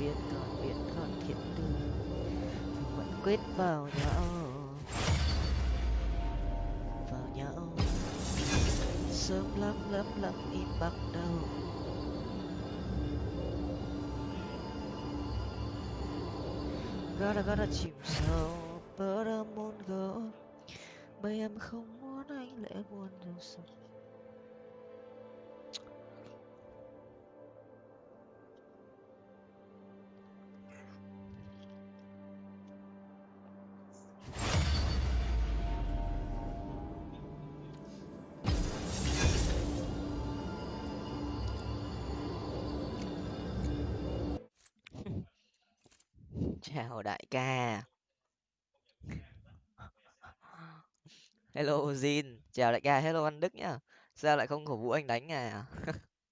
biệt còn biệt còn thiện đường vẫn quyết vào nhau. Vào nhau. Sớm lắm lắm lắm, im bắt đầu. Gotta gotta chìm sâu but I won't go bây em không muốn anh, lẽ buồn đâu sao chào đại ca. Hello, Jin. Chào đại ca. Hello, anh Đức nhá. Sao lại không cổ vũ anh đánh à?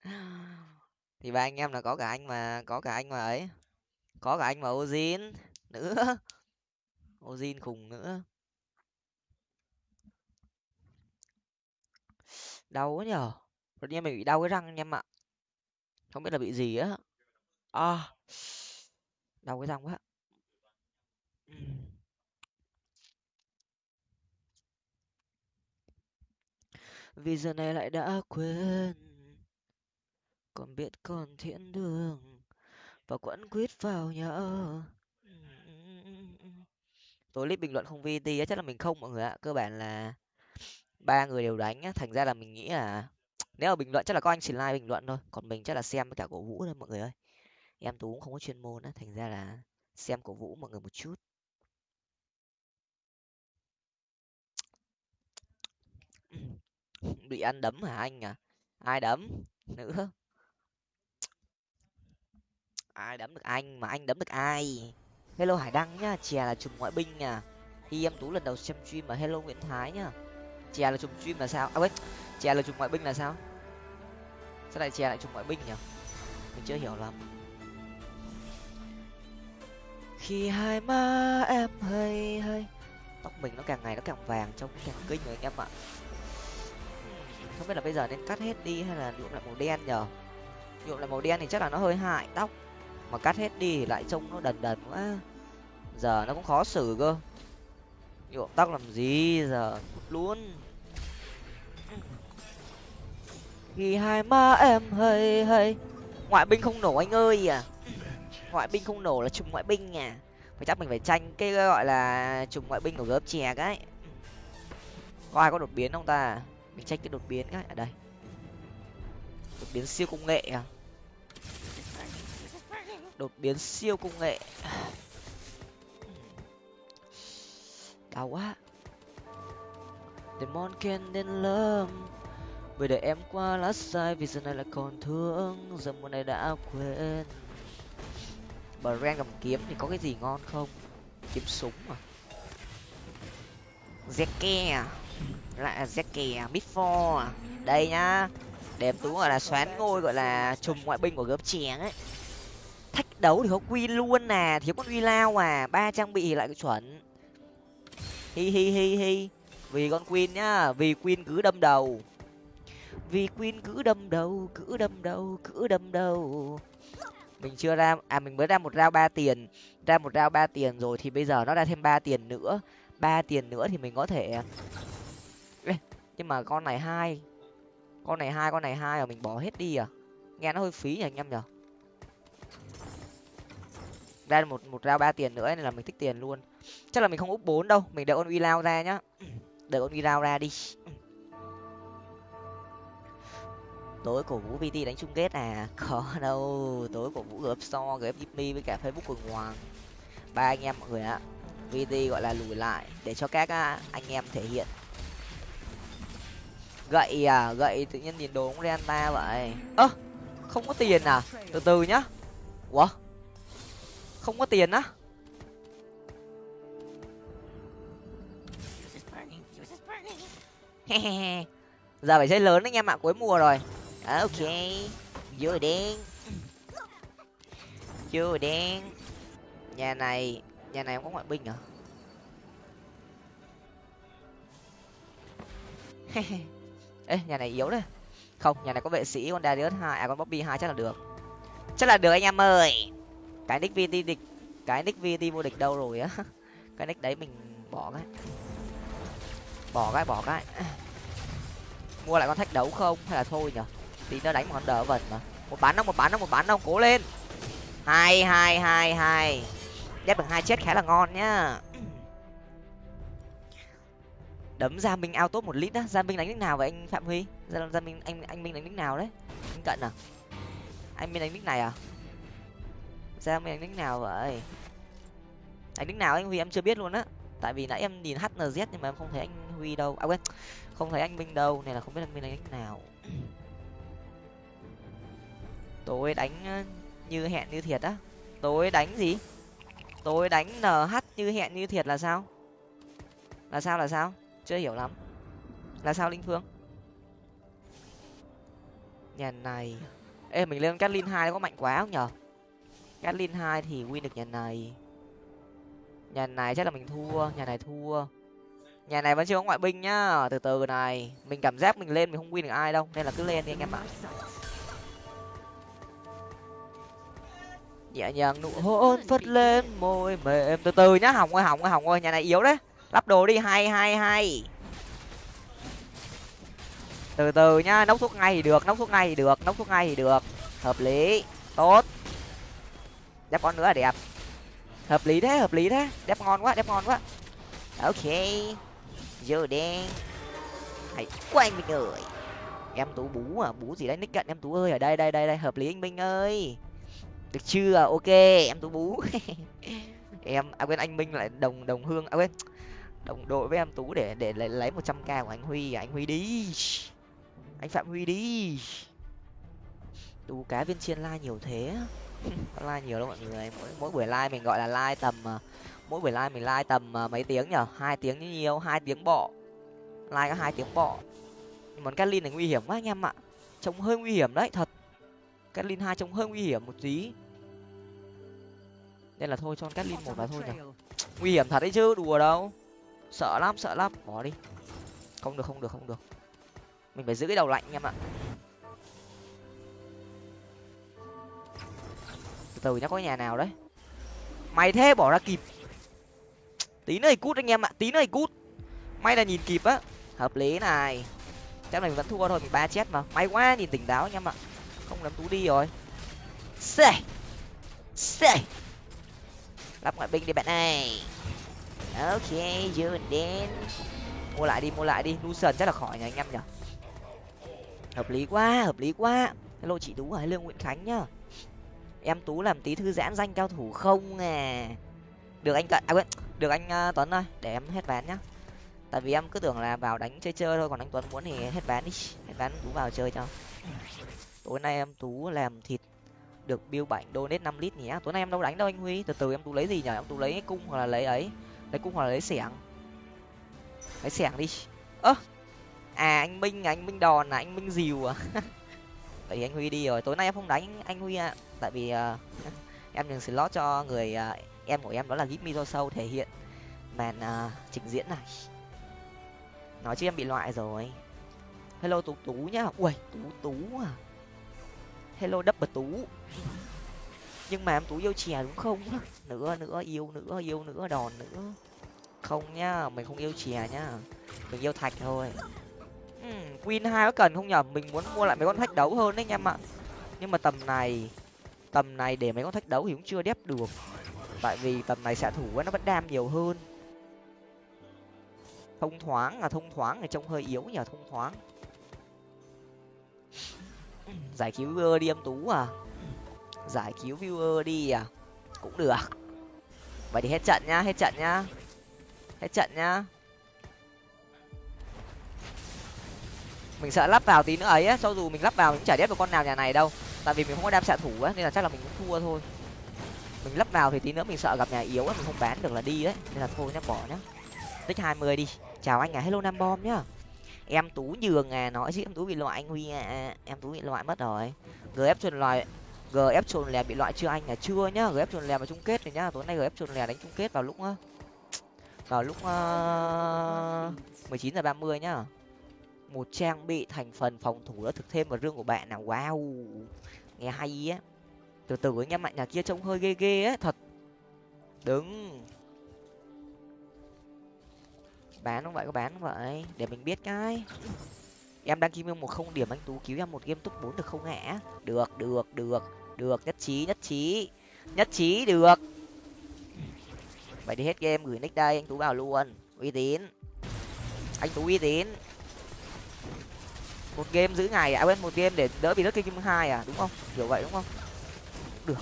Thì ba anh em là có cả anh mà, có cả anh mà ấy. Có cả anh mà Ozin nữa. Ozin khùng nữa. Đau quá nhở. Đột nhiên mình bị đau cái răng anh em ạ. Không biết là bị gì á. À. Đau cái răng quá. Ừ. vì giờ này lại đã quên. Còn biết còn thiện đường. Và quẫn quýt vào nhau. Tối clip bình luận không vt á, chắc là mình không, mọi người ạ. Cơ bản là ba người đều đánh á, thành ra là mình nghĩ là nếu mà bình luận, chắc là có anh chỉ like bình luận thôi. Còn mình chắc là xem với cả cổ vũ thôi, mọi người ơi. Em tú cũng không có chuyên môn á, thành ra là xem cổ vũ mọi người một chút. Bị ăn đấm hả anh à? Ai đấm nữa? Ai đấm được anh mà anh đấm được ai? Hello hải đăng nhá, chè là chùm ngoại binh à? nha khi em tú lần đầu xem stream mà hello nguyễn thái nhá. Chè là chùm stream là sao? À quên, chè là chùm ngoại binh là sao? Sao lại chè lại chùm ngoại binh nhỉ? Mình chưa hiểu lắm. Khi hai má em hơi hơi tóc mình nó càng ngày nó càng vàng trông càng kinh rồi anh em ạ không biết là bây giờ nên cắt hết đi hay là nhuộm lại màu đen nhở nhuộm lại màu đen thì chắc là nó hơi hại tóc. Mà cắt hết đi thì lại trông nó đần đần quá. Giờ nó cũng khó xử cơ. Nhuộm tóc làm gì giờ? Luôn. Khi hai má em hơi hơi. Ngoại binh không nổ anh ơi à. Ngoại binh không nổ là trùng ngoại binh à. Phải chắc mình phải tranh cái gọi là trùng ngoại binh của gớp chè cái. Có ai có đột biến không ta? Mình tranh cái đột biến cái ở đây. Đột biến siêu công nghệ à? Đột biến siêu công nghệ. Đau quá. Demon can nên lâm. Bởi để em qua lá sai vì giờ này là còn thương, giờ mùa này đã quên. Brand cầm kiếm thì có cái gì ngon không? Kiếm súng à? Zeke à? Lại là Midfor à, à. đây nhá. Đẹp tú gọi là xoán ngôi, gọi là trùm ngoại binh của gớp chén ấy. Thách đấu thì có quy luôn nè thiếu con uy lao à. Ba trang bị lại chuẩn. Hi hi hi hi. Vì con queen nhá, vì queen cứ đâm đầu. Vì queen cứ đâm đầu, cứ đâm đầu, cứ đâm đầu. Mình chưa ra à mình mới ra một rau ba tiền. Ra một rau ba tiền rồi thì bây giờ nó ra thêm ba tiền nữa. Ba tiền nữa thì mình có thể nhưng mà con này hai. Con này hai, con này hai mà mình bỏ hết đi à? Nghe nó hơi phí nhỉ anh em nhở ra một một rau ba tiền nữa, nên là mình thích tiền luôn. Chắc là mình không úp bốn đâu, mình đợi con uy lao ra nhá. Đợi con uy lao ra đi. Tối cổ vũ vt đánh chung kết à? Có đâu, tối cổ vũ gớp so gớp jimmy với cả facebook cường hoàng. Ba anh em mọi người ạ vt gọi là lùi lại để cho các à, anh em thể hiện gậy à gậy tự nhiên nhìn đồ cũng renta vậy. Ơ, không có tiền à? Từ từ nhá. Ủa? Không có tiền á? Giờ phải chơi lớn anh em ạ cuối mùa rồi. À, ok. Vô đen. Vô đen. Nhà này nhà này không có ngoại binh à? ê, nhà này yếu đấy. Không, nhà này có vệ sĩ, con darius hai à con bobby hai chắc là được. Chắc là được anh em ơi. Cái nick vt địch, cái nick vt vô địch đâu rồi á. Cái nick đấy mình bỏ cái. Bỏ cái bỏ cái. Mua lại con thách đấu không? Hay là thôi nhở? Tí nó đánh một con đỡ vần mà. Một bán đâu một bán đâu một bán đâu cố lên. Hai hai hai hai. Ghép được hai chết khá là ngon nhá đấm gia minh ao tốt một lít á. Gia minh đánh nick nào vậy anh phạm huy? Gia, gia minh anh anh minh đánh nick nào đấy? Anh cận à? Anh minh đánh nick này à? Gia minh đánh nick nào vậy? Đánh nick nào anh huy? Em chưa biết luôn á. Tại vì nãy em nhìn hnz nhưng mà em không thấy anh huy đâu. À quên không thấy anh minh đâu này là không biết anh minh đánh nick nào. Tối đánh ờ, như hẹn như thiệt á. Tối đánh gì? Tối đánh nh như hẹn như thiệt là sao? Là sao là sao? Chưa hiểu lắm. Là sao, linh phương? Nhà này. Ê, mình lên catlin hai có mạnh quá không nhở catlin hai thì win được nhà này. Nhà này chắc là mình thua, nhà này thua. Nhà này vẫn chưa có ngoại binh nhá. Từ từ này, mình cảm giác mình lên mình không win được ai đâu, nên là cứ lên đi anh em ạ. Nhẹ nhàng nụ hôn phất lên môi mềm. Từ từ nhá hỏng ơi hỏng ơi hỏng ơi, nhà này yếu đấy lắp đồ đi, hay hay hay. Từ từ nhá nấu thuốc ngay thì được nấu thuốc ngay thì được nấu thuốc ngay thì được. Hợp lý, tốt. Đép con nữa là đẹp. Hợp lý thế, hợp lý thế. Đép ngon quá đép ngon quá. Ok. Giờ đen hãy quay mình ơi. Em tú bú à bú gì đấy, nick cận em tú ơi. Ở đây đây đây đây, hợp lý anh minh ơi. Được chưa? Ok, em tú bú. Em à quên, anh minh lại đồng đồng hương à quên đồng đội với em tú để để lấy lấy một trăm k của anh huy anh huy đi. Anh phạm huy đi. Tú cá viên chiên like nhiều thế. Like nhiều đâu mọi người. Mỗi mỗi buổi like mình gọi là like tầm à, mỗi buổi like mình like tầm à, mấy tiếng nhở? Hai tiếng như nhiều, hai tiếng bọ. Like có hai tiếng bọ. Món Catlin này nguy hiểm quá anh em ạ. Trông hơi nguy hiểm đấy, thật. Catlin hai trông hơi nguy hiểm một tí. Nên là thôi, cho Catlin một là thôi nhở. Nguy hiểm thật đấy chứ, đùa đâu sợ lắm sợ lắm. Bỏ đi. Không được không được không được. Mình phải giữ cái đầu lạnh em ạ. Từ từ nhá, có nhà nào đấy? Mày thế, bỏ ra kịp. Tí nữa thì cút anh em ạ, tí nữa thì cút. May là nhìn kịp á. Hợp lý này. Chắc này mình vẫn thua thôi, mình ba chết mà. May quá, nhìn tỉnh táo anh em ạ. Không làm tú đi rồi. Xê! Xê! Lắp ngoại binh đi bạn này ok dương đến mua lại đi mua lại đi. Lucian chắc là khỏi nhà anh em nhở hợp lý quá hợp lý quá. Hello chị tú à, ở lương nguyễn khánh nhá. Em tú làm tí thư giãn danh cao thủ không à được anh cận à quên được anh uh, tuấn ơi để em hết ván nhá. Tại vì em cứ tưởng là vào đánh chơi chơi thôi còn anh tuấn muốn thì hết ván đi. Hết ván tú vào chơi cho. Tối nay em tú làm thịt được bill bảnh donate năm lít nhé à, tối nay em đâu đánh đâu anh huy. Từ từ em tú lấy gì nhở em tú lấy cung hoặc là lấy ấy lấy cung hoặc là lấy xẻng. Lấy xẻng đi. Ơ à anh minh à, anh minh đòn à anh minh dìu à. Vậy thì anh huy đi rồi. Tối nay em không đánh anh huy ạ. À. tại vì uh, em nhường slot cho người uh, em của em đó là gip do sâu thể hiện màn uh, trình diễn này. Nói chứ em bị loại rồi. Hello tú tú nhá. Ui tú tú à. Hello double tú nhưng mà em tú yêu chè đúng không? Nữa nữa yêu nữa yêu nữa đòn nữa không nhá mình không yêu chè nhá mình yêu thạch thôi. Uhm, win hai có cần không nhở? Mình muốn mua lại mấy con thách đấu hơn đấy anh em ạ. Nhưng mà tầm này tầm này để mấy con thách đấu thì cũng chưa đép được. Tại vì tầm này xạ thủ nó vẫn đam nhiều hơn. Thông thoáng là thông thoáng thì trông hơi yếu nhờ thông thoáng. Giải cứu đi em tú à? Giải cứu viewer đi à? Cũng được. Vậy thì hết trận nhá, hết trận nhá. Hết trận nhá. Mình sợ lắp vào tí nữa ấy á, cho dù mình lắp vào mình cũng chả đét được con nào nhà này đâu. Tại vì mình không có đam xạ thủ á, nên là chắc là mình cũng thua thôi. Mình lắp vào thì tí nữa mình sợ gặp nhà yếu á, mình không bán được là đi đấy nên là thôi nhá, bỏ nhá. Tích hai mươi đi. Chào anh à hello nam bom nhá. Em tú nhường à nói chứ em tú bị loại anh huy à. Em tú bị loại mất rồi. Gf truyền loại gf trồn lè bị loại chưa anh? À chưa nhá gf trồn lè vào chung kết rồi nhá. Tối nay gf trồn lè đánh chung kết vào lúc ờ, vào lúc ờ, mười chín giờ ba mươi nhá. Một trang bị thành phần phòng thủ đã thực thêm vào rương của bạn nào? Wow, nghe hay á. Từ từ anh em mạnh nhà kia trông hơi ghê ghê á, thật. Đứng. bán không vậy? Có bán không vậy? Để mình biết cái. Em đang kim một không điểm, anh tú cứu em một game top bốn được không hả được được được được, nhất trí nhất trí. Nhất trí, được. Vậy đi hết game, gửi nick đây, anh tú vào luôn. Uy tín. Anh tú uy tín. Một game giữ ngày à? à quên, một game để đỡ bị đất kim hai à? Đúng không? Kiểu vậy, đúng không? Được.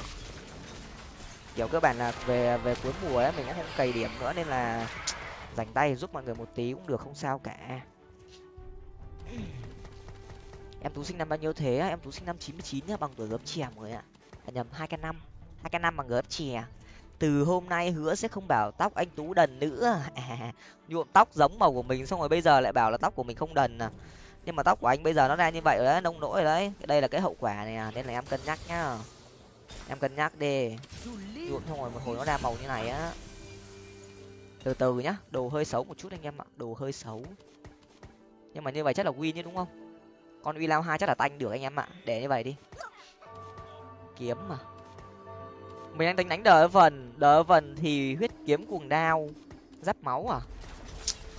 Kiểu cơ bản là về về cuối mùa ấy, mình đã không cày điểm nữa nên là dành tay giúp mọi người một tí cũng được, không sao cả em tú sinh năm bao nhiêu thế em tú sinh năm chín mươi chín nhá bằng tuổi gớm chè mọi người ạ. À, nhầm hai k năm. Hai k năm bằng gớm chè. Từ hôm nay hứa sẽ không bảo tóc anh tú đần nữa. À, nhuộm tóc giống màu của mình xong rồi bây giờ lại bảo là tóc của mình không đần à. Nhưng mà tóc của anh bây giờ nó ra như vậy rồi đấy nông nỗi rồi đấy đây là cái hậu quả này à nên là em cân nhắc nhá. Em cân nhắc đi. Nhuộm xong rồi một hồi nó ra màu như này á. Từ từ nhá đồ hơi xấu một chút anh em ạ đồ hơi xấu. Nhưng mà như vậy chắc là win chứ đúng không? Con uy lao hai chắc là tanh được anh em ạ. Để như vậy đi. Kiếm mà. Mình đang tính đánh đỡ vần đỡ vần thì huyết kiếm cuồng đao. Giáp máu à?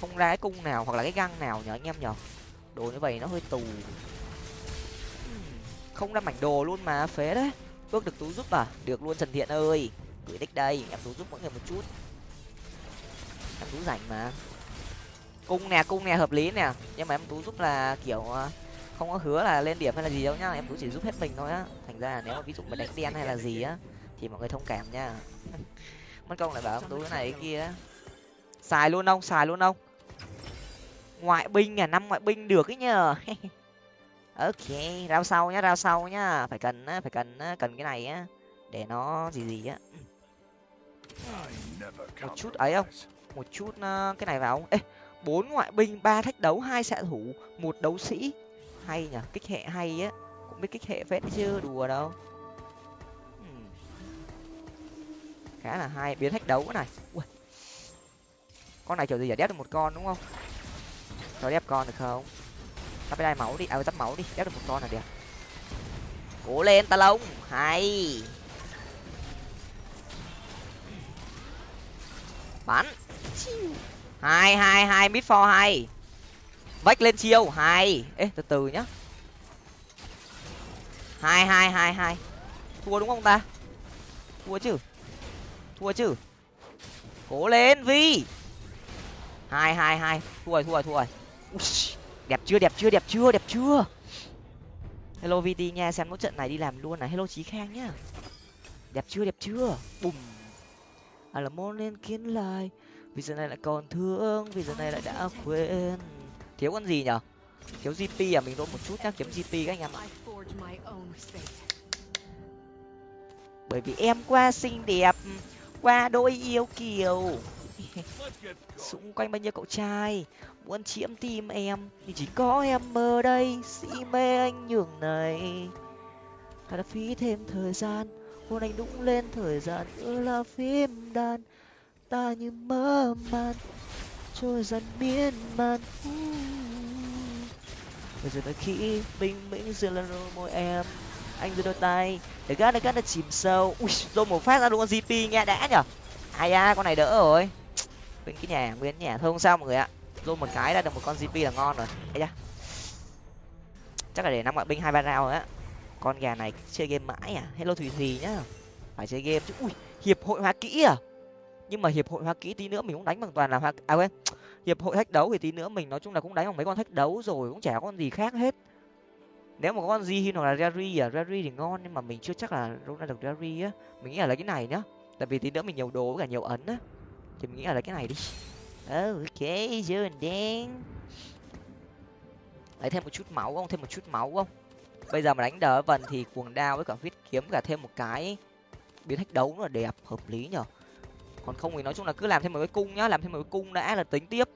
Không ra cái cung nào hoặc là cái găng nào nhở anh em nhở đồ như vậy nó hơi tù. Không ra mảnh đồ luôn mà, phế đấy. Ước được tú giúp à? Được luôn trần thiện ơi. Gửi đích đây, em tú giúp mỗi người một chút. Em tú rảnh mà. Cung nè cung nè, hợp lý nè. Nhưng mà em tú giúp là kiểu à, không có hứa là lên điểm hay là gì đâu nhá, em cũng chỉ giúp hết mình thôi á. Thành ra là nếu mà ví dụ mà đánh đen hay là gì á, thì mọi người thông cảm nha. Mất công lại bảo em tú cái này cái kia xài luôn ông, xài luôn ông. Ngoại binh à năm ngoại binh được ấy nhờ. Ok, rao sau nhá, rao sau nhá. Phải cần á, phải cần á, cần cái này á, để nó gì gì á. Một chút ấy không? Một chút ờ, cái này vào ê, bốn ngoại binh, ba thách đấu, hai xạ thủ, một đấu sĩ hay nhở kích hệ hay á. Cũng biết kích hệ phết chứ đùa đâu. Khá là hay biến thách đấu cái này. Ui. con này kiểu gì giả đép được một con đúng không? Cho đép con được không? Tắp đai máu đi à tắp máu đi. Đép được một con là đẹp. Cố lên ta lông. Hay. Bắn. Hai hai hai mid for hai vách lên chiêu hai ê, từ từ nhá. Hai hai hai hai. Thua đúng không ta? Thua chứ? Thua chứ? Cố lên, vi. Hai hai hai. Thua rồi thua rồi thua rồi. Đẹp chưa đẹp chưa đẹp chưa đẹp chưa. Hello vt nha, xem nốt trận này đi làm luôn này. Hello, Chí khang nhá. Đẹp chưa đẹp chưa? Bùm. À là môn lên kiến lại. Vì giờ này lại còn thương, vì giờ này lại đã quên thiếu con gì nhở? Thiếu gp à? Mình đốt một chút nhá, kiếm gp các anh em ạ. Bởi vì em qua xinh đẹp, qua đôi yêu kiều. Xung quanh bao nhiêu cậu trai? Muốn chiếm tim em thì chỉ có em ở đây. Si mê anh nhường này. Ta đã phí thêm thời gian, hôn anh đúng lên thời gian. Nữa là phim đàn, ta như mơ màn trôi dần miên man. Bây giờ tới khi bình minh dừng lên môi em, anh đưa đôi tay để gắt để gắt để chìm sâu. Ui rồi một phát ra đúng con gp nghe đã nhở. Ai à con này đỡ rồi. Bên cái nhà, nguyên nhà thôi không sao mọi người ạ? Rồi một cái đã được một con gp là ngon rồi. Ấy da. Chắc là để năm ngoại binh hai ba rau rồi á. Con gà này chơi game mãi à? Hello thùy thùy nhá. Phải chơi game chứ. Ui, hiệp hội hóa kỹ à? Nhưng mà hiệp hội hoa kỹ tí nữa mình cũng đánh bằng toàn là hoa à quên, hiệp hội thách đấu thì tí nữa mình nói chung là cũng đánh bằng mấy con thách đấu rồi, cũng chả có con gì khác hết. Nếu mà có con gì hoặc là rary à rary thì ngon nhưng mà mình chưa chắc là ra được rary á. Mình nghĩ là lấy cái này nhá, tại vì tí nữa mình nhiều đồ với cả nhiều ấn á. Thì mình nghĩ là lấy cái này đi. Ok chưa đen lấy thêm một chút máu không? Thêm một chút máu không? Bây giờ mà đánh đỡ vần thì cuồng đao với cả huyết kiếm cả thêm một cái biến thách đấu là đẹp, hợp lý nhở còn không thì nói chung là cứ làm thêm một cái cung nhá làm thêm một cái cung đã là tính tiếp.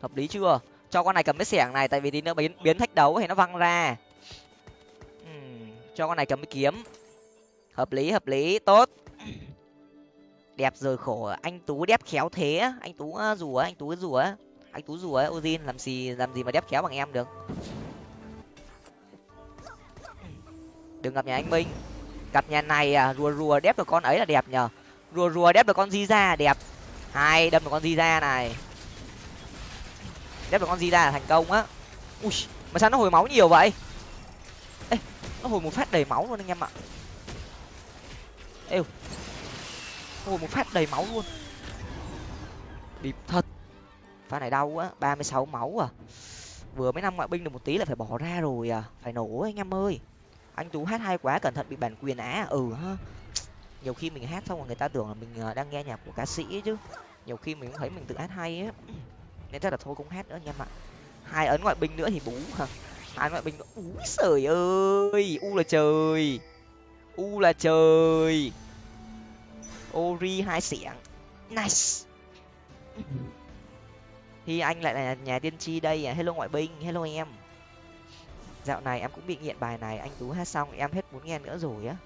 Hợp lý chưa? Cho con này cầm cái xẻng này tại vì tí nữa biến biến thách đấu thì nó văng ra. Uhm, cho con này cầm cái kiếm. Hợp lý hợp lý tốt. Đẹp rồi khổ à, anh tú đẹp khéo thế à, anh tú rùa anh tú rùa anh tú rùa ozin làm gì làm gì mà đẹp khéo bằng em được. Đừng gặp nhà anh minh. Gặp nhà này à rùa rùa đép được con ấy là đẹp nhờ rùa rùa đép được con di ra đẹp. Hai, đâm được con di ra này. Đép được con di ra là thành công á. Ui, mà sao nó hồi máu nhiều vậy? Ê, nó hồi một phát đầy máu luôn anh em ạ. Êu hồi một phát đầy máu luôn. Điệp thật. Pha này đau quá, ba mươi sáu máu à. Vừa mấy năm ngoại binh được một tí là phải bỏ ra rồi à. Phải nổ anh em ơi. Anh tú hát hay quá, cẩn thận bị bản quyền á. Ừ ha nhiều khi mình hát xong rồi người ta tưởng là mình ờ, đang nghe nhạc của ca sĩ chứ. Nhiều khi mình cũng thấy mình tự hát hay á. Nên chắc là thôi cũng hát nữa anh em ạ. Hai ấn ngoại binh nữa thì bú hả? Hai ngoại binh nữa. Úi sời ơi, u là trời. U là trời. Ori hai xẻng. Nice. Thì anh lại là nhà tiên tri đây à? Hello ngoại binh, hello em. Dạo này em cũng bị nghiện bài này. Anh tú hát xong, em hết muốn nghe nữa rồi á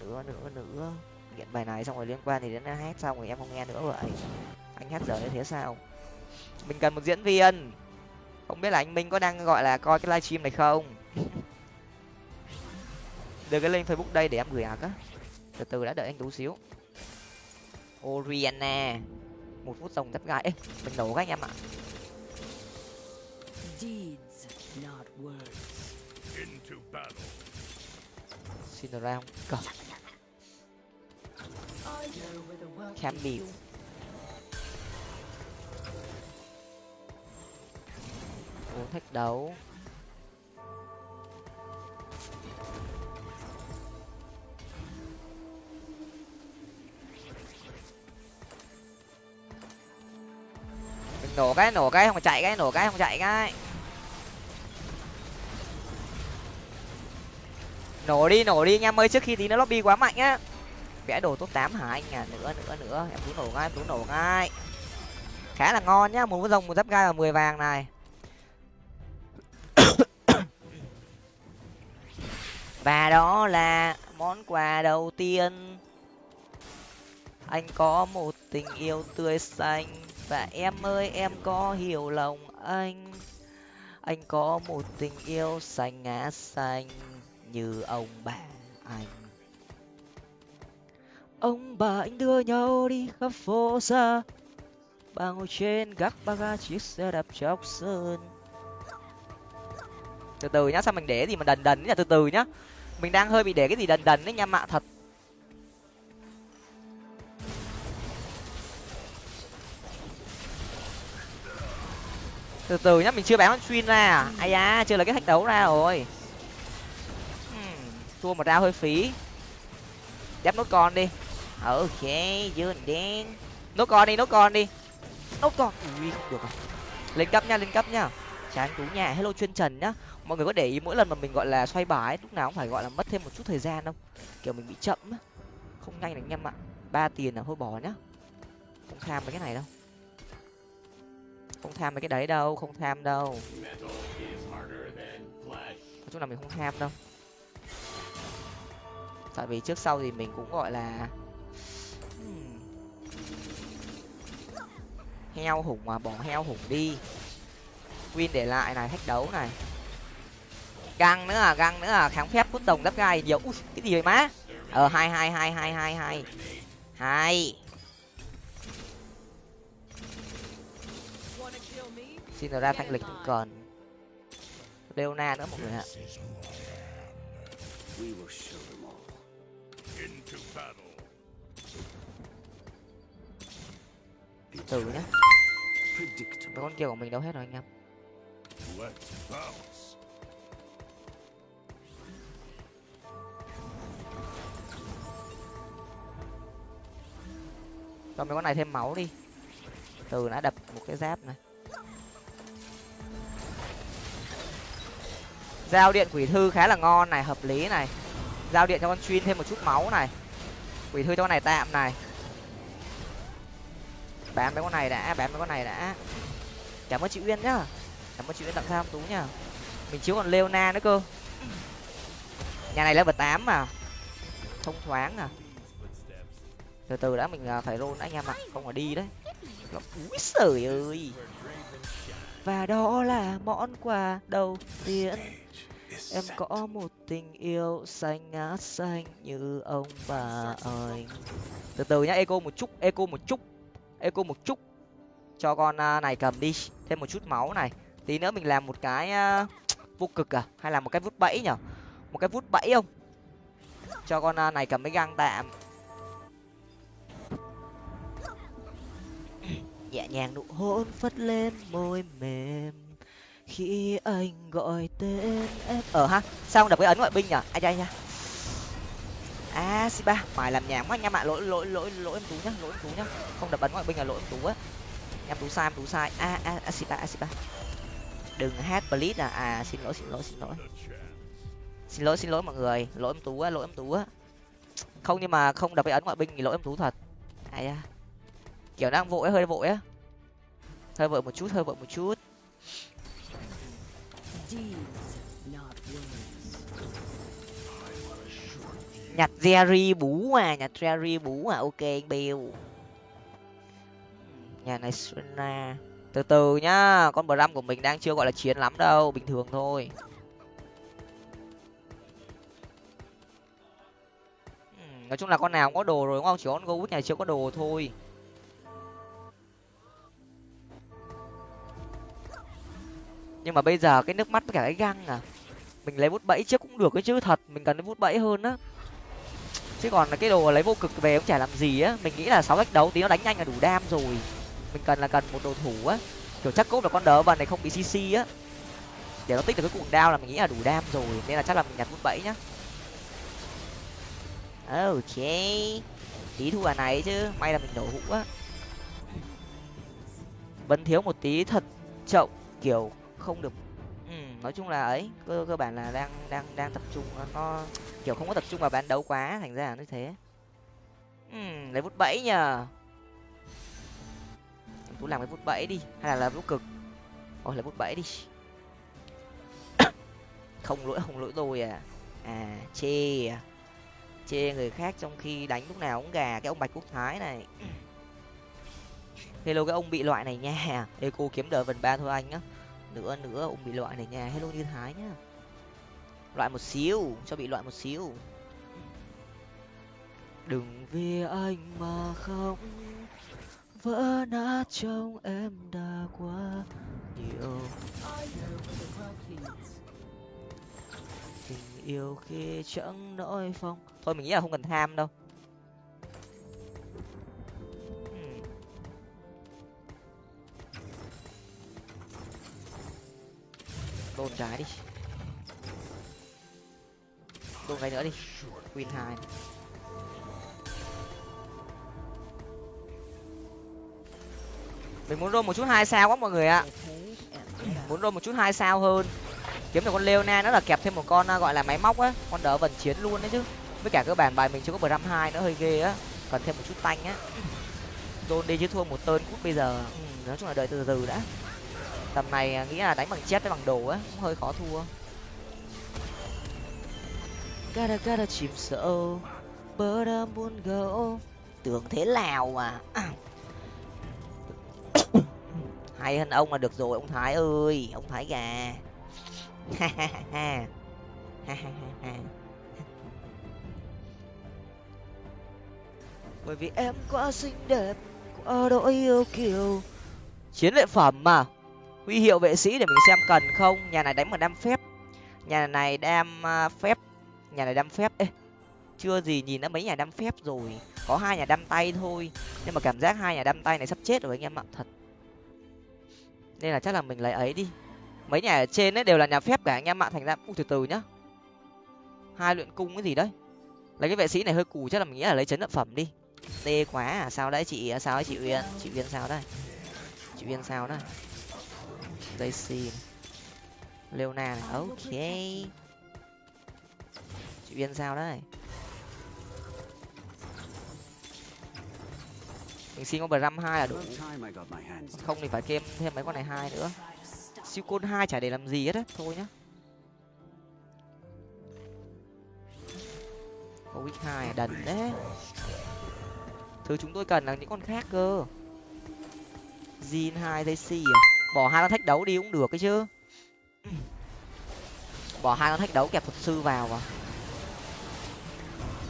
nữa nữa nữa. Nghiện bài này xong rồi liên quan thì đến hát xong rồi em không nghe nữa vậy. Anh hát giờ như thế sao? Mình cần một diễn viên. Không biết là anh minh có đang gọi là coi cái livestream này không? Đưa cái link facebook đây để em gửi ạc á. Từ từ đã đợi anh tú xíu. Oriana. Một phút rồng thép gai mình nổ các anh em ạ. Xin ra không? Cờ khám biểu uống thách đấu. Nổ cái nổ cái, không chạy cái, nổ cái, không chạy cái. Nổ đi nổ đi, anh em ơi, trước khi tí nó lobby quá mạnh á vẽ đồ top tám hả anh à nữa nữa nữa. Em tú nổ ngay em tú nổ ngay. Khá là ngon nhá, một rồng, một giáp gai và mười vàng này. Và đó là món quà đầu tiên. Anh có một tình yêu tươi xanh. Và em ơi, em có hiểu lòng anh. Anh có một tình yêu xanh ngã xanh như ông bà anh ông bà anh đưa nhau đi khắp phố xa. Bà ngồi trên gác ba ga chiếc xe đạp chóc sơn. Từ từ nhá, sao mình để gì mà đần đần nhá từ từ nhá. Mình đang hơi bị để cái gì đần đần đấy nha, mạ thật. Từ từ nhá, mình chưa bán con xuyên ra à? Ai da, chưa là cái thách đấu ra rồi. Hmm, thua một ra hơi phí. Đép nốt con đi ok dương đen. Nốt con đi, nốt con đi. Nốt con. Ui, không được rồi lên cấp nha, lên cấp nha. Chán tú nhà. Hello chuyên trần nhá. Mọi người có để ý mỗi lần mà mình gọi là xoay bài lúc nào cũng phải gọi là mất thêm một chút thời gian không kiểu mình bị chậm á. Không nhanh được anh em ạ. Ba tiền là thôi bỏ nhá. Không tham mấy cái này đâu. Không tham mấy cái đấy đâu, không tham đâu. Nói chung là mình không tham đâu. Tại vì trước sau thì mình cũng gọi là heo hùng mà bỏ heo hùng đi. Win để lại này thách đấu này. Găng nữa à găng nữa à kháng phép cút đồng đắp gai nhiều. Ui, cái gì vậy má? Ờ hai hai hai hai hai hai. Hai. Xin ra thanh lịch không còn. Leona nữa mọi người ạ. Từ nhá. Mấy con kia của mình đâu hết rồi anh em. Cho mấy con này thêm máu đi. Từ đã đập một cái giáp này. Giao điện quỷ thư khá là ngon này hợp lý này. Giao điện cho con chuyên thêm một chút máu này. Quỷ thư cho con này tạm này bán mấy con này đã bán mấy con này đã. Cảm ơn chị uyên nhá. Cảm ơn chị uyên tặng sao tú nhá. Mình chiếu còn leona nữa cơ. Nhà này level tám mà. Thông thoáng à. Từ từ đã, mình à, phải rôn anh em ạ. Không phải đi đấy. Úi sời ơi. Và đó là món quà đầu tiên. Em có một tình yêu xanh ngát xanh như ông bà ơi. Từ từ nhá eco một chút eco một chút eco một chút. Cho con à, này cầm đi. Thêm một chút máu này. Tí nữa mình làm một cái à, vô cực à? Hay là một cái vút bẫy nhở? Một cái vút bẫy không? Cho con à, này cầm cái găng tạm. Nhẹ nhàng nụ hôn phất lên môi mềm. Khi anh gọi tên em. Ở ha, sao không đập cái ấn ngoại binh nhở? Ai chơi nha À, a si ba, phải làm nhảm quá anh em ạ. Lỗi lỗi lỗi lỗi em tú nhá, lỗi em tú nhá. Không đập bắn ngoại binh là lỗi em tú á. Em tú sai, em tú sai. A a a si ba à, a si ba. Đừng hát please à. À xin lỗi xin lỗi xin lỗi. Xin lỗi xin lỗi mọi người. Lỗi em tú á, lỗi em tú á. Không, nhưng mà không đập cái ấn ngoại binh thì lỗi em tú thật. Ai à kiểu đang vội, hơi vội á. Hơi vội một chút, hơi vội một chút. Nhặt jerry bú à nhặt jerry bú à ok anh bill nhà này Suna. từ từ nhá con bram của mình đang chưa gọi là chiến lắm đâu bình thường thôi. Nói chung là con nào cũng có đồ rồi đúng không? Chỉ con gấu nhà chưa có đồ thôi. Nhưng mà bây giờ cái nước mắt với cả cái găng à mình lấy bút bẫy trước cũng được cái chứ thật mình cần cái bút bẫy hơn á chứ còn cái đồ lấy vô cực về cũng chả làm gì á. Mình nghĩ là sáu cách đấu tí nó đánh nhanh là đủ đam rồi. Mình cần là cần một đồ thủ á. Kiểu chắc cốt là con đỡ vần này không bị cc á. Để nó tích được cái cuồng đao là mình nghĩ là đủ đam rồi. Nên là chắc là mình nhặt bút bẫy nhá. Ok. Tí thua à này chứ. May là mình nổ hũ á. Vẫn thiếu một tí thật chậu kiểu không được nói chung là ấy cơ cơ bản là đang đang đang tập trung nó kiểu không có tập trung vào bán đấu quá thành ra là như thế. Uhm, lấy vút bẫy nhờ. Tú làm cái vút bẫy đi hay là làm vút cực? Ôi lấy vút bẫy đi. Không lỗi không lỗi tôi à. À chê à. Chê người khác trong khi đánh lúc nào cũng gà cái ông bạch quốc thái này. Hello cái ông bị loại này nha. Eco kiếm đỡ vần ba thôi anh á nữa nữa. Ông bị loại này nha hello như thái nhá. Loại một xíu, cho bị loại một xíu. Đừng vì anh mà không vỡ nát trong em đã quá nhiều. Tình yêu khi chẳng nỗi phong. Thôi mình nghĩ là không cần tham đâu. Đôn trái đi. Đôn cái nữa đi. Win hai. Mình muốn rôn một chút hai sao quá mọi người ạ. Muốn rôn một chút hai sao hơn. Kiếm được con leona nó là kẹp thêm một con à, gọi là máy móc á. Con đỡ vần chiến luôn đấy chứ. Với cả cơ bản bài mình chưa có bram hai nữa hơi ghê á. Cần thêm một chút tanh á. Dồn đi chứ thua một tơn cút bây giờ. Ừ, nói chung là đợi từ từ đã tầm này à, nghĩ là đánh bằng chết với bằng đồ á, cũng hơi khó thua. Gara gara chìm sâu bơ đam buôn gỗ tưởng thế lào mà hay hơn ông là được rồi, ông thái ơi, ông thái gà. Bởi vì em quá xinh đẹp, quá đỗi yêu kiều. Chiến lợi phẩm mà huy hiệu vệ sĩ để mình xem cần không? Nhà này đánh mà đam phép. Nhà này đam à, phép. Nhà này đam phép. Ê, chưa gì nhìn đã mấy nhà đam phép rồi. Có hai nhà đam tay thôi. Nhưng mà cảm giác hai nhà đam tay này sắp chết rồi anh em ạ, thật. Nên là chắc là mình lấy ấy đi. Mấy nhà ở trên ấy đều là nhà phép cả anh em ạ, thành ra, u, từ từ nhá. Hai luyện cung cái gì đấy? Lấy cái vệ sĩ này hơi cù, chắc là mình nghĩ là lấy chấn động phẩm đi. Tê quá à sao đấy, chị à, sao đấy chị uyên chị uyên sao đây chị uyên sao đây daisy leona này ok chị uyên sao đấy? Mình xin con bram hai là đủ. Không thì phải kem thêm mấy con này hai nữa. Siêu côn hai chả để làm gì hết á, thôi nhá. Có week hai à, đần đấy. Thứ chúng tôi cần là những con khác cơ. Zin hai Daisy à bỏ hai con thách đấu đi cũng được cái chứ. Bỏ hai con thách đấu kẹp thuật sư vào vào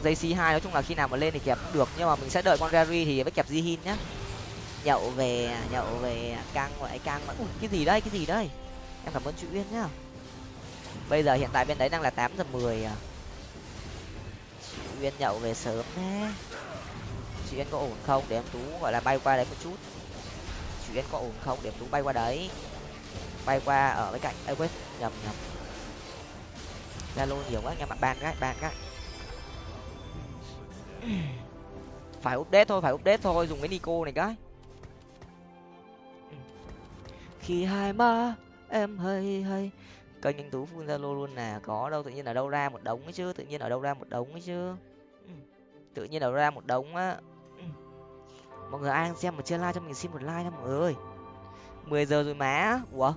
dây c hai nói chung là khi nào mà lên thì kẹp cũng được nhưng mà mình sẽ đợi con gary thì mới kẹp jihin nhá. Nhậu về nhậu về căng vậy căng mà Ui, cái gì đây cái gì đây? Em cảm ơn chị uyên nhá. Bây giờ hiện tại bên đấy đang là tám giờ mười à. Chị uyên nhậu về sớm thế. Chị uyên có ổn không? Để em tú gọi là bay qua đấy một chút chị có ổn không? Để em tú bay qua đấy. Bay qua ở bên cạnh. Ấy quên. Nhầm nhầm. Zalo nhiều quá nha bạn ban cái ban cái phải update thôi, phải update thôi, dùng cái nico này cái. Khi hai ma em hay hay kênh anh tú phun zalo luôn nè. Có đâu, tự nhiên ở đâu ra một đống ấy chứ, tự nhiên ở đâu ra một đống ấy chứ. Tự nhiên ở đâu ra một đống á mọi người ai xem mà chưa like cho mình xin một like nha mọi người ơi. mười giờ rồi má ủa,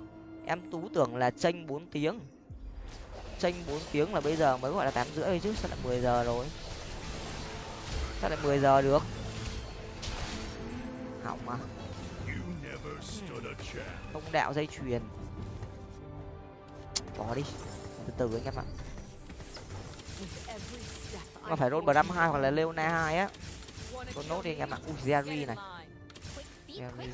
em tú tưởng là tranh bốn tiếng. Tranh bốn tiếng là bây giờ mới gọi là tám rưỡi chứ, sao lại mười giờ rồi? Sao lại mười giờ được? Hỏng mà. Không đạo dây chuyền. Bỏ đi. Từ từ anh em ạ. Mà phải roll năm hai hoặc là leona hai á roll nốt đi anh em ạ ui jerry này. Jerry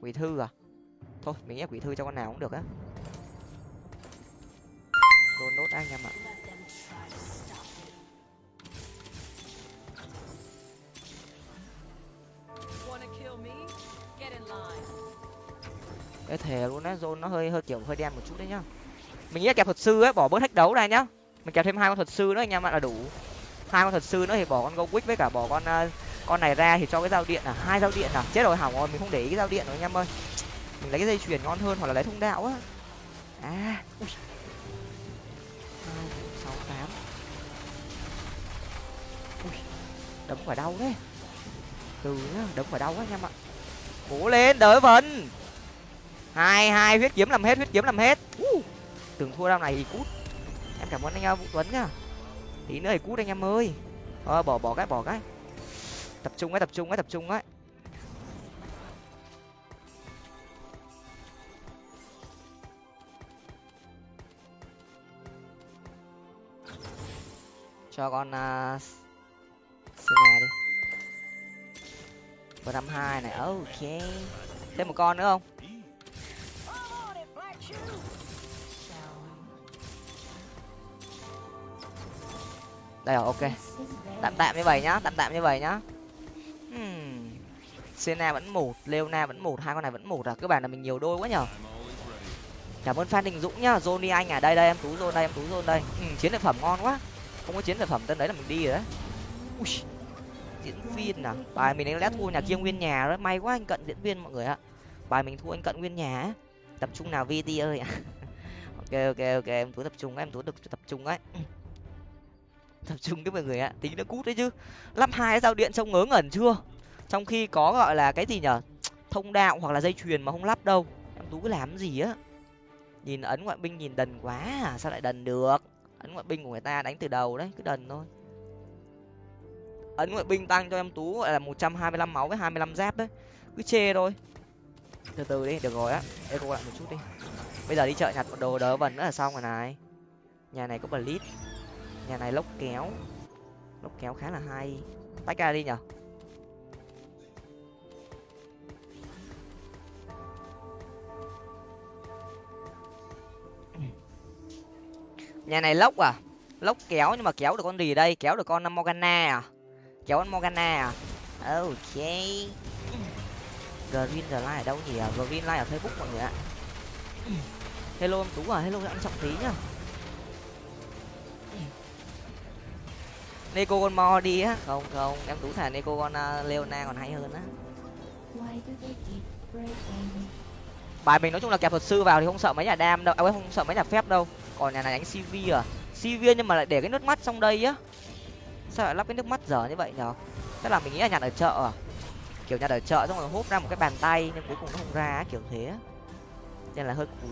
quỷ thư à? Thôi, mình ép quỷ thư cho con nào cũng được á. Roll nốt anh em ạ. Cái thề luôn á, zone nó hơi hơi kiểu hơi đen một chút đấy nhá. Mình nghĩ kẹp thuật sư ấy, bỏ bớt thách đấu ra nhá mình kéo thêm hai con thuật sư nữa anh em ạ là đủ. Hai con thuật sư nữa thì bỏ con go quick với cả bỏ con uh, con này ra thì cho cái dao điện à hai dao điện à. Chết rồi hỏng rồi mình không để ý cái dao điện rồi anh em ơi. Mình lấy cái dây chuyền ngon hơn hoặc là lấy thông đạo á. À ui. Hai sáu tám. Ui đấm phải đau đấy từ nhá đấm phải đau quá anh em ạ. Cố lên đỡ vần hai hai huyết kiếm làm hết huyết kiếm làm hết. Uh, tưởng thua đao này thì cút cảm ơn anh à, vũ tuấn nhá. Tí nữa thì cút anh em ơi. À, bỏ bỏ cái bỏ cái. Tập trung ấy tập trung ấy tập trung ấy. Cho con à, uh, Sina đi. Bờ năm hai này ok. Thêm một con nữa không? Đây rồi ok. Tạm tạm như vậy nhá tạm tạm như vậy nhá. Hmm. Sena vẫn một Leona vẫn một hai con này vẫn một à? Cơ bản là mình nhiều đôi quá nhở? Cảm ơn phan đình dũng nhá johnny anh à đây đây em tú zone đây em tú zone đây. Ừ, chiến lợi phẩm ngon quá. Không có chiến lợi phẩm tên đấy là mình đi rồi đấy. Ui, diễn viên à? Bài mình đánh lẽ thua nhà kia nguyên nhà đó may quá anh cận diễn viên mọi người ạ. Bài mình thua anh cận nguyên nhà tập trung nào vt ơi ok ok ok em tú tập trung em tú được tập trung ấy tập trung đấy mọi người ạ tính nó cút đấy chứ. Lắp hai giao điện trông ngớ ngẩn chưa? Trong khi có, gọi là, cái gì nhở? Thông đạo hoặc là dây chuyền mà không lắp đâu. Em tú cứ làm gì á? Nhìn ấn ngoại binh nhìn đần quá à sao lại đần được? Ấn ngoại binh của người ta đánh từ đầu đấy, cứ đần thôi. Ấn ngoại binh tăng cho em tú, gọi là, một trăm hai mươi lăm máu với hai mươi lăm giáp đấy. Cứ chê thôi. Từ từ đi, được rồi á. Eco lại một chút đi. Bây giờ đi chợ nhặt một đồ đỡ vần nữa là xong rồi này. Nhà này có blitz nhà này lốc kéo. Lốc kéo khá là hay. Tách ra đi nhở nhà này lốc à? Lốc kéo nhưng mà kéo được con gì đây? Kéo được con uh, morgana à? Kéo con morgana à? Ok. Green the line ở đâu nhỉ? Green line ở facebook mọi người ạ. Hello em tú à? Hello anh trọng tí nhá. Neko con mo đi á. Không không em tú thả Neko con uh, Leona còn hay hơn á. Bài mình nói chung là kẹp thuật sư vào thì không sợ mấy nhà đam đâu à, không sợ mấy nhà phép đâu. Còn nhà này đánh cv à? Cv nhưng mà lại để cái nước mắt trong đây á. Sao lại lắp cái nước mắt dở như vậy nhở? Tức là mình nghĩ là nhặt ở chợ à? Kiểu nhặt ở chợ xong rồi hút ra một cái bàn tay nhưng cuối cùng nó không ra kiểu thế nên là hơi cùi.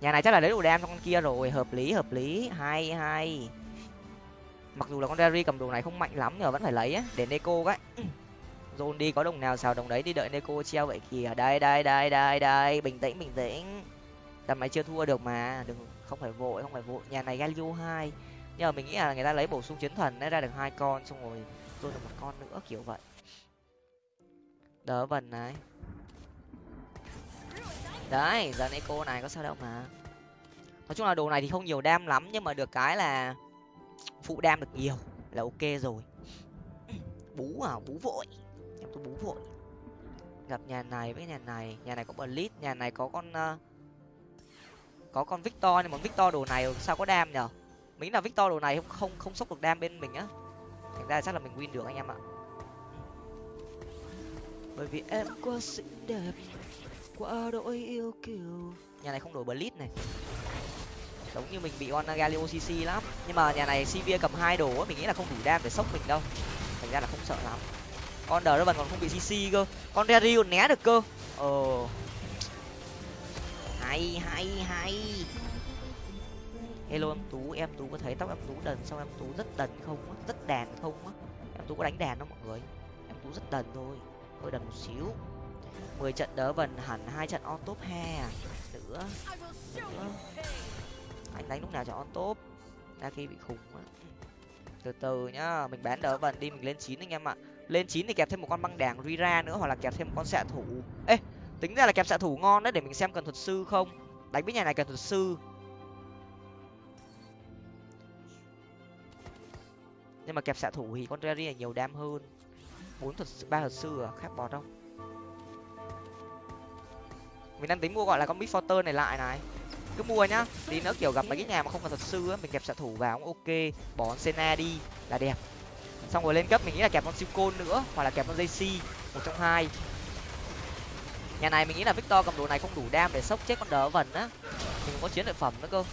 Nhà này chắc là lấy đồ đam cho con kia rồi, hợp lý hợp lý. Hay hay. Mặc dù là con Derry cầm đồ này không mạnh lắm nhưng mà vẫn phải lấy á, để Neko cái dồn đi có đồng nào xào đồng đấy, đi đợi Neko treo vậy kìa. Đây đây đây đây đây. Bình tĩnh bình tĩnh. Tầm này chưa thua được mà. Đừng, không phải vội, không phải vội. Nhà này Galio hai. Nhưng mà mình nghĩ là người ta lấy bổ sung chiến thần đã ra được hai con, xong rồi tôi được một con nữa, kiểu vậy. Đỡ vần này đấy giờ này cô này có sao đâu mà. Nói chung là đồ này thì không nhiều đam lắm nhưng mà được cái là phụ đam được nhiều là ok rồi. Bú à bú vội. Em tôi bú vội. Gặp nhà này với nhà này. Nhà này có blitz nhà này có con uh, có con victor nhưng mà victor đồ này sao có đam nhở? Mình là victor đồ này không không không sốc được đam bên mình á. Thành ra chắc là mình win được anh em ạ. Bởi vì em quá xinh đẹp quá đỗi yêu kiều nhà này không đổi blitz này. Giống như mình bị con galio cc lắm. Nhưng mà nhà này cv cầm hai đồ mình nghĩ là không đủ đam để sốc mình đâu. Thành ra là không sợ lắm. Con đờ vẫn còn không bị cc cơ. Con derry còn né được cơ. Ờ hay hay hay. Hello em tú em tú có thấy tóc em tú đần xong em tú rất đần không á? Rất đàn không á? Em tú có đánh đàn không mọi người? Em tú rất đần thôi. Hơi đần một xíu mười trận đỡ vần hẳn, hai trận on top he à nữa nữa. Anh đánh lúc nào cho on top? Ra khi bị khủng á từ từ nhá, mình bán đỡ vần đi, mình lên chín anh em ạ. Lên chín thì kẹp thêm một con băng đảng rira nữa, hoặc là kẹp thêm một con xạ thủ. Ê, tính ra là kẹp xạ thủ ngon đấy, để mình xem cần thuật sư không? Đánh với nhà này cần thuật sư. Nhưng mà kẹp xạ thủ thì con Jerry là nhiều đam hơn. Bốn thuật ba thuật sư à? Khác bọt không? Mình đang tính mua gọi là con big này lại này. Cứ mua nhá, tí nữa kiểu gặp mấy cái nhà mà không cần thuật sư á, mình kẹp xạ thủ vào cũng ok, bỏ con đi là đẹp. Xong rồi lên cấp mình nghĩ là kẹp con siêu côn nữa, hoặc là kẹp con jc một trong hai. Nhà này mình nghĩ là victor cầm đồ này không đủ đam để sốc chết con đỡ vần á. Mình có chiến lợi phẩm nữa cơ.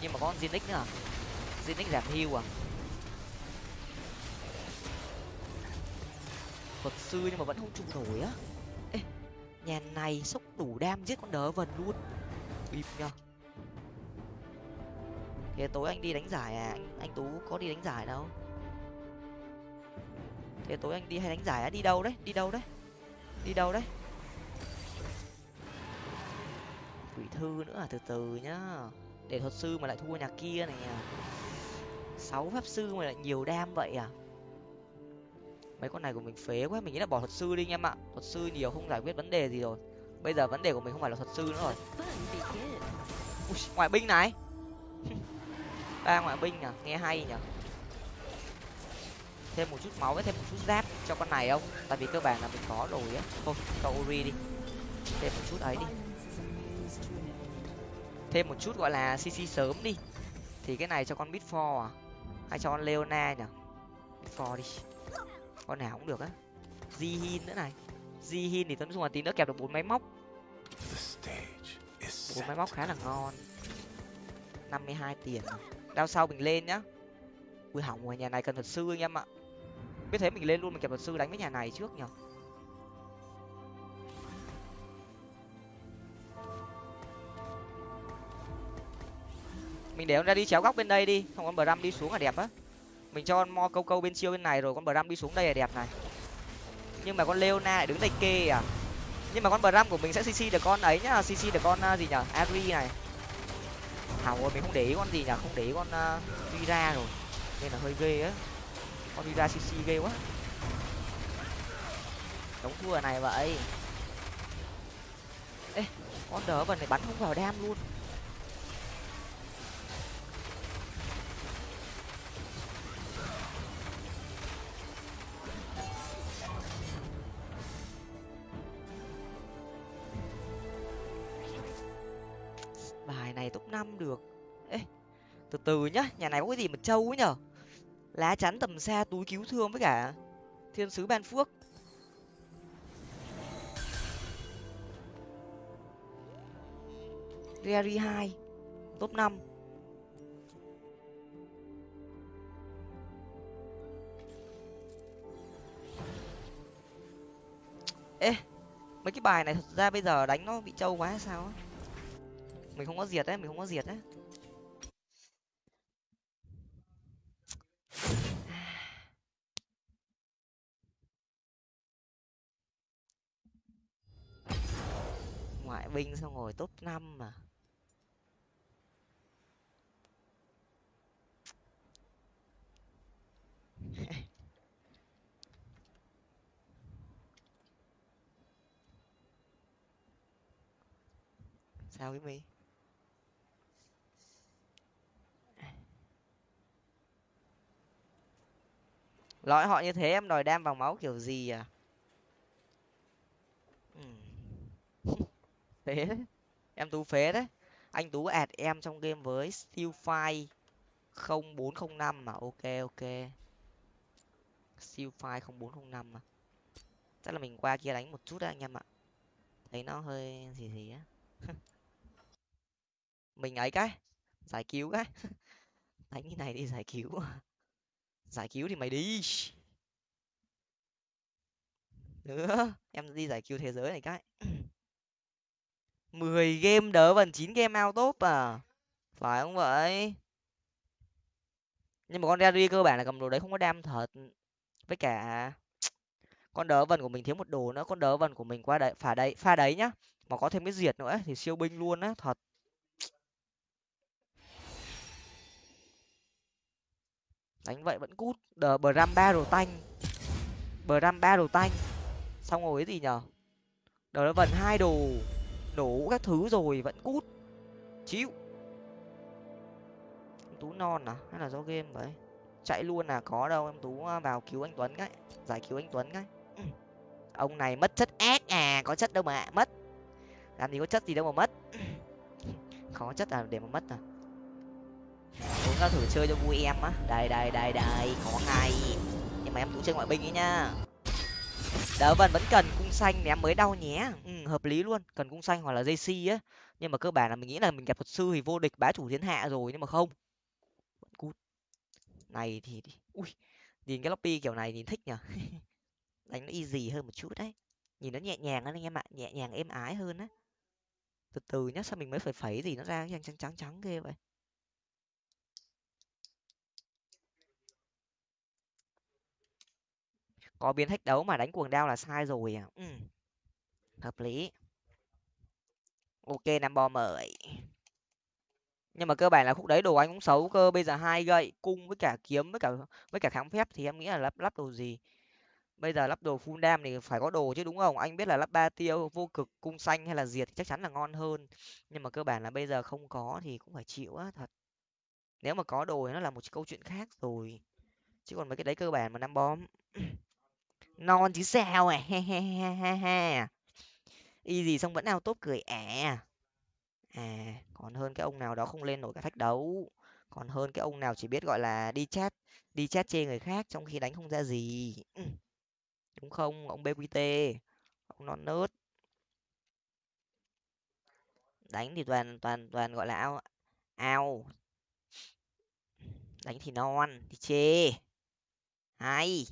Nhưng mà có con zinix nữa à? Zinix giảm hưu à? Thuật sư nhưng mà vẫn không trụ nổi á nhà này sốc đủ đam giết con đỡ vần luôn. Bịp nhá thế tối anh đi đánh giải à? Anh, anh tú có đi đánh giải đâu? Thế tối anh đi hay đánh giải á? Đi đâu đấy? Đi đâu đấy? Đi đâu đấy? Quỷ thư nữa à? Từ từ nhá. Để thuật sư mà lại thua nhà kia này à. Sáu pháp sư mà lại nhiều đam vậy à? Mấy con này của mình phế quá mình nghĩ là bỏ thuật sư đi anh em ạ. Thuật sư nhiều không giải quyết vấn đề gì rồi. Bây giờ vấn đề của mình không phải là thuật sư nữa rồi. Ui, ngoại binh này. Ba ngoại binh nhở nghe hay nhở thêm một chút máu với thêm một chút giáp cho con này không? Tại vì cơ bản là mình có rồi á. Thôi cho uri đi. Thêm một chút ấy đi. Thêm một chút gọi là cc sớm đi. Thì cái này cho con bitfor à? Hay cho con leona nhở bitfor đi con nào cũng được á. Jihin nữa này. Jihin thì tấn dung là tí nữa kẹp được bốn máy móc. Bốn máy móc khá là ngon. Năm mươi hai tiền đao sau mình lên nhá. Ui hỏng rồi nhà này cần thuật sư anh em ạ. Biết thế mình lên luôn mình kẹp luật sư đánh với nhà này trước nhở. Mình để ra đi chéo góc bên đây đi không con bờ đi xuống là đẹp á mình cho con mo câu câu bên siêu bên này rồi con bờ đi xuống đây là đẹp này. Nhưng mà con leona lại đứng đây kê à? Nhưng mà con bờ của mình sẽ cc được con ấy nhá cc được con uh, gì nhở? Agri này. Hỏng rồi mình không để ý con gì nhở? Không để ý con à, uh, ra rồi. Nên là hơi ghê á. Con đi ra cc ghê quá. Đóng thua này vậy. Ê con đỡ vần này bắn không vào đam luôn. Bài này top năm được. Ê, từ từ nhá, nhà này có cái gì mà trâu ấy nhở? Lá chắn tầm xa túi cứu thương với cả thiên sứ ban phước. Gary hai, top năm. Ê, mấy cái bài này thật ra bây giờ đánh nó bị trâu quá hay sao á? mình không có diệt đấy mình không có diệt đấy ngoại binh xong rồi top năm mà. Sao cái mi? Lõi họ như thế em đòi đam vào máu kiểu gì à? Phế. Đấy em tú phế đấy. Anh tú ạt em trong game với steel file không bốn không năm mà. Ok ok. Steel file không bốn không năm mà. Chắc là mình qua kia đánh một chút đấy anh em ạ. Thấy nó hơi gì gì á. Mình ấy cái. Giải cứu cái. Đánh cái này đi giải cứu giải cứu thì mày đi nữa em đi giải cứu thế giới này cái mười game đỡ vần chín game out top à phải không vậy nhưng mà con Rary cơ bản là cầm đồ đấy không có đam thật với cả con đỡ vần của mình thiếu một đồ nữa con đỡ vần của mình qua đấy pha đấy pha đấy nhá mà có thêm cái diệt nữa thì siêu binh luôn á thật đánh vậy vẫn cút. Đờ bờ ram ba đồ tanh. Bờ ram ba đồ tanh. Xong rồi cái gì nhở? Đờ, nó vần hai đồ. Nổ các thứ rồi, vẫn cút. Chịu. Tú non à? Hay là do game vậy? Chạy luôn là có đâu, em tú à, vào cứu anh tuấn cái. Giải cứu anh tuấn cái. Ông này mất chất ác à? Có chất đâu mà, mất. Làm gì có chất gì đâu mà mất. Khó chất à? Để mà mất à? Nó thử chơi cho vui em á. Đây đây đây đây có ngay. Nhưng mà em cũng chơi ngoại binh ấy nhá đỡ vần vẫn cần cung xanh thì em mới đau nhé. Ừ, hợp lý luôn cần cung xanh hoặc là dây si á. Nhưng mà cơ bản là mình nghĩ là mình gặp thuật sư thì vô địch bá chủ thiên hạ rồi nhưng mà không. Cút. Này thì ui nhìn cái lobby kiểu này nhìn thích nhở? Đánh nó easy hơn một chút đấy. Nhìn nó nhẹ nhàng hơn anh em ạ nhẹ nhàng êm ái hơn á. Từ từ nhá sao mình mới phải phẩy gì nó ra trắng trắng trắng ghê vậy? Có biến thách đấu mà đánh cuồng đao là sai rồi à? Ừ. hợp lý. Ok năm bo mời. Nhưng mà cơ bản là khúc đấy đồ anh cũng xấu cơ, bây giờ hai gậy cung với cả kiếm với cả với cả kháng phép thì em nghĩ là lắp lắp đồ gì? Bây giờ lắp đồ full dam thì phải có đồ chứ đúng không? Anh biết là lắp ba tiêu vô cực, cung xanh hay là diệt thì chắc chắn là ngon hơn. Nhưng mà cơ bản là bây giờ không có thì cũng phải chịu á, thật. Nếu mà có đồ thì nó là một câu chuyện khác rồi. Chứ còn mấy cái đấy cơ bản mà năm bom non chứ sao à? He he he he he, y gì xong vẫn ao tốt cười ẻ à còn hơn cái ông nào đó không lên nổi cả thách đấu. Còn hơn cái ông nào chỉ biết gọi là đi chat đi chat chê người khác trong khi đánh không ra gì. Đúng không? Ông bqt ông non nớt. Đánh thì toàn toàn toàn gọi là ao ao. Đánh thì non thì chê. Hay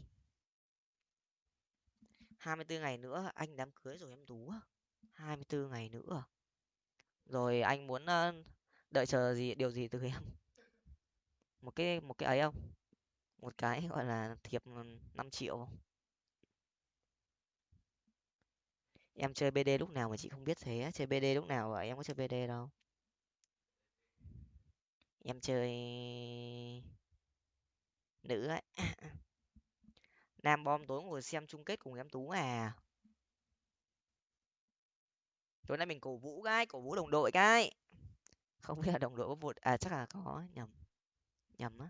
hai mươi bốn ngày nữa, anh đám cưới rồi em tú hai mươi bốn ngày nữa. Rồi anh muốn đợi chờ gì, điều gì từ em? Một cái một cái ấy không? Một cái gọi là thiệp năm triệu em chơi bd lúc nào mà chị không biết thế chơi bd lúc nào vậy em có chơi bd đâu. Em chơi nữ ấy nam bom tối ngồi xem chung kết cùng em tú à? Tối nay mình cổ vũ cái, cổ vũ đồng đội cái. Không biết là đồng đội có vụt à chắc là có, nhầm. Nhầm á.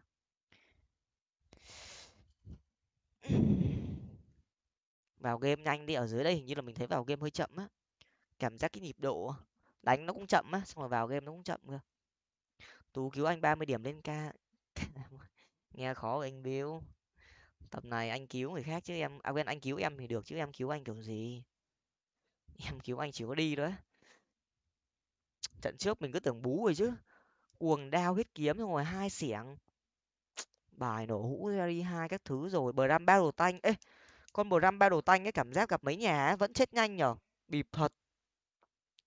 Vào game nhanh đi, ở dưới đây hình như là mình thấy vào game hơi chậm á. Cảm giác cái nhịp độ đánh nó cũng chậm á, xong rồi vào game nó cũng chậm cơ. Tú cứu anh ba mươi điểm lên ca. Nghe khó anh bill tầm này anh cứu người khác chứ em à quên anh cứu em thì được chứ em cứu anh kiểu gì? Em cứu anh chỉ có đi thôi trận trước mình cứ tưởng bú rồi chứ. Cuồng đao huyết kiếm xong rồi hai xẻng. Bài nổ hũ ra đi hai các thứ rồi. Bờ ram ba đồ tanh ê con bờ ram ba đồ tanh cái cảm giác gặp mấy nhà ấy, vẫn chết nhanh nhở? Bịp thật.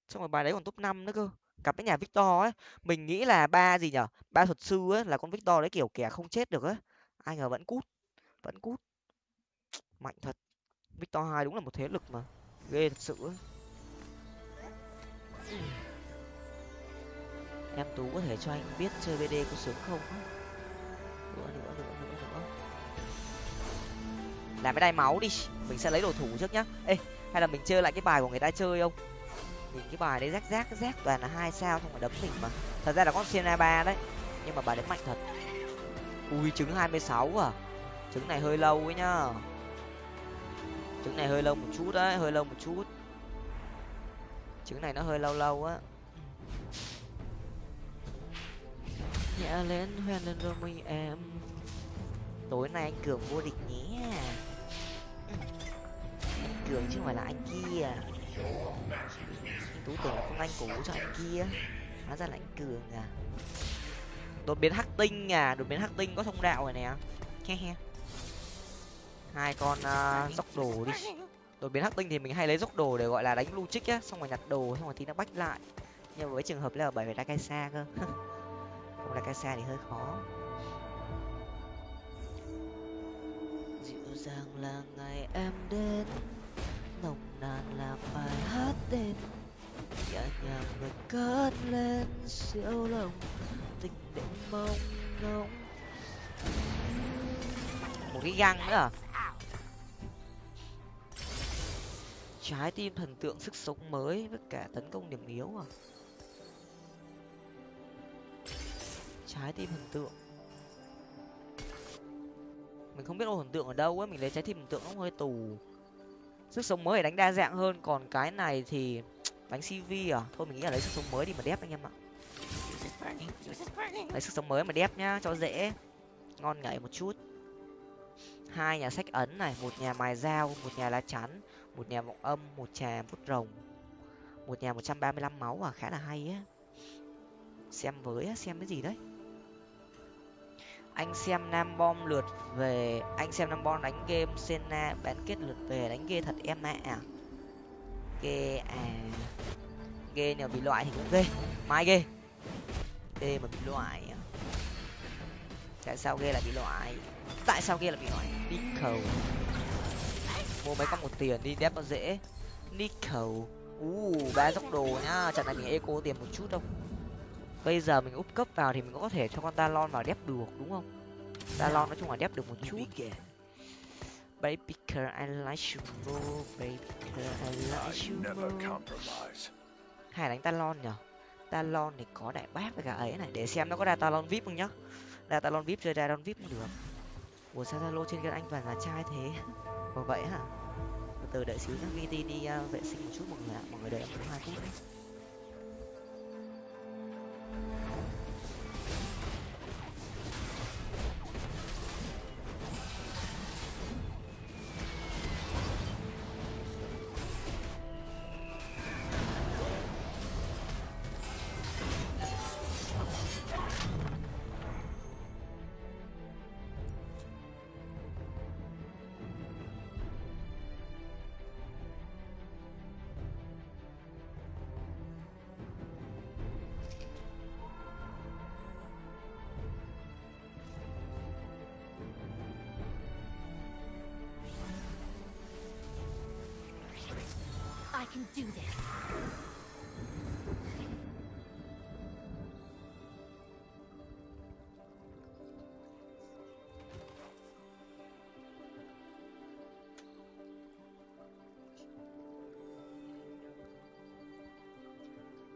Xong rồi bài đấy còn top năm nữa cơ. Gặp cái nhà victor ấy mình nghĩ là ba gì nhở? Ba thuật sư ấy là con victor đấy kiểu kẻ không chết được ấy. Ai ngờ vẫn cút vẫn cút mạnh thật. Victor hai đúng là một thế lực mà. Ghê thật sự ấy. em tú có thể cho anh biết chơi bd có sướng không nữa nữa nữa nữa nữa. Làm cái đai máu đi. Mình sẽ lấy đồ thủ trước nhá. Ê, hay là mình chơi lại cái bài của người ta chơi không? Nhìn cái bài đấy rác rác rác toàn là hai sao không phải đấm mình mà. Thật ra là con Siena ba đấy, nhưng mà bài đấy mạnh thật. Ui, trứng hai mươi sáu à trứng này hơi lâu ấy nhá. Trứng này hơi lâu một chút đấy, hơi lâu một chút. Trứng này nó hơi lâu lâu á. Nhẹ lên, hoen lên rồi mình em. Tối nay anh cường vô địch nhé. Anh cường chứ không phải là anh kia. Anh tú tưởng là không anh cũ cho anh kia. Hóa ra là anh cường à. Đột biến hắc tinh à đột biến hắc tinh có thông đạo rồi nè. He he hai con uh, dốc đồ đi. Đột biến hắc tinh thì mình hay lấy dốc đồ để gọi là đánh lưu trích á xong rồi nhặt đồ xong rồi thì nó bách lại. Nhưng với trường hợp là bởi vì đã cai xa cơ. Không là cai xa thì hơi khó. Dịu dàng là ngày em đến nồng nàn là bài hát tên nhẹ nhàng người cất lên siêu lòng tình định mong ngóng. Một cái găng nữa à trái tim thần tượng sức sống mới với cả tấn công điểm yếu à? Trái tim thần tượng. Mình không biết ô thần tượng ở đâu ấy, mình lấy trái tim thần tượng nó hơi tù. Sức sống mới để đánh đa dạng hơn, còn cái này thì đánh cv à? Thôi mình nghĩ là lấy sức sống mới đi mà đép anh em ạ. Lấy sức sống mới mà đép nhá, cho dễ. Ngon ngậy một chút. Hai nhà sách ấn này, một nhà mài dao, một nhà lá chắn một nhà vọng âm, một trà bút rồng, một nhà một trăm ba mươi lăm máu à khá là hay á. Xem với xem cái gì đấy. Anh xem nam bom lượt về, anh xem nam bom đánh game senna, bán kết lượt về đánh ghê thật em ạ. À. ghê à. Ghê nào bị loại thì cũng ghê. Mai ghê. Ghê mà bị loại à. tại sao ghê lại bị loại? Tại sao ghê lại bị loại? Nickel mua mấy con một tiền đi đép nó dễ. Nickel. U ba dốc đồ nhá. Trận này mình eco tiền một chút đâu. Bây giờ mình úp cấp vào thì mình có thể cho con talon vào đép được đúng không? Talon nói chung là đép được một chút. Baby girl I like you more. Baby girl I like you more. hay đánh talon nhở? Talon thì có đại bác với cả ấy này. Để xem nó có ra talon vip không nhá. Ra talon vip chơi ra talon vip cũng được ủa sao zalo trên kia anh toàn là trai thế. Có vậy hả? Từ đợi xíu nhá vt đi uh, vệ sinh một chút mọi người ạ. Mọi người đợi em hai phút đấy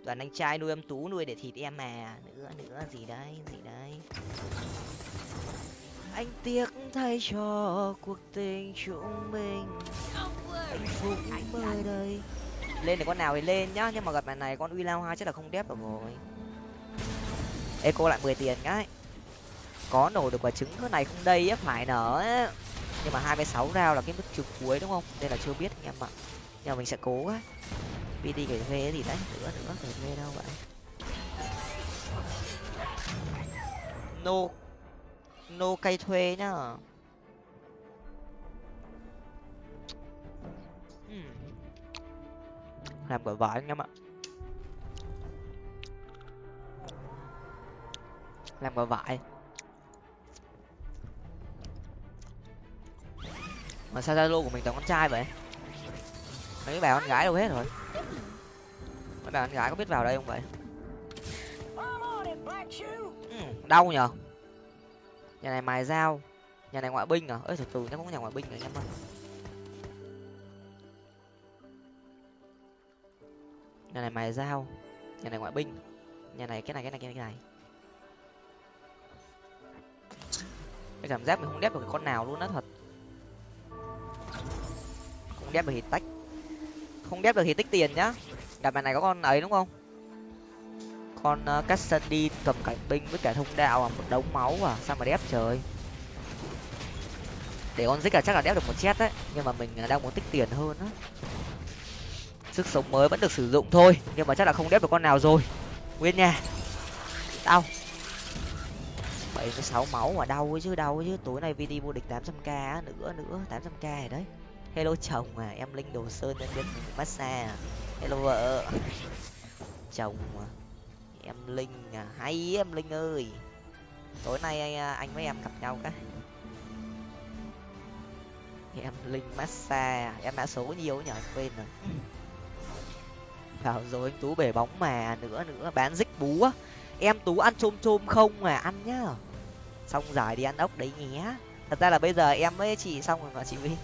toàn anh trai nuôi em tú nuôi để thịt em mà. Nữa nữa, gì đấy gì đấy. Anh tiếc thay cho cuộc tình chúng mình. Hạnh phúc mới đây. Lên để con nào thì lên nhá, nhưng mà gặp bạn này con uy lao hai chắc là không đép được rồi. Ê, cô lại mười tiền cái có nổ được quả trứng cái này không đây á, phải nở á. Nhưng mà hai mươi sáu rau là cái mức trục cuối đúng không? Nên là chưa biết anh em ạ. Nhưng mà mình sẽ cố á pd gửi thuê gì đấy nữa nữa gửi thuê đâu vậy no no cây thuê nhá. Hmm. làm quả vải anh em ạ. Làm quả vải mà sao zalo của mình toàn con trai vậy? Mấy bà con gái đâu hết rồi mấy bạn gái có biết vào đây không vậy? Ừ, đau nhở nhà này mài dao. Nhà này ngoại binh à? Ơi từ từ nó có nhà ngoại binh rồi anh em ơi. Nhà này mài dao. Nhà này ngoại binh. Nhà này cái này cái này cái này cái này. Cái cảm giác mình không đép được con nào luôn á thật. Không đép được thì tách không đép được thì tích tiền nhá. Đặt bài này có con ấy đúng không? Con ờ, uh, Cassidy cầm cảnh binh với cả thông đạo à một đống máu à sao mà đép trời. Để con dích là chắc là đép được một chết đấy nhưng mà mình ờ, đang muốn tích tiền hơn á. Sức sống mới vẫn được sử dụng thôi nhưng mà chắc là không đép được con nào rồi. Nguyên nha. Đau. Bảy mươi sáu máu mà đau ấy chứ đau ấy chứ. Tối nay vd vô địch tám trăm k nữa nữa tám trăm k rồi đấy hello chồng à em linh đồ sơn nhân viên massage à. Hello vợ. Chồng à em linh à hay em linh ơi. Tối nay à, anh với em gặp nhau cái. Em linh massage à, em đã số nhiều nhở, anh quên rồi. Vào rồi anh tú bể bóng mà, nữa nữa, bán dích bú á. Em tú ăn chôm chôm không mà, ăn nhá. Xong giải đi ăn ốc đấy nhé. Thật ra là bây giờ em với chị xong rồi mà chị vinh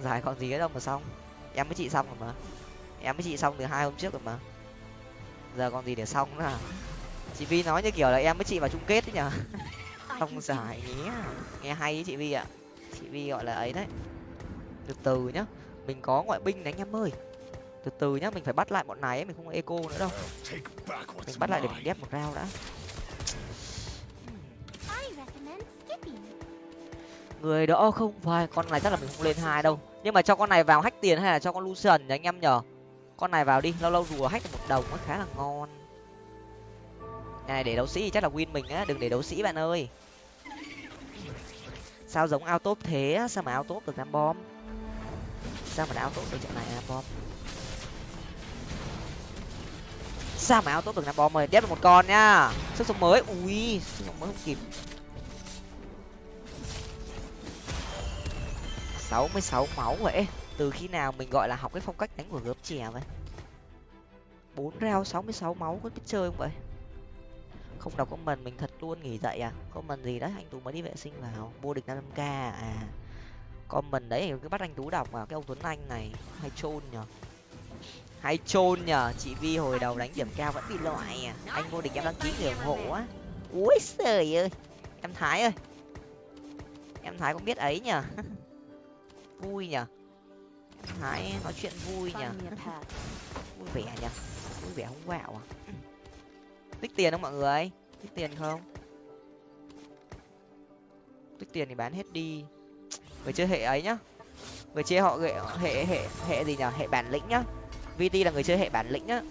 giải còn gì nữa đâu mà xong. Em với chị xong rồi mà. Em với chị xong từ hai hôm trước rồi mà. Giờ còn gì để xong nữa à? Chị vi nói như kiểu là em với chị vào chung kết ấy nhở không giải nhé. Nghe hay ý chị vi ạ. Chị vi gọi là ấy đấy. Từ từ nhá. Mình có ngoại binh đấy anh em ơi. Từ từ nhá, mình phải bắt lại bọn này ấy, mình không eco nữa đâu. Mình bắt lại để mình đép một rau đã. Người đó không phải, con này chắc là mình không lên hai đâu. Nhưng mà cho con này vào hách tiền hay là cho con lucian nhỉ anh em nhở con này vào đi, lâu lâu rùa hách một đồng nó khá là ngon. Này để đấu sĩ chắc là win mình á, đừng để đấu sĩ bạn ơi. Sao giống ao top thế sao mà ao top được nam bom? Sao mà ao top được trận này nam bom? Sao mà ao top được nam bom ơi đép được một con nhá sức sống mới, ui, sức sống mới không kịp. Sáu mươi sáu máu vậy từ khi nào mình, gọi là, học cái phong cách đánh của gớm chè vậy? Bốn rau sáu mươi sáu máu có biết chơi không vậy? Không đọc comment, mình thật luôn nghỉ dậy à? Comment gì đấy, anh tú mới đi vệ sinh vào. Vô địch năm k à? Comment đấy, cứ bắt anh tú đọc vào. Cái ông tuấn anh này, hay trôn nhở hay trôn nhở chị vi hồi đầu đánh điểm cao vẫn bị loại à? Anh vô địch em đăng ký người ủng hộ á. Ui trời ơi. Em thái ơi. Em thái cũng biết ấy nhở vui nhở thái nói chuyện vui nhở vui vẻ nhở vui vẻ không quạo à. Tích tiền không mọi người? Tích tiền không? Tích tiền thì bán hết đi. Người chơi hệ ấy nhá. Người chơi họ hệ hệ hệ hệ gì nhở hệ bản lĩnh nhá. Vt là người chơi hệ bản lĩnh nhá.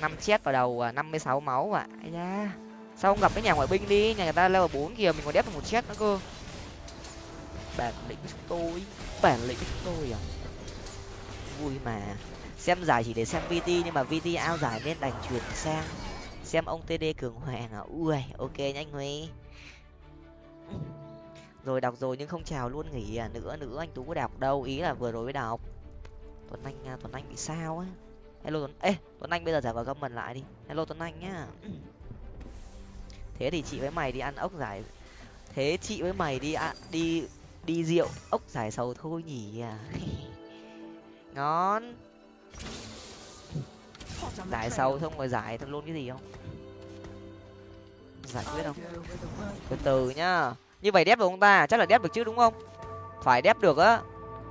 Năm chết vào đầu à, năm mươi sáu máu à. Ai da. Sao không gặp cái nhà ngoại binh đi? Nhà người ta level bốn kìa mình còn đép được một chết nữa cơ bản lĩnh chúng tôi bản lĩnh chúng tôi à? Vui mà. Xem giải chỉ để xem vt nhưng mà vt ao giải nên đành chuyển sang xem ông td cường hoàng à? Ui ok nhanh huy. Rồi đọc rồi nhưng không chào luôn nghỉ à? Nữa nữa anh tú có đọc đâu. Ý là vừa rồi mới đọc. Tuấn anh à, tuấn anh bị sao á? Hello tuấn ê tuấn anh bây giờ giải vào comment lại đi. Hello tuấn anh nhá. Thế thì chị với mày đi ăn ốc giải. Thế chị với mày đi à, đi đi rượu, ốc giải sầu thôi nhỉ? À. Ngon. Giải sầu xong rồi giải thằng luôn cái gì không? Giải quyết không? Từ từ nhá. Như vậy đép được ông ta? Chắc là đép được chứ, đúng không? Phải đép được á.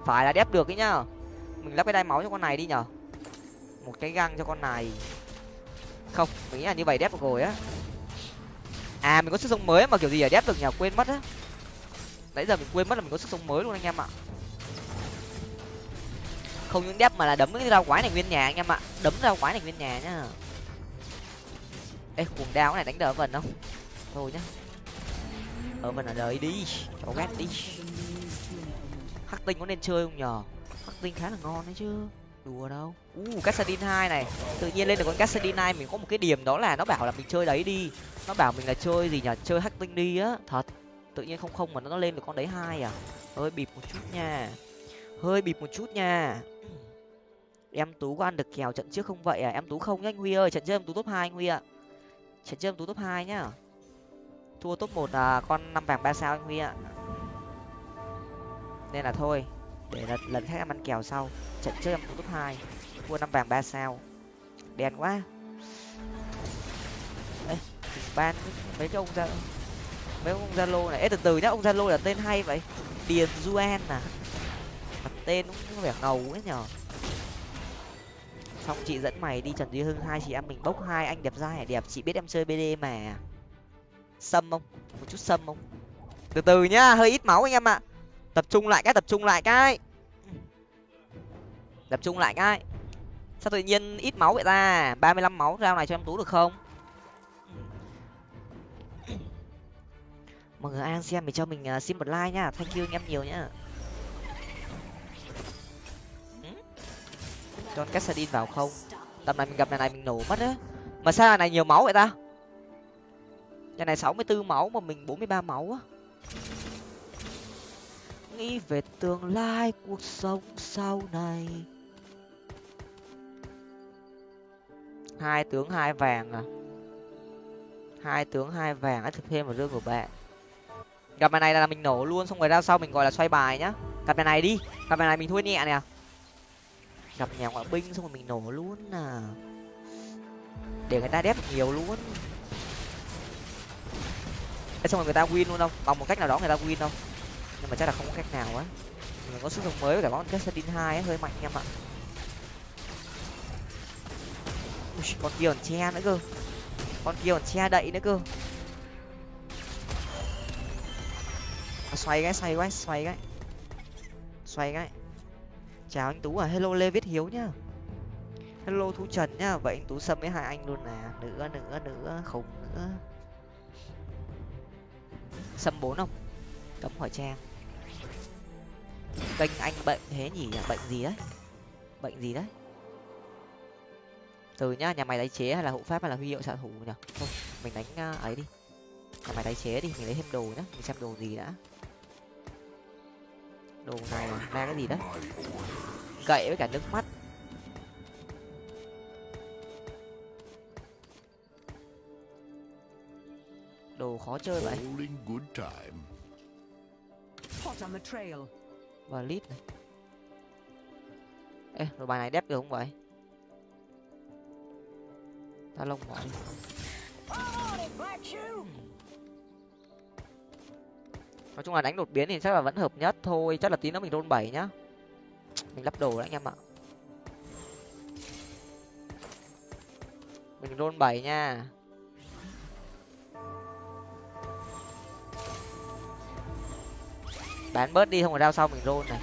Phải là đép được ấy nhá. Mình lắp cái đai máu cho con này đi nhở. Một cái găng cho con này. Không, mình nghĩ là như vậy đép được rồi á. À mình có sức sống mới mà kiểu gì ở đép được nhở quên mất á nãy giờ mình quên mất là mình có sức sống mới luôn anh em ạ. Không những đép mà là đấm cái rau quái này nguyên nhà anh em ạ. Đấm rau quái này nguyên nhà nhá. Ê cuồng đao này đánh đỡ vần không? Thôi nhá. Ờ, ở vần ở đời đi. Cho ghét đi. Hắc tinh có nên chơi không nhở hắc tinh khá là ngon đấy chứ. Đùa đâu. U uh, cassadin hai này. Tự nhiên lên được con cassadin hai mình có một cái điểm đó là nó bảo là mình chơi đấy đi. Nó bảo mình là chơi gì nhở chơi hắc tinh đi á. Thật tự nhiên không không mà nó lên được con đấy hai à? Hơi bịp một chút nha. Hơi bịp một chút nha. Em tú có ăn được kèo trận trước không vậy à? Em tú không nhá anh huy ơi trận trước em tú top hai anh huy ạ. Trận trước em tú top hai nhá. Thua top một là con năm vàng ba sao anh huy ạ. Nên là thôi để lần, lần khác em ăn kèo sau. Trận trước em tú top hai thua năm vàng ba sao. Đen quá. Ê, ban mấy cái ông ra mấy ông zalo này. Ê, từ từ nhá ông zalo là tên hay vậy? Điền duan à? Mặt tên cũng có vẻ ngầu ấy nhở xong chị dẫn mày đi trần duy hưng hai chị em mình bốc hai anh đẹp dai đẹp. Chị biết em chơi bd mà. Sâm không? Một chút sâm không? Từ từ nhá hơi ít máu anh em ạ. Tập trung lại cái tập trung lại cái. Tập trung lại cái. Sao tự nhiên ít máu vậy ta? Ba mươi lăm máu rao này cho em tú được không? Mọi người an xem thì cho mình uh, xin một like nhá. Thank you anh em nhiều nhá. Ừ. cho Cassadin vào không? Tầm này mình gặp này này mình nổ mất á. Mà sao này, này nhiều máu vậy ta? Nhà này sáu mươi 64 máu mà mình bốn mươi ba máu á. Nghĩ về tương lai cuộc sống sau này. Hai tướng hai vàng à? Hai tướng hai vàng đã thực thêm vào rương của bạn gặp bài này là mình nổ luôn xong rồi ra sau mình gọi là xoay bài nhá. Gặp bài này đi. Gặp bài này mình thua nhẹ nè à. gặp nhà ngoại binh xong rồi mình nổ luôn à. Để người ta đép nhiều luôn. Xong rồi người ta win luôn không? Bằng một cách nào đó người ta win không? Nhưng mà chắc là không có cách nào á. Mình có sức sống mới với cả món Cassadin hai ấy, hơi mạnh em ạ. Ui, con kia còn che nữa cơ. Con kia còn che đậy nữa cơ. À, xoay cái xoay cái xoay cái. Xoay cái. Chào anh tú à hello lê viết hiếu nhá. Hello thu trần nhá vậy anh tú xâm với hai anh luôn nè. Nữa nữa nữa khủng nữa. Xâm bốn không? Cấm hỏi trang. Kênh anh bệnh thế nhỉ? Bệnh gì đấy? Bệnh gì đấy? Từ nhá nhà mày tái chế hay là hộ pháp hay là huy hiệu xạ thủ nhỉ? Thôi mình đánh à, ấy đi. Nhà mày tái chế đi mình lấy thêm đồ nhá mình xem đồ gì đã đồ này ra cái gì đấy gậy với cả nước mắt. Đồ khó chơi vậy. All in good time. Hot on the trail. và lít này. Ê rồi bài này đép được không vậy? Ta lông bỏ nói chung là đánh đột biến thì chắc là vẫn hợp nhất thôi, chắc là tí nữa mình roll bảy nhá. Mình lắp đồ đấy anh em ạ. Mình roll bảy nha. Bán bớt đi, không phải đao sau mình roll này.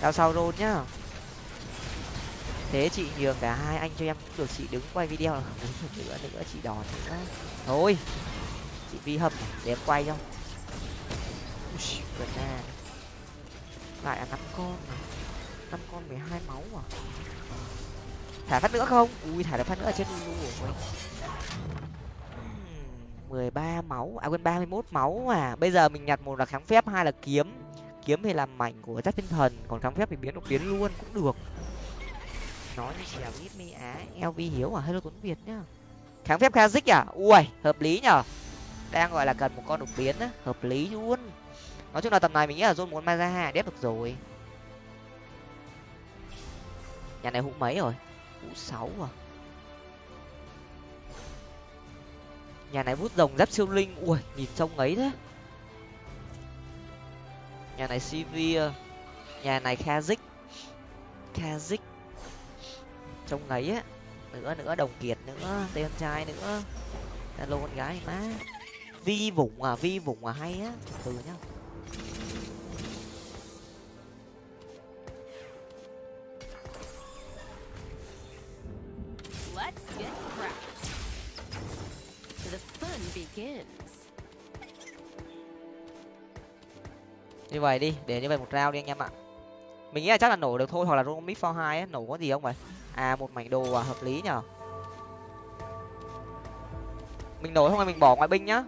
Đao sau roll nhá thế chị nhường cả hai anh cho em cũng được chị đứng quay video là đứng nữa nữa chị đòn nữa thôi chị vi hầm để em quay cho. Ui, gần nè lại là năm con năm con mười hai máu à? Thả phát nữa không? Ui thả được phát nữa ở trên lulu rồi. Mười ba máu à quên ba mươi mốt máu à bây giờ mình nhặt một là kháng phép hai là kiếm. Kiếm thì làm mảnh của giáp tinh thần còn kháng phép thì biến đột biến luôn cũng được nói như chèo ít mi á. Lv hiếu à? Hello tuấn việt nhá. Kháng phép kazik à? Ui, hợp lý nhở đang gọi là cần một con đột biến á. Hợp lý luôn. Nói chung là tầm này mình nghĩ là zone muốn maza đép được rồi. Nhà này hũ mấy rồi? Hũ sáu à? Nhà này bút rồng giáp siêu linh. Ui, nhìn trông ấy thế. Nhà này cv nhà này kazik kazik trông ấy á. Nữa nữa đồng kiệt nữa tên trai nữa. Alo con gái má. Vi vụng à vi vụng à hay á. Từ nhá. Như vậy đi để như vậy một round đi anh em ạ. Mình nghĩ là chắc là nổ được thôi hoặc là roll mid for hai nổ có gì không vậy à một mảnh đồ à hợp lý nhở? Mình nổi không là mình bỏ ngoại binh nhá.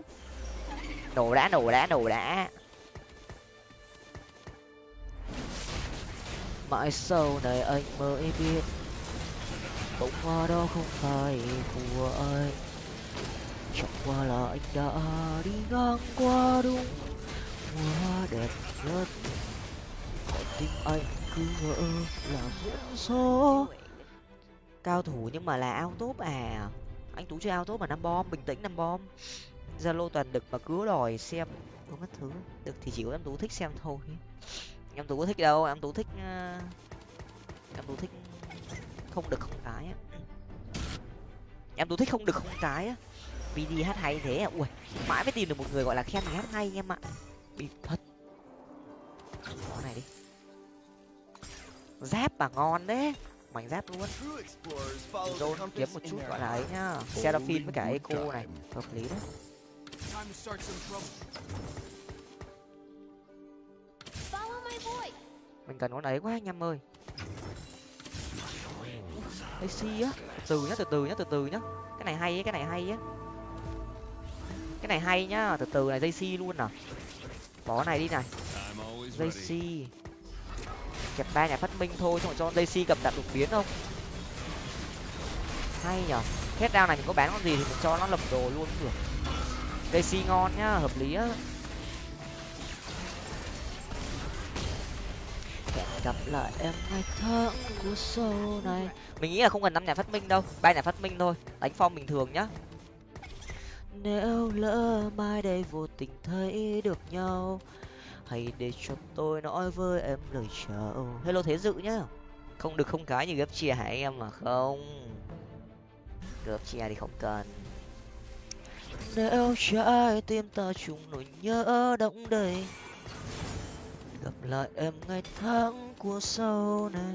Nổ đã nổ đã nổ đã. Mãi sau này anh mới biết bông hoa đó không phải của anh. Chẳng qua là anh đã đi ngang qua đúng quá đẹp nhất. Còn tim anh cứ ngỡ là duyên số cao thủ nhưng mà là ao top à. Anh tú chơi ao top mà năm bom bình tĩnh năm bom zalo toàn đực mà cứ đòi xem. Có mất thứ. Được thì chỉ có em tú thích xem thôi. Em tú có thích đâu, em tú thích ờ, em tú thích không được không cái á. Em tú thích không được không cái á. Vì đi hát hay thế à. Ui, mãi mới tìm được một người gọi là khen hát hay em ạ. Bị thật. Đó này đi. Giáp mà ngon đấy mảnh giáp luôn. Zone kiếm một chút gọi là ấy nhá. Seraphine với cả Echo này hợp lý đấy. Mình cần con ấy quá anh em ơi. AC á. Từ nhá từ từ nhá từ từ nhá. Cái này hay ấy cái này hay á cái này hay nhá. Từ từ này dây si luôn à. Bỏ này đi này. Dây si kẹp ba nhà phát minh thôi, xong rồi cho Daisy cầm đạn đột biến không? Hay nhở? Hết đao này mình có bán con gì thì mình cho nó lập đồ luôn được Daisy ngon nhá, hợp lý á. Gặp lại em ngày tháng của sau này. Mình nghĩ là không cần năm nhà phát minh đâu, ba nhà phát minh thôi, đánh phong bình thường nhá. Nếu lỡ mai đây vô tình thấy được nhau hãy để cho tôi nói với em lời chào ừ, hello thế dự nhá. Không được, không cái như gấp chia hả em mà không? Gấp chia thì không cần. Nếu trái tim ta chung nỗi nhớ động đầy, gặp lại em ngày tháng của sau này.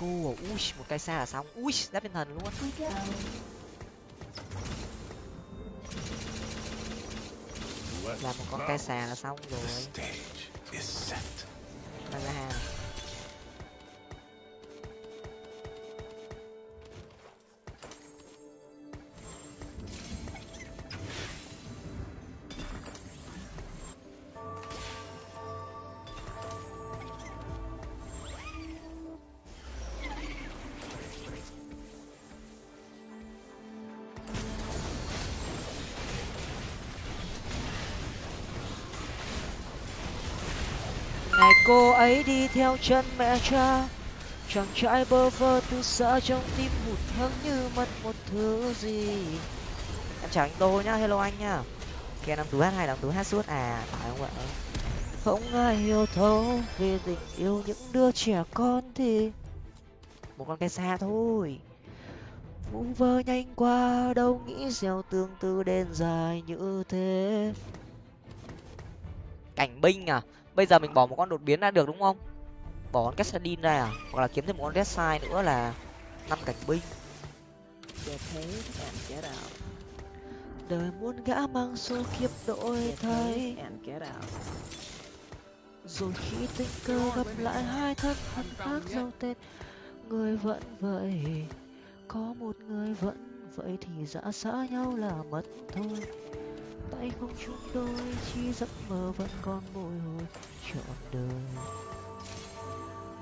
À, ui một cây xa là xong. Ui giáp tinh thần luôn. Làm một con cây xà là xong rồi. Ra ấy đi theo chân mẹ cha. Chàng trai bơ vơ tư xa trong tim hụt hẫng như mất một thứ gì. Em chào anh tô nhá, hello anh nhá. Kia năm tú hát hay năm tú hát suốt à? Phải không ạ? Không ai hiểu thấu về tình yêu những đứa trẻ con thì một con cái xa thôi. Vũ vơ nhanh qua, đâu nghĩ gieo tương tư đen dài như thế. Cảnh binh à? Bây giờ mình bỏ một con đột biến ra được đúng không? Bỏ con Cassadin ra à? Hoặc là kiếm thêm một con Red Side nữa là năm cảnh binh. Đời muốn gã mang số kiếp đổi thay. rồi khi tình cờ gặp lại hai thân phận khác giàu tên người vẫn vậy. Có một người vẫn vậy thì dã xã nhau là mất thôi tay không chung đôi chi giấc mơ vẫn còn bồi hồi trọn đời.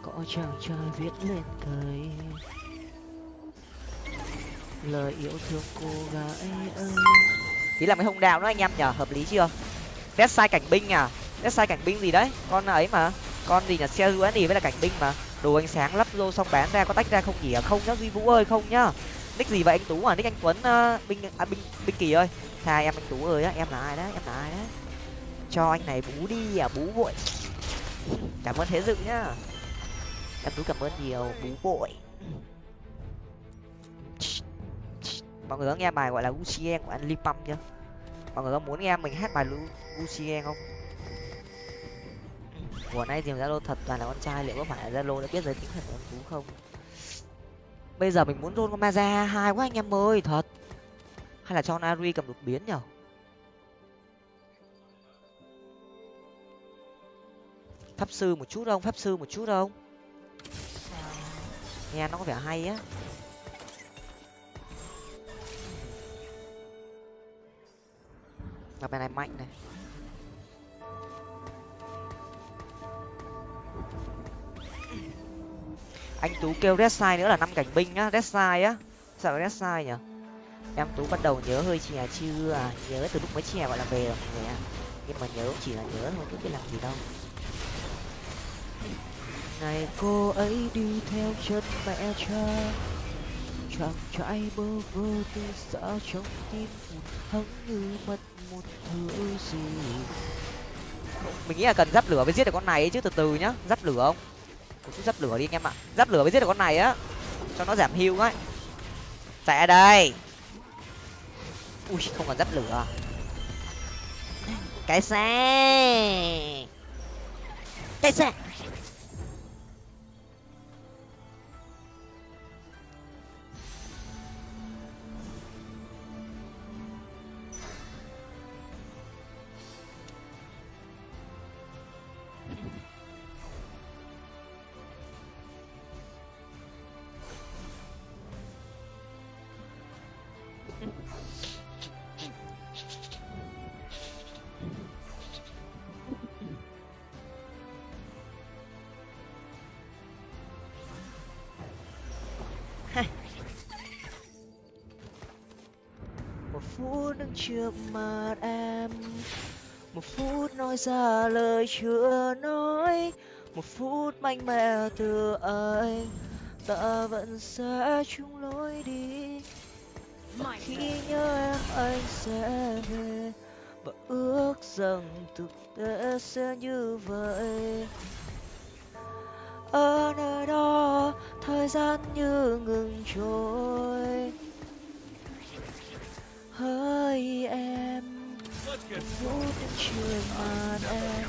Có chàng trai viết lên cây lời yêu thương cô gái ơi. Tí là mấy hông đào nữa anh em nhở hợp lý chưa? Test sai cảnh binh à? Test sai cảnh binh gì đấy? Con ấy mà. Con gì là xe du với là cảnh binh mà. Đồ ánh sáng lắp vô xong bán ra có tách ra không nhỉ? Không nhá duy vũ ơi không nhá. Nick gì vậy anh tú à? Nick anh tuấn uh, binh à, binh binh kỳ ơi tha em anh tú ơi á, em là ai đấy, em là ai đấy? Cho anh này bú đi à bú vội. Cảm ơn thế dự nhá. Em tú cảm ơn nhiều, bú vội. Mọi người có nghe bài gọi là Lucien của anh Lipam chưa? Mọi người có muốn nghe mình hát bài Lucien không? Của nay tìm zalo thật toàn là con trai, liệu có phải là zalo đã biết giới tính thật của anh tú không? Bây giờ mình muốn rôn con maza hai quá anh em ơi, thật hay là cho nari cầm đột biến nhở? Pháp sư một chút không? Pháp sư một chút không? Nghe nó có vẻ hay á. Gặp bài này mạnh này. Anh tú kêu red side nữa là năm cảnh binh á. Red side á. Sao red side nhở? Em tú bắt đầu nhớ hơi chè chưa à nhớ từ lúc mới chè gọi là về rồi mọi người ạ. Nhưng mà nhớ chỉ là nhớ thôi chứ biết làm gì đâu. Ngày cô ấy đi theo chân mẹ cha. Chàng trai bơ vơ tư xã trong tim hẫng như mất một thứ gì. Mình nghĩ là cần dắp lửa mới giết được con này ấy chứ từ từ nhá. Dắp lửa không? Một chút dắp lửa đi anh em ạ. Dắp lửa mới giết được con này á. Cho nó giảm hưu ấy chạy đây ui không còn giáp lửa à? cái xe! Cái xe! Trước mặt em. Một phút nói ra lời chưa nói, một phút mạnh mẽ từ anh ta vẫn sẽ chung lối đi. Khi nhớ em, anh sẽ về. Và ước rằng thực tế sẽ như vậy. Ở nơi đó, thời gian như ngừng trôi hỡi em. Phút trước mặt em.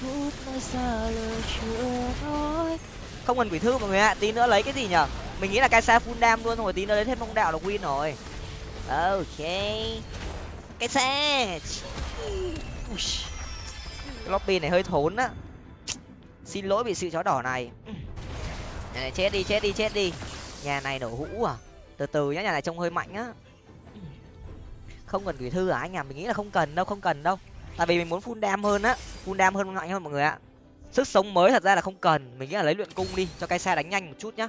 phút nói ra lời chưa nói. Không cần quỷ thư mọi người ạ tí nữa lấy cái gì nhở? Mình nghĩ là cái xa full đam luôn rồi tí nữa lấy thêm phong đạo là win rồi. Ok. Cái xe lobby này hơi thốn á. Xin lỗi vì sự chó đỏ này. Nhà này chết đi chết đi chết đi. Nhà này nổ hũ à. Từ từ nhá nhà này trông hơi mạnh á không cần gửi thư à anh à? Mình nghĩ là không cần đâu, không cần đâu. Tại vì mình muốn full đam hơn á, full đam hơn mạnh hơn mọi người ạ. Sức sống mới thật ra là không cần. Mình nghĩ là lấy luyện cung đi, cho cái xe đánh nhanh một chút nhá.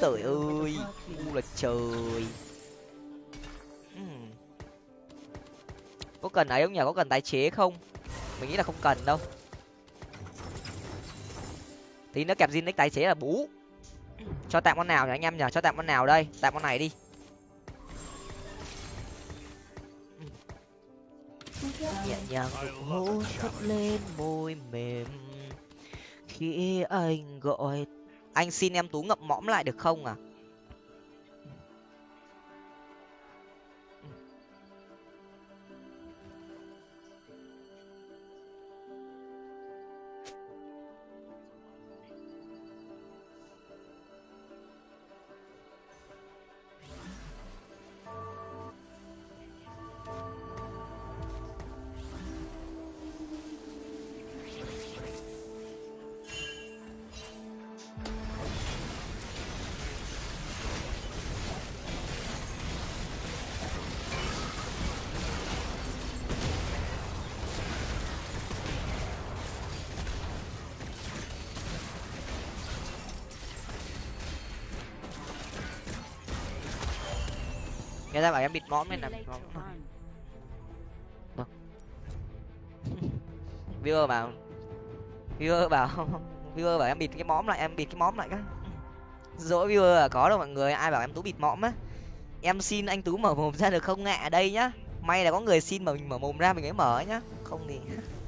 Trời ơi u là trời. Hmm. Có cần ấy không nhỉ? Có cần tái chế không? Mình nghĩ là không cần đâu. Tí nữa kẹp Zinix tái chế là bú. Cho tạm con nào nhỉ anh em nhỉ? Cho tạm con nào đây? Tạm con này đi. Nhẹ nhàng nụ hôn thấp lên môi mềm. Khi anh gọi, anh xin em tú ngậm mõm lại được không à? Ta bảo em bịt mõm nên là bịt mõm viewer bảo viewer bảo viewer bảo em bịt cái mõm lại em bịt cái mõm lại cái dỗi viewer là có đâu mọi người ai bảo em tú bịt mõm á? Em xin anh tú mở mồm ra được không? Ạ đây nhá. May là có người xin mà mình mở mồm ra mình mới mở nhá. Không thì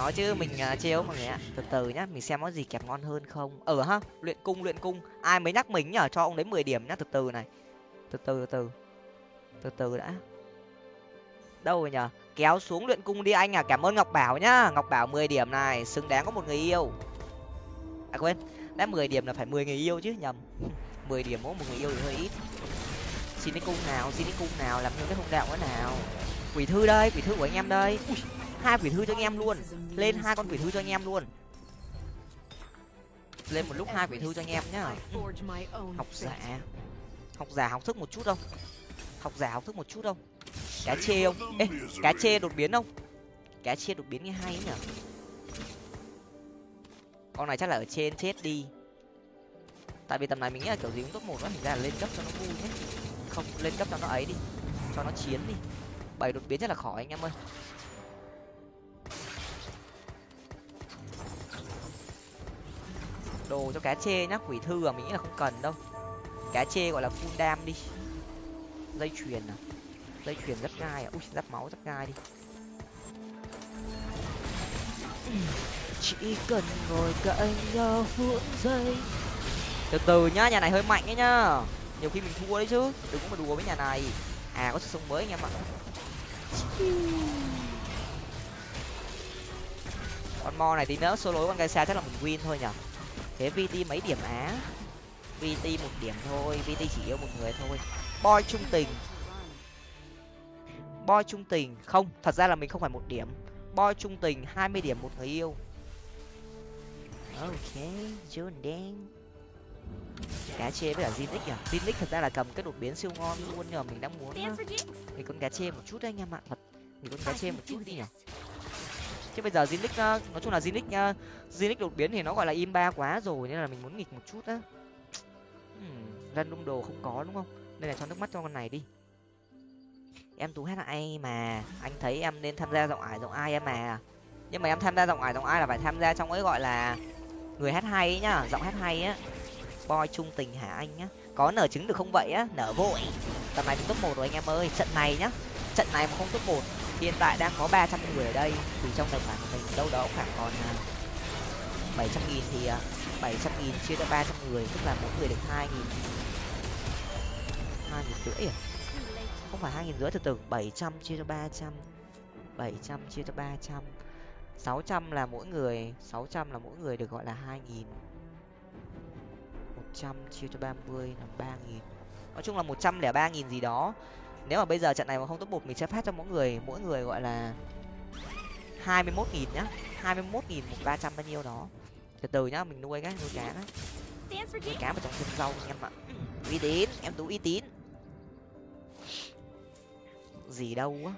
nói chứ mình à, uh, trêu mọi người ạ. Từ từ nhá mình xem có gì kẹp ngon hơn không. Ở ha luyện cung luyện cung. Ai mới nhắc mình nhở? Cho ông đấy mười điểm nhá từ từ này. Từ từ từ từ. Từ đã. Đâu rồi nhở? Kéo xuống luyện cung đi anh à cảm ơn ngọc bảo nhá. Ngọc bảo mười điểm này xứng đáng có một người yêu. À quên đã mười điểm là phải mười người yêu chứ nhầm. Mười điểm mỗi một người yêu thì hơi ít. Xin cái cung nào xin cái cung nào làm như cái hung đạo cái nào. Quỷ thư đây quỷ thư của anh em đây. Ui, hai quỷ thư cho anh em luôn. Lên hai con quỷ thư cho anh em luôn. Lên một lúc hai quỷ thư cho anh em nhá. Học giả. Học giả học thức một chút không? Học giả học thức một chút không? Cá chê không? Ê, cá chê đột biến không? Cá chê đột biến nghe hay ấy nhở? Con này chắc là ở trên chết đi. Tại vì tầm này mình nghĩ là kiểu gì cũng top một đó thành ra là lên cấp cho nó vui nhé không, lên cấp cho nó ấy đi. Cho nó chiến đi. Bảy đột biến chắc là khỏi anh em ơi. Đồ cho cá chê nhá, quỷ thư à mình nghĩ là không cần đâu. Cá chê gọi là full đam đi. Dây chuyền à? Dây chuyền rất gai à? Ui, giáp máu rất gai đi. Chỉ cần ngồi cạnh nhau phút giây. Từ từ nhá, nhà này hơi mạnh ấy nhá. Nhiều khi mình thua đấy chứ. Đừng có mà đùa với nhà này. À có sự sống mới anh em ạ. Con mo này tí nữa, solo con gai xa chắc là mình win thôi nhở thế vt mấy điểm á? Vt một điểm thôi vt chỉ yêu một người thôi. Boy trung tình. Boy trung tình. Không thật ra là mình không phải một điểm. Boy trung tình hai mươi điểm một người yêu. Ok jordan đen cá chê với cả Zinix à Zinix thật ra là cầm cái đột biến siêu ngon luôn mà mình đang muốn Jinx. thì con cá chê một chút đấy anh em ạ. Thật thì con cá chê một chút đi nhỉ chứ bây giờ Zinix ờ, nói chung là Zinix nha ờ, Zinix đột biến thì nó gọi là im ba quá rồi nên là mình muốn nghịch một chút á. Hmm, đung đồ không có đúng không? Nên là cho nước mắt cho con này đi. Em tú hát ai mà? Anh thấy em nên tham gia giọng ải giọng ai em mà? Nhưng mà em tham gia giọng ải giọng ai là phải tham gia trong ấy gọi là người hát hay ấy nhá giọng hát hay á. Boy trung tình hả anh nhá? Có nở trứng được không vậy á? Nở vội. Tầm này mình top một rồi anh em ơi trận này nhá. Trận này mà không top một hiện tại đang có 300 người ở đây, thì trong tài khoản của mình đâu đó khoảng còn à, 700 nghìn thì à, 700 nghìn chia cho 300 người, tức là mỗi người được 2 nghìn 2 nghìn rưỡi à? Không phải 2 nghìn rưỡi, từ từ 700 chia cho 300 700 chia cho 300 600 là mỗi người 600 là mỗi người được gọi là 2 nghìn 100 chia cho 30 là 3 nghìn. Nói chung là 103 nghìn gì đó nếu mà bây giờ trận này mà không top một mình sẽ phát cho mỗi người mỗi người gọi là hai mươi mốt nghìn nhá. hai mươi mốt nghìn một ba trăm bao nhiêu đó. Từ từ nhá mình nuôi cái nuôi cá đấy nuôi cá vào trong chân rau anh em ạ. Uy tín em tú uy tín. Gì đâu á.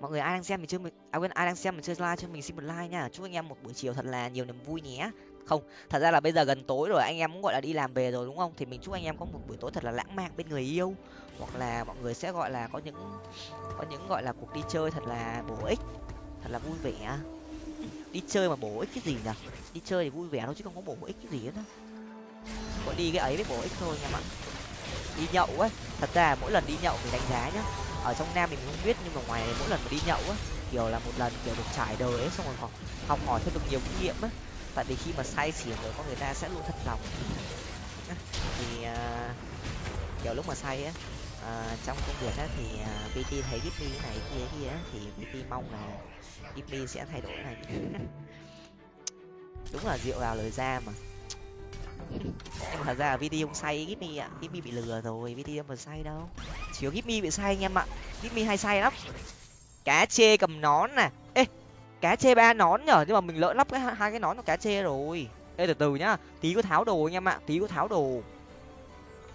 Mọi người ai đang xem mình chưa mình à quên ai đang xem mình chơi like cho mình xin một like nha. Chúc anh em một buổi chiều thật là nhiều niềm vui nhé không, thật ra là bây giờ gần tối rồi, anh em cũng, gọi là, đi làm về rồi, đúng không? Thì mình chúc anh em có một buổi tối thật là lãng mạn bên người yêu. Hoặc là mọi người sẽ, gọi là, có những có những, gọi là, cuộc đi chơi thật là bổ ích, thật là vui vẻ. Đi chơi mà bổ ích cái gì nhỉ? Đi chơi thì vui vẻ thôi chứ không có bổ ích cái gì hết á. Gọi đi cái ấy mới bổ ích thôi nha bạn đi nhậu á thật ra mỗi lần đi nhậu mình đánh giá nhá, ở trong nam mình không biết nhưng mà ngoài mỗi lần mà đi nhậu á, kiểu là một lần, kiểu, được trải đời ấy, xong rồi học học hỏi thêm được nhiều kinh nghiệm á tại vì khi mà say xỉn rồi con người ta sẽ luôn thật lòng. Thì uh, kiểu lúc mà say á uh, trong công việc á thì à, uh, pt thấy Gipmy này kia kia á thì pt mong là Gipmy sẽ thay đổi này. Đúng là rượu vào lời ra mà. Em thật ra là VT không say Gipmy ạ. Gipmy bị lừa rồi VT không phải say đâu. Chỉ có Gipmy bị say anh em ạ. Gipmy hay say lắm. Cá chê cầm nón nè cá chê ba nón nhở? Nhưng mà mình lỡ lắp cái hai cái nón của cá chê rồi. Ê từ từ nhá. Tí có tháo đồ anh em ạ tí có tháo đồ.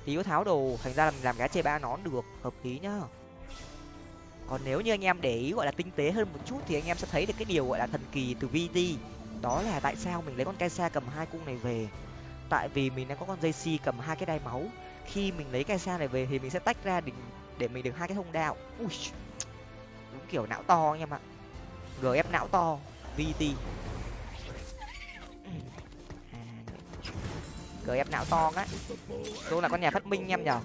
Tí có tháo đồ. Thành ra là mình làm cá chê ba nón được. Hợp lý nhá. Còn nếu như anh em để ý gọi là tinh tế hơn một chút thì anh em sẽ thấy được cái điều gọi là thần kỳ từ vd đó là tại sao mình lấy con Kaisa cầm hai cung này về. Tại vì mình đang có con dây si cầm hai cái đai máu. Khi mình lấy Kaisa này về thì mình sẽ tách ra để, để mình được hai cái thông đạo. Ui đúng kiểu não to anh em ạ gf não to. Vt gf não to á. Luôn là con nhà phát minh em nhở.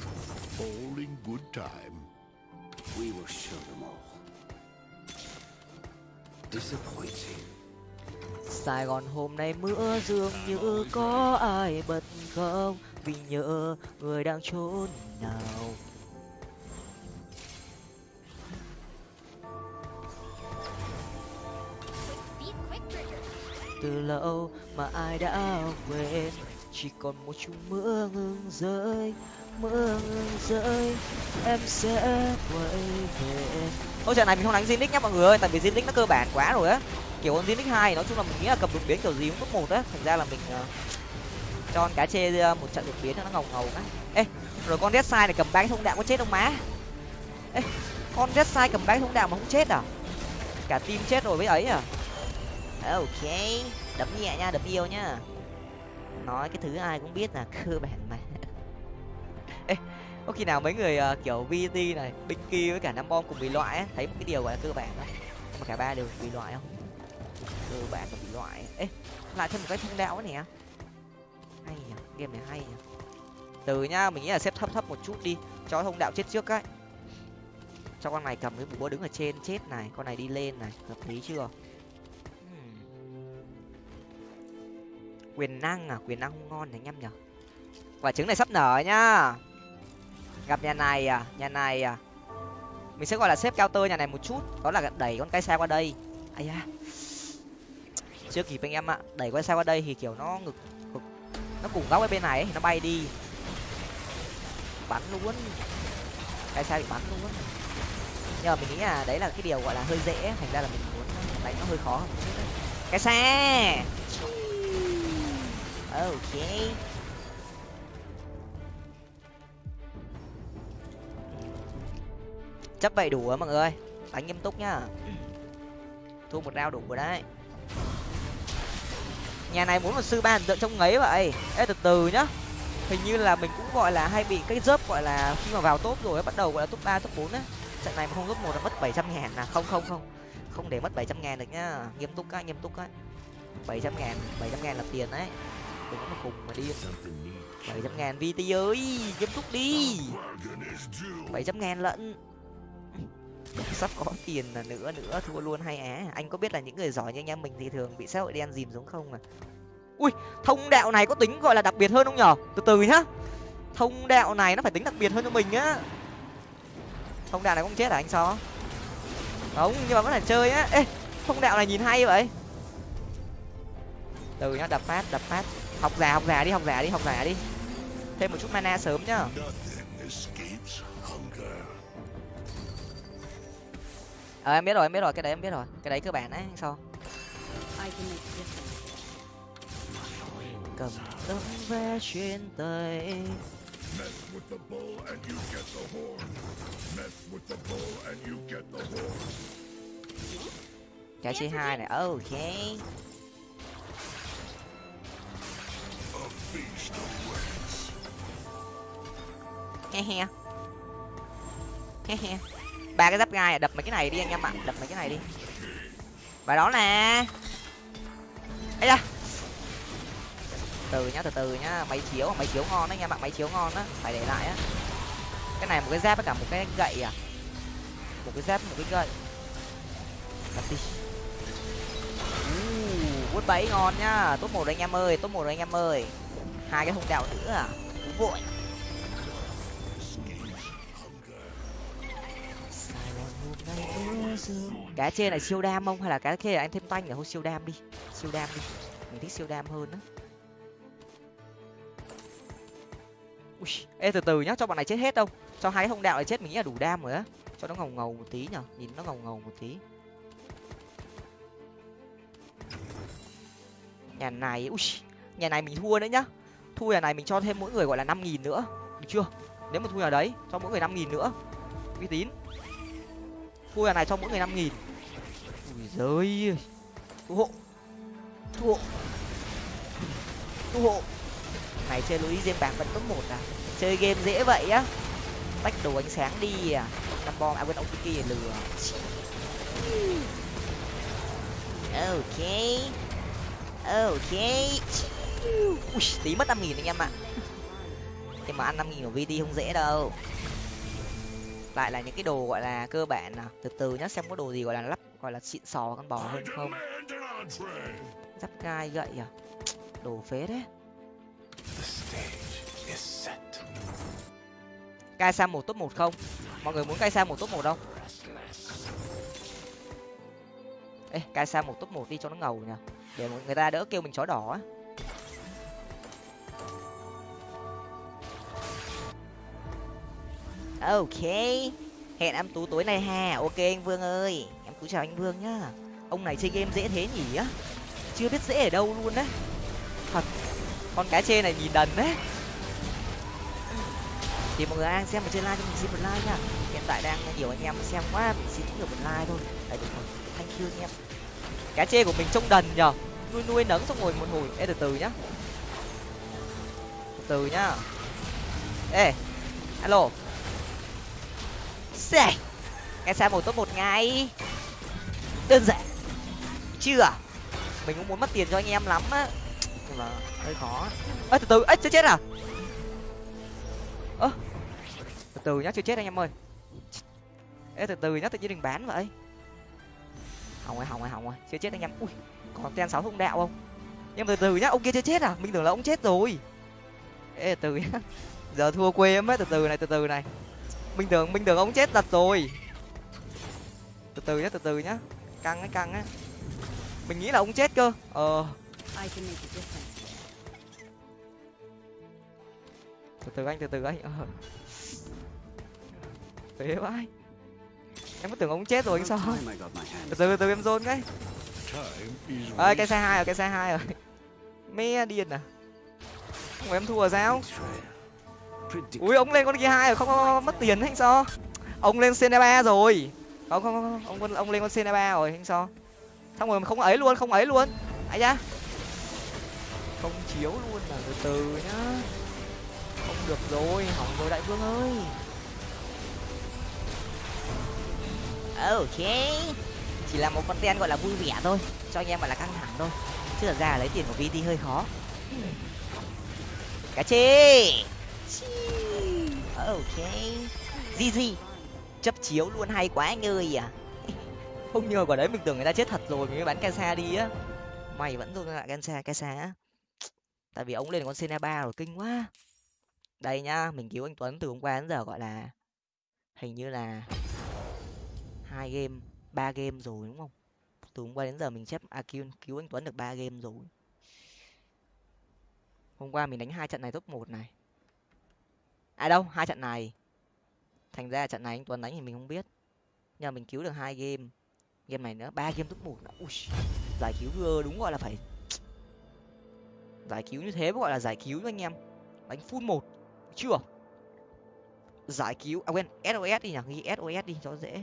Sài Gòn hôm nay mưa dường như có ai bật không vì nhớ người đang trốn nào từ lâu mà ai đã quên chỉ còn một chút mưa ngừng rơi mưa ngừng rơi em sẽ quay về thôi trận này mình không đánh Zinix nhá mọi người ơi, tại vì Zinix nó cơ bản quá rồi á. Kiểu con Zinix hai nói chung là mình nghĩ là cầm đột biến kiểu gì cũng top một á, thành ra là mình uh, cho con cá chê ờ, một trận đột biến cho nó ngầu ngầu á. Ê, rồi con Red Side này cầm ba thông đạo có chết không má? Ê, con Red Side cầm ba thông đạo mà không chết à? Cả team chết rồi với ấy à? Ok, đấm nhẹ nha, đấm yêu nhá. Nói cái thứ ai cũng biết là cơ bản mà. Ê, có khi nào mấy người uh, kiểu vt này Binky với cả năm bom cùng bị loại ấy, thấy một cái điều gọi là cơ bản đó mà cả ba đều bị loại không? Cơ bản là bị loại. Ê lại thêm một cái thông đạo nè. Hay nhỉ game này hay nhỉ từ nhá mình nghĩ là xếp thấp thấp một chút đi. Cho thông đạo chết trước ấy cho con này cầm cái búa đứng ở trên chết này con này đi lên này hợp lý chưa? Quyền năng à? Quyền năng không ngon này anh em nhở quả trứng này sắp nở nhá. Gặp nhà này à? Nhà này à? Mình sẽ gọi là xếp cao tơ nhà này một chút. Đó là đẩy con cây xe qua đây. Ai da. Chưa kịp anh em ạ. Đẩy con xe qua đây thì kiểu nó ngực, ngực nó cùng góc ở bên này ấy, thì nó bay đi. Bắn luôn. Cây xe bị bắn luôn. Nhưng mà mình nghĩ là đấy là cái điều gọi là hơi dễ. Thành ra là mình muốn đánh nó hơi khó hơn một chút đấy. Cái xe! Ok. Chấp vậy đủ rồi, mọi người. Đánh nghiêm túc nhá. Thua một rau đủ rồi đấy. Nhà này muốn một sư ba tượng trong ngấy vậy. Ê, từ từ nhá. Hình như là mình cũng gọi là hay bị cái dớp gọi là khi mà vào top rồi bắt đầu gọi là top ba, top bốn á. Trận này mà không top một là mất bảy trăm ngàn à. Không không không. Không để mất bảy trăm ngàn được nhá. Nghiêm túc á, nghiêm túc á. bảy trăm ngàn, bảy trăm ngàn là tiền đấy đừng có mà cùng mà đi bảy trăm ngàn vt ơi nghiêm túc đi. Bảy trăm ngàn lận. Sắp có tiền là nữa nữa thua luôn hay á. Anh có biết là những người giỏi như anh em mình thì thường bị xã hội đen dìm xuống không à? Ui thông đạo này có tính gọi là đặc biệt hơn không nhở? Từ từ nhá. Thông đạo này nó phải tính đặc biệt hơn cho mình á. Thông đạo này cũng chết à anh so không nhưng mà vẫn là chơi á. Ê thông đạo này nhìn hay vậy. Từ nhá đập phát đập phát học già học già đi học già đi học già đi. Thêm một chút mana sớm nhá. Ờ em biết rồi em biết rồi. Cái đấy em biết rồi. Cái đấy cơ bản đấy sao cầm tấm vé chuyến tay cái c hai này. Ok he he. He he. Ba cái giáp gai à, đập mấy cái này đi anh em ạ. Đập mấy cái này đi. Và đó nè. Ấy da. Từ nhá, từ từ nhá. Máy chiếu máy chiếu ngon đấy anh em ạ, máy chiếu ngon á. Phải để lại á. Cái này một cái giáp với cả một cái gậy à. Một cái giáp, một cái gậy. Đập đi. Quất bẫy ngon nhá. Tốt một anh em ơi tốt một anh em ơi hai cái hung đèo nữa à? Vội. Cá trên này siêu đam không? Hay là cá là anh thêm tanh để thôi siêu đam đi? Siêu đam đi. Mình thích siêu đam hơn á. Ui, ê, từ từ nhá, cho bọn này chết hết đâu. Cho hai hông đạo này chết, mình nghĩ là đủ đam rồi á. Cho nó ngầu ngầu một tí nhở. Nhìn nó ngầu ngầu một tí. Nhà này, ui, nhà này mình thua nữa nhá thu nhà này mình cho thêm mỗi người gọi là năm nghìn nữa. Được chưa? Nếu mà thu nhà đấy, cho mỗi người năm nghìn nữa. Uy tín. Thu nhà này cho mỗi người năm nghìn. Ui giời thu hộ. Thu hộ. Thu hộ. Này, chơi luis game bạc vẫn top một à? Chơi game dễ vậy á. Tách đồ ánh sáng đi à. Năm bom à quên, ông kia lừa. Ok. Ok ui, tí mất năm nghìn anh em ạ. Thế mà ăn năm nghìn của vt không dễ đâu. Lại là những cái đồ gọi là cơ bản nào từ từ nhá, xem có đồ gì gọi là lắp, gọi là xịn sò con bò hơn không. Giáp gai gậy à. Đồ phế đấy cai sa một top một không? Mọi người muốn cai sa một top một không? Ê, cai sa một top một đi cho nó ngầu nhở để người ta đỡ kêu mình chó đỏ á. Ok. Hẹn em tú tối nay ha. Ok anh vương ơi. Em tú chào anh vương nhá. Ông này chơi game dễ thế nhỉ? Á chưa biết dễ ở đâu luôn đấy thật, con cá chê này nhìn đần đấy. Thì mọi người đang xem ở trên live cho mình xin một like nha. Hiện tại đang nhiều anh em xem quá, mình xin được một like thôi. Đấy được rồi. Thank you anh em. Cá chê của mình trông đần nhở nuôi nuôi nấng xong rồi một hồi. Ê, từ từ nhá. Từ từ nhá. Ê, alo. Xài. Cái xài một top một ngay. Đơn giản. Chưa. Mình cũng muốn mất tiền cho anh em lắm á. Nhưng mà hơi khó. Ơ, từ từ. Ấy chưa chết à? Ơ. Từ từ nhá, chưa chết anh em ơi. Ê, từ từ nhá, tự nhiên đừng bán vậy. Hỏng rồi hỏng rồi hỏng rồi. Chưa chết anh em. Ui, còn ten sáu thông đạo không? Nhưng từ từ nhá, ông kia chưa chết à? Mình tưởng là ông chết rồi. Ê, từ từ nhá. Giờ thua quê em ấy từ từ này, từ từ này mình tưởng mình tưởng ông chết thật rồi. Từ từ nhá từ từ nhá. Căng ấy căng ấy. Mình nghĩ là ông chết cơ. Ờ. Từ từ anh từ từ anh. Ờ. Phế vãi. Em có tưởng ông chết rồi anh sao? từ từ từ từ em dôn cái. Ơi cái xe hai rồi cái xe hai rồi. Mẹ điên à. Không phải em thua sao ui ông lên con kia hai rồi không, không, không, mất tiền hay sao ông lên cn ba rồi. Không không không ông ông, ông lên con cn ba rồi hay sao xong rồi không ấy luôn không ấy luôn. Ấy nhá. Không chiếu luôn là từ từ nhá. Không được rồi hỏng rồi đại vương ơi. Ok. Chỉ là một con ten gọi là vui vẻ thôi. Cho anh em gọi là căng thẳng thôi. Chứ thật ra là lấy tiền của vt hơi khó. Cá chê. Chi ok. Gg chấp chiếu luôn hay quá anh ơi à. Không nhờ quả đấy mình tưởng người ta chết thật rồi mình mới bắn Kansa đi á. Mày vẫn luôn lại Kansa Kansa á. Tại vì ông lên con Sena ba rồi kinh quá. Đây nhá mình cứu anh Tuấn từ hôm qua đến giờ gọi là hình như là hai game ba game rồi đúng không? Từ hôm qua đến giờ mình xếp à, cứu, cứu anh Tuấn được ba game rồi. Hôm qua mình đánh hai trận này top một này à đâu? Hai trận này. Thành ra trận này anh Tuấn đánh thì mình không biết. Nhưng mà mình cứu được hai game. Game này nữa ba game top một nữa. Ui, giải cứu đúng gọi là phải giải cứu như thế mới gọi là giải cứu anh em. Đánh full một chưa? Giải cứu à quên sos đi nhỉ? Ghi sos đi cho dễ.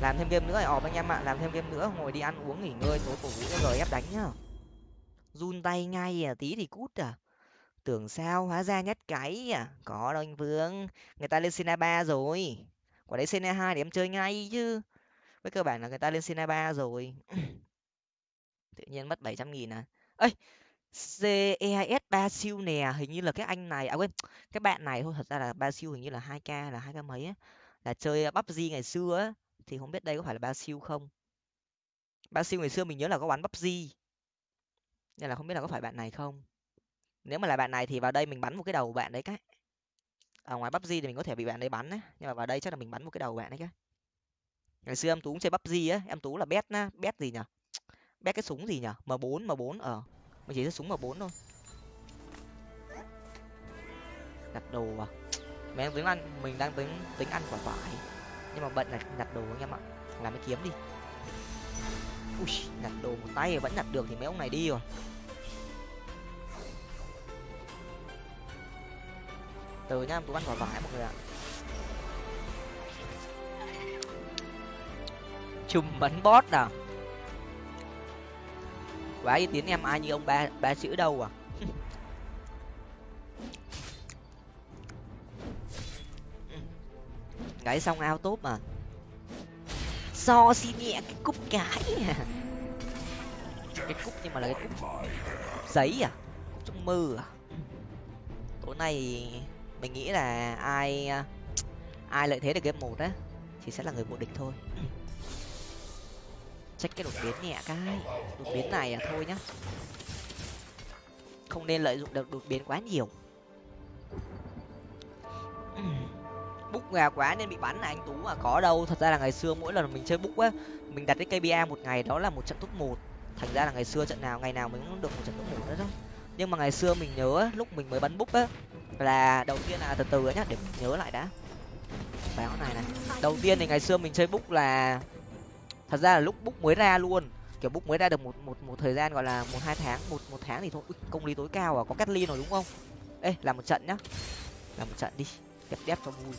Làm thêm game nữa ỏm anh em ạ. Làm thêm game nữa ngồi đi ăn uống nghỉ ngơi tối cổ vũ cho gf đánh nhá. Run tay ngay à tí thì cút à tưởng sao hóa ra nhất cái à có đâu anh vương, người ta lên sena ba rồi. Quả đấy sena hai để em chơi ngay chứ. Với cơ bản là người ta lên sena ba rồi. Tự nhiên mất bảy trăm nghìn à. Ơi ces ba siêu nè, hình như là cái anh này à quên, cái bạn này thôi, thật ra là ba siêu hình như là hai k là hai k mấy á. Là chơi PUBG ngày xưa á, thì không biết đây có phải là ba siêu không? Ba siêu ngày xưa mình nhớ là có bắn PUBG nên là không biết là có phải bạn này không? Nếu mà là bạn này thì vào đây mình bắn một cái đầu bạn đấy cái. Ở ngoài PUBG thì mình có thể bị bạn đấy bắn đấy nhưng mà vào đây chắc là mình bắn một cái đầu bạn đấy cái. Ngày xưa em tú cũng chơi PUBG á, em tú là bet na bet gì nhở? Bet cái súng gì nhở? M 4 m 4 ở ờ. mình chỉ có súng m 4 thôi. Đặt đồ à? Mình đang tính ăn, mình đang tính tính ăn quả vải. Nhưng mà bận là đặt đồ anh em ạ. Làm cái kiếm đi. Ui đặt đồ một tay vẫn đặt được thì mấy ông này đi rồi. Từ nhá cũng ăn quả vải mọi người ạ. Chùm bắn bót à quá ý tín em, ai như ông ba ba chữ đâu à? Gãy xong ao tốt mà. So xi nhẹ cái cúp cái à. Cái cúp nhưng mà là cái cúp giấy à? Trong mơ à? Tối nay mình nghĩ là ai à, ai lợi thế được game một á, thì sẽ là người vô địch thôi. Check cái đột biến nhẹ cái. Đột biến này à thôi nhá. Không nên lợi dụng được đột biến quá nhiều. Búc gà quá nên bị bắn là anh tú mà có đâu. Thật ra là ngày xưa mỗi lần mình chơi búc á, mình đặt cái kba một ngày đó là một trận top một. Thành ra là ngày xưa trận nào, ngày nào mình cũng được một trận top một nữa đó. Nhưng mà ngày xưa mình nhớ lúc mình mới bắn búc á là đầu tiên là từ từ nhá để mình nhớ lại đã. Báo này này. Đầu tiên thì ngày xưa mình chơi búc là thật ra là lúc búc mới ra luôn. Kiểu búc mới ra được một một một thời gian gọi là một hai tháng một một tháng thì thôi. Ui, công lý tối cao à có cắt ly rồi đúng không? Ê làm một trận nhá. Làm một trận đi đẹp đẹp cho vui.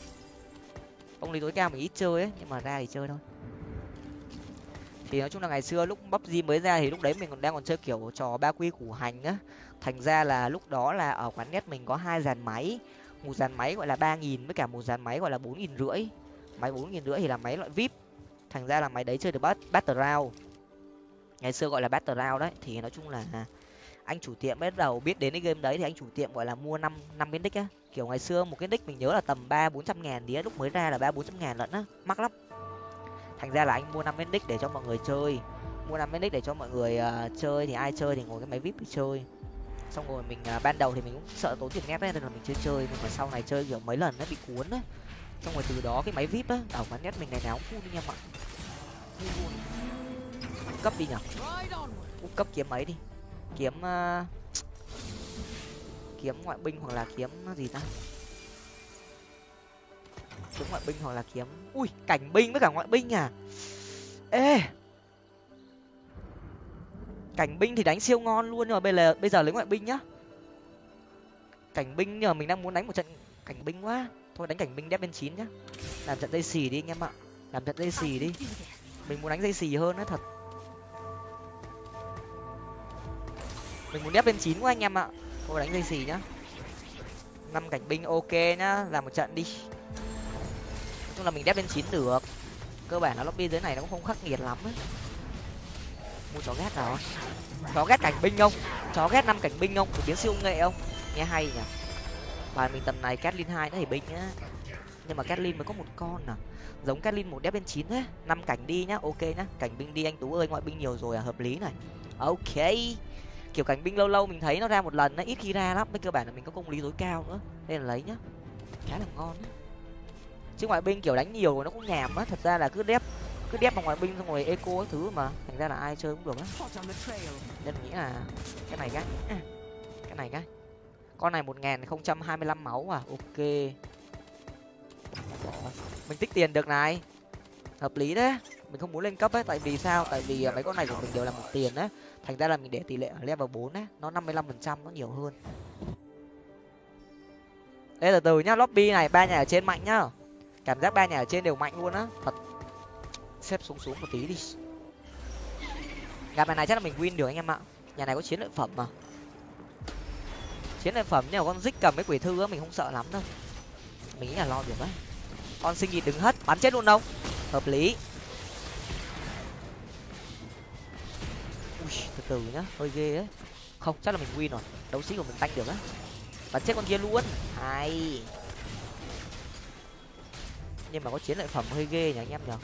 Công lý tối cao mình ít chơi ấy nhưng mà ra thì chơi thôi. Thì nói chung là ngày xưa lúc bắp di mới ra thì lúc đấy mình còn đang còn chơi kiểu trò ba quy củ hành á thành ra là lúc đó là ở quán net mình có hai dàn máy. Một dàn máy gọi là ba nghìn với cả một dàn máy gọi là bốn nghìn rưỡi. Máy bốn nghìn rưỡi thì là máy loại vip. Thành ra là máy đấy chơi được bắt battle round. Ngày xưa gọi là battle round đấy thì nói chung là anh chủ tiệm bắt đầu biết đến cái game đấy thì anh chủ tiệm gọi là mua năm năm cái nick á. Kiểu ngày xưa một cái nick mình nhớ là tầm ba bốn trăm ngàn đĩa lúc mới ra là ba bốn trăm ngàn lận á. Mắc lắm. Thành ra là anh mua năm cái nick để cho mọi người chơi. Mua năm cái nick để cho mọi người uh, chơi thì ai chơi thì ngồi cái máy vip để chơi xong rồi mình uh, ban đầu thì mình cũng sợ tốn tiền nét ấy, nên là mình chưa chơi nhưng mà sau này chơi kiểu mấy lần nó bị cuốn á xong rồi từ đó cái máy vip á ở quán net mình ngày nào cũng full đi em ạ. Full luôn. Cấp đi nhở cấp kiếm mấy đi? Kiếm uh, kiếm ngoại binh hoặc là kiếm gì ta? Kiếm ngoại binh hoặc là kiếm ui cảnh binh với cả ngoại binh à? Ê! Cảnh binh thì đánh siêu ngon luôn, nhưng mà bây giờ bây giờ lấy ngoại binh nhá. Cảnh binh, nhưng mà mình đang muốn đánh một trận cảnh binh quá. Thôi đánh cảnh binh đép bên chín nhá. Làm trận dây xì đi anh em ạ. Làm trận dây xì đi. Mình muốn đánh dây xì hơn á, thật. Mình muốn đép bên chín quá anh em ạ. Thôi đánh dây xì nhá. Năm cảnh binh ok nhá, làm một trận đi. Nói chung là mình đép bên chín được. Cơ bản là lobby dưới này nó cũng không khắc nghiệt lắm ấy mua chó ghét nào chó ghét cảnh binh không? Chó ghét năm cảnh binh không? Biến siêu nghệ không? Nghe hay nhỉ? Bài mình tầm này Catlin hai nó thì binh nhá. Nhưng mà Catlin mới có một con à? Giống Catlin một đép bên chín thế năm cảnh đi nhá, ok nhá. Cảnh binh đi anh tú ơi, ngoại binh nhiều rồi à? Hợp lý này. Ok. Kiểu cảnh binh lâu lâu mình thấy nó ra một lần nó ít khi ra lắm. Với cơ bản là mình có công lý tối cao nữa. Nên là lấy nhá. Khá là ngon á chứ ngoại binh kiểu đánh nhiều nó cũng nhàm á. Thật ra là cứ đép cứ đép vào ngoại binh xong rồi eco cái thứ mà. Thành ra là ai chơi cũng được á. Nên nghĩ là cái này cái. À, cái này cái. Con này một nghìn không trăm hai mươi lăm máu à? Ok. Mình tích tiền được này. Hợp lý đấy. Mình không muốn lên cấp ấy, tại vì sao? Tại vì à, mấy con này của mình đều là một tiền đấy. Thành ra là mình để tỷ lệ ở level bốn ấy nó năm mươi lăm phần trăm, nó nhiều hơn. Đây từ từ nhá. Lobby này, ba nhà ở trên mạnh nhá. Cảm giác ba nhà ở trên đều mạnh luôn á. Thật xếp xuống xuống một tí đi. Gặp bài này chắc là mình win được anh em ạ. Nhà này có chiến lợi phẩm mà. Chiến lợi phẩm nhưng mà con dích cầm mấy quỷ thư á mình không sợ lắm đâu. Mình nghĩ là lo được á. Con sinh nhị đứng hất bắn chết luôn đâu hợp lý. Ui, từ từ nhá hơi ghê ấy không chắc là mình win rồi. Đấu sĩ của mình tanh được á. Bắn chết con kia luôn. Hay. Nhưng mà có chiến lợi phẩm hơi ghê nhỉ anh em nhở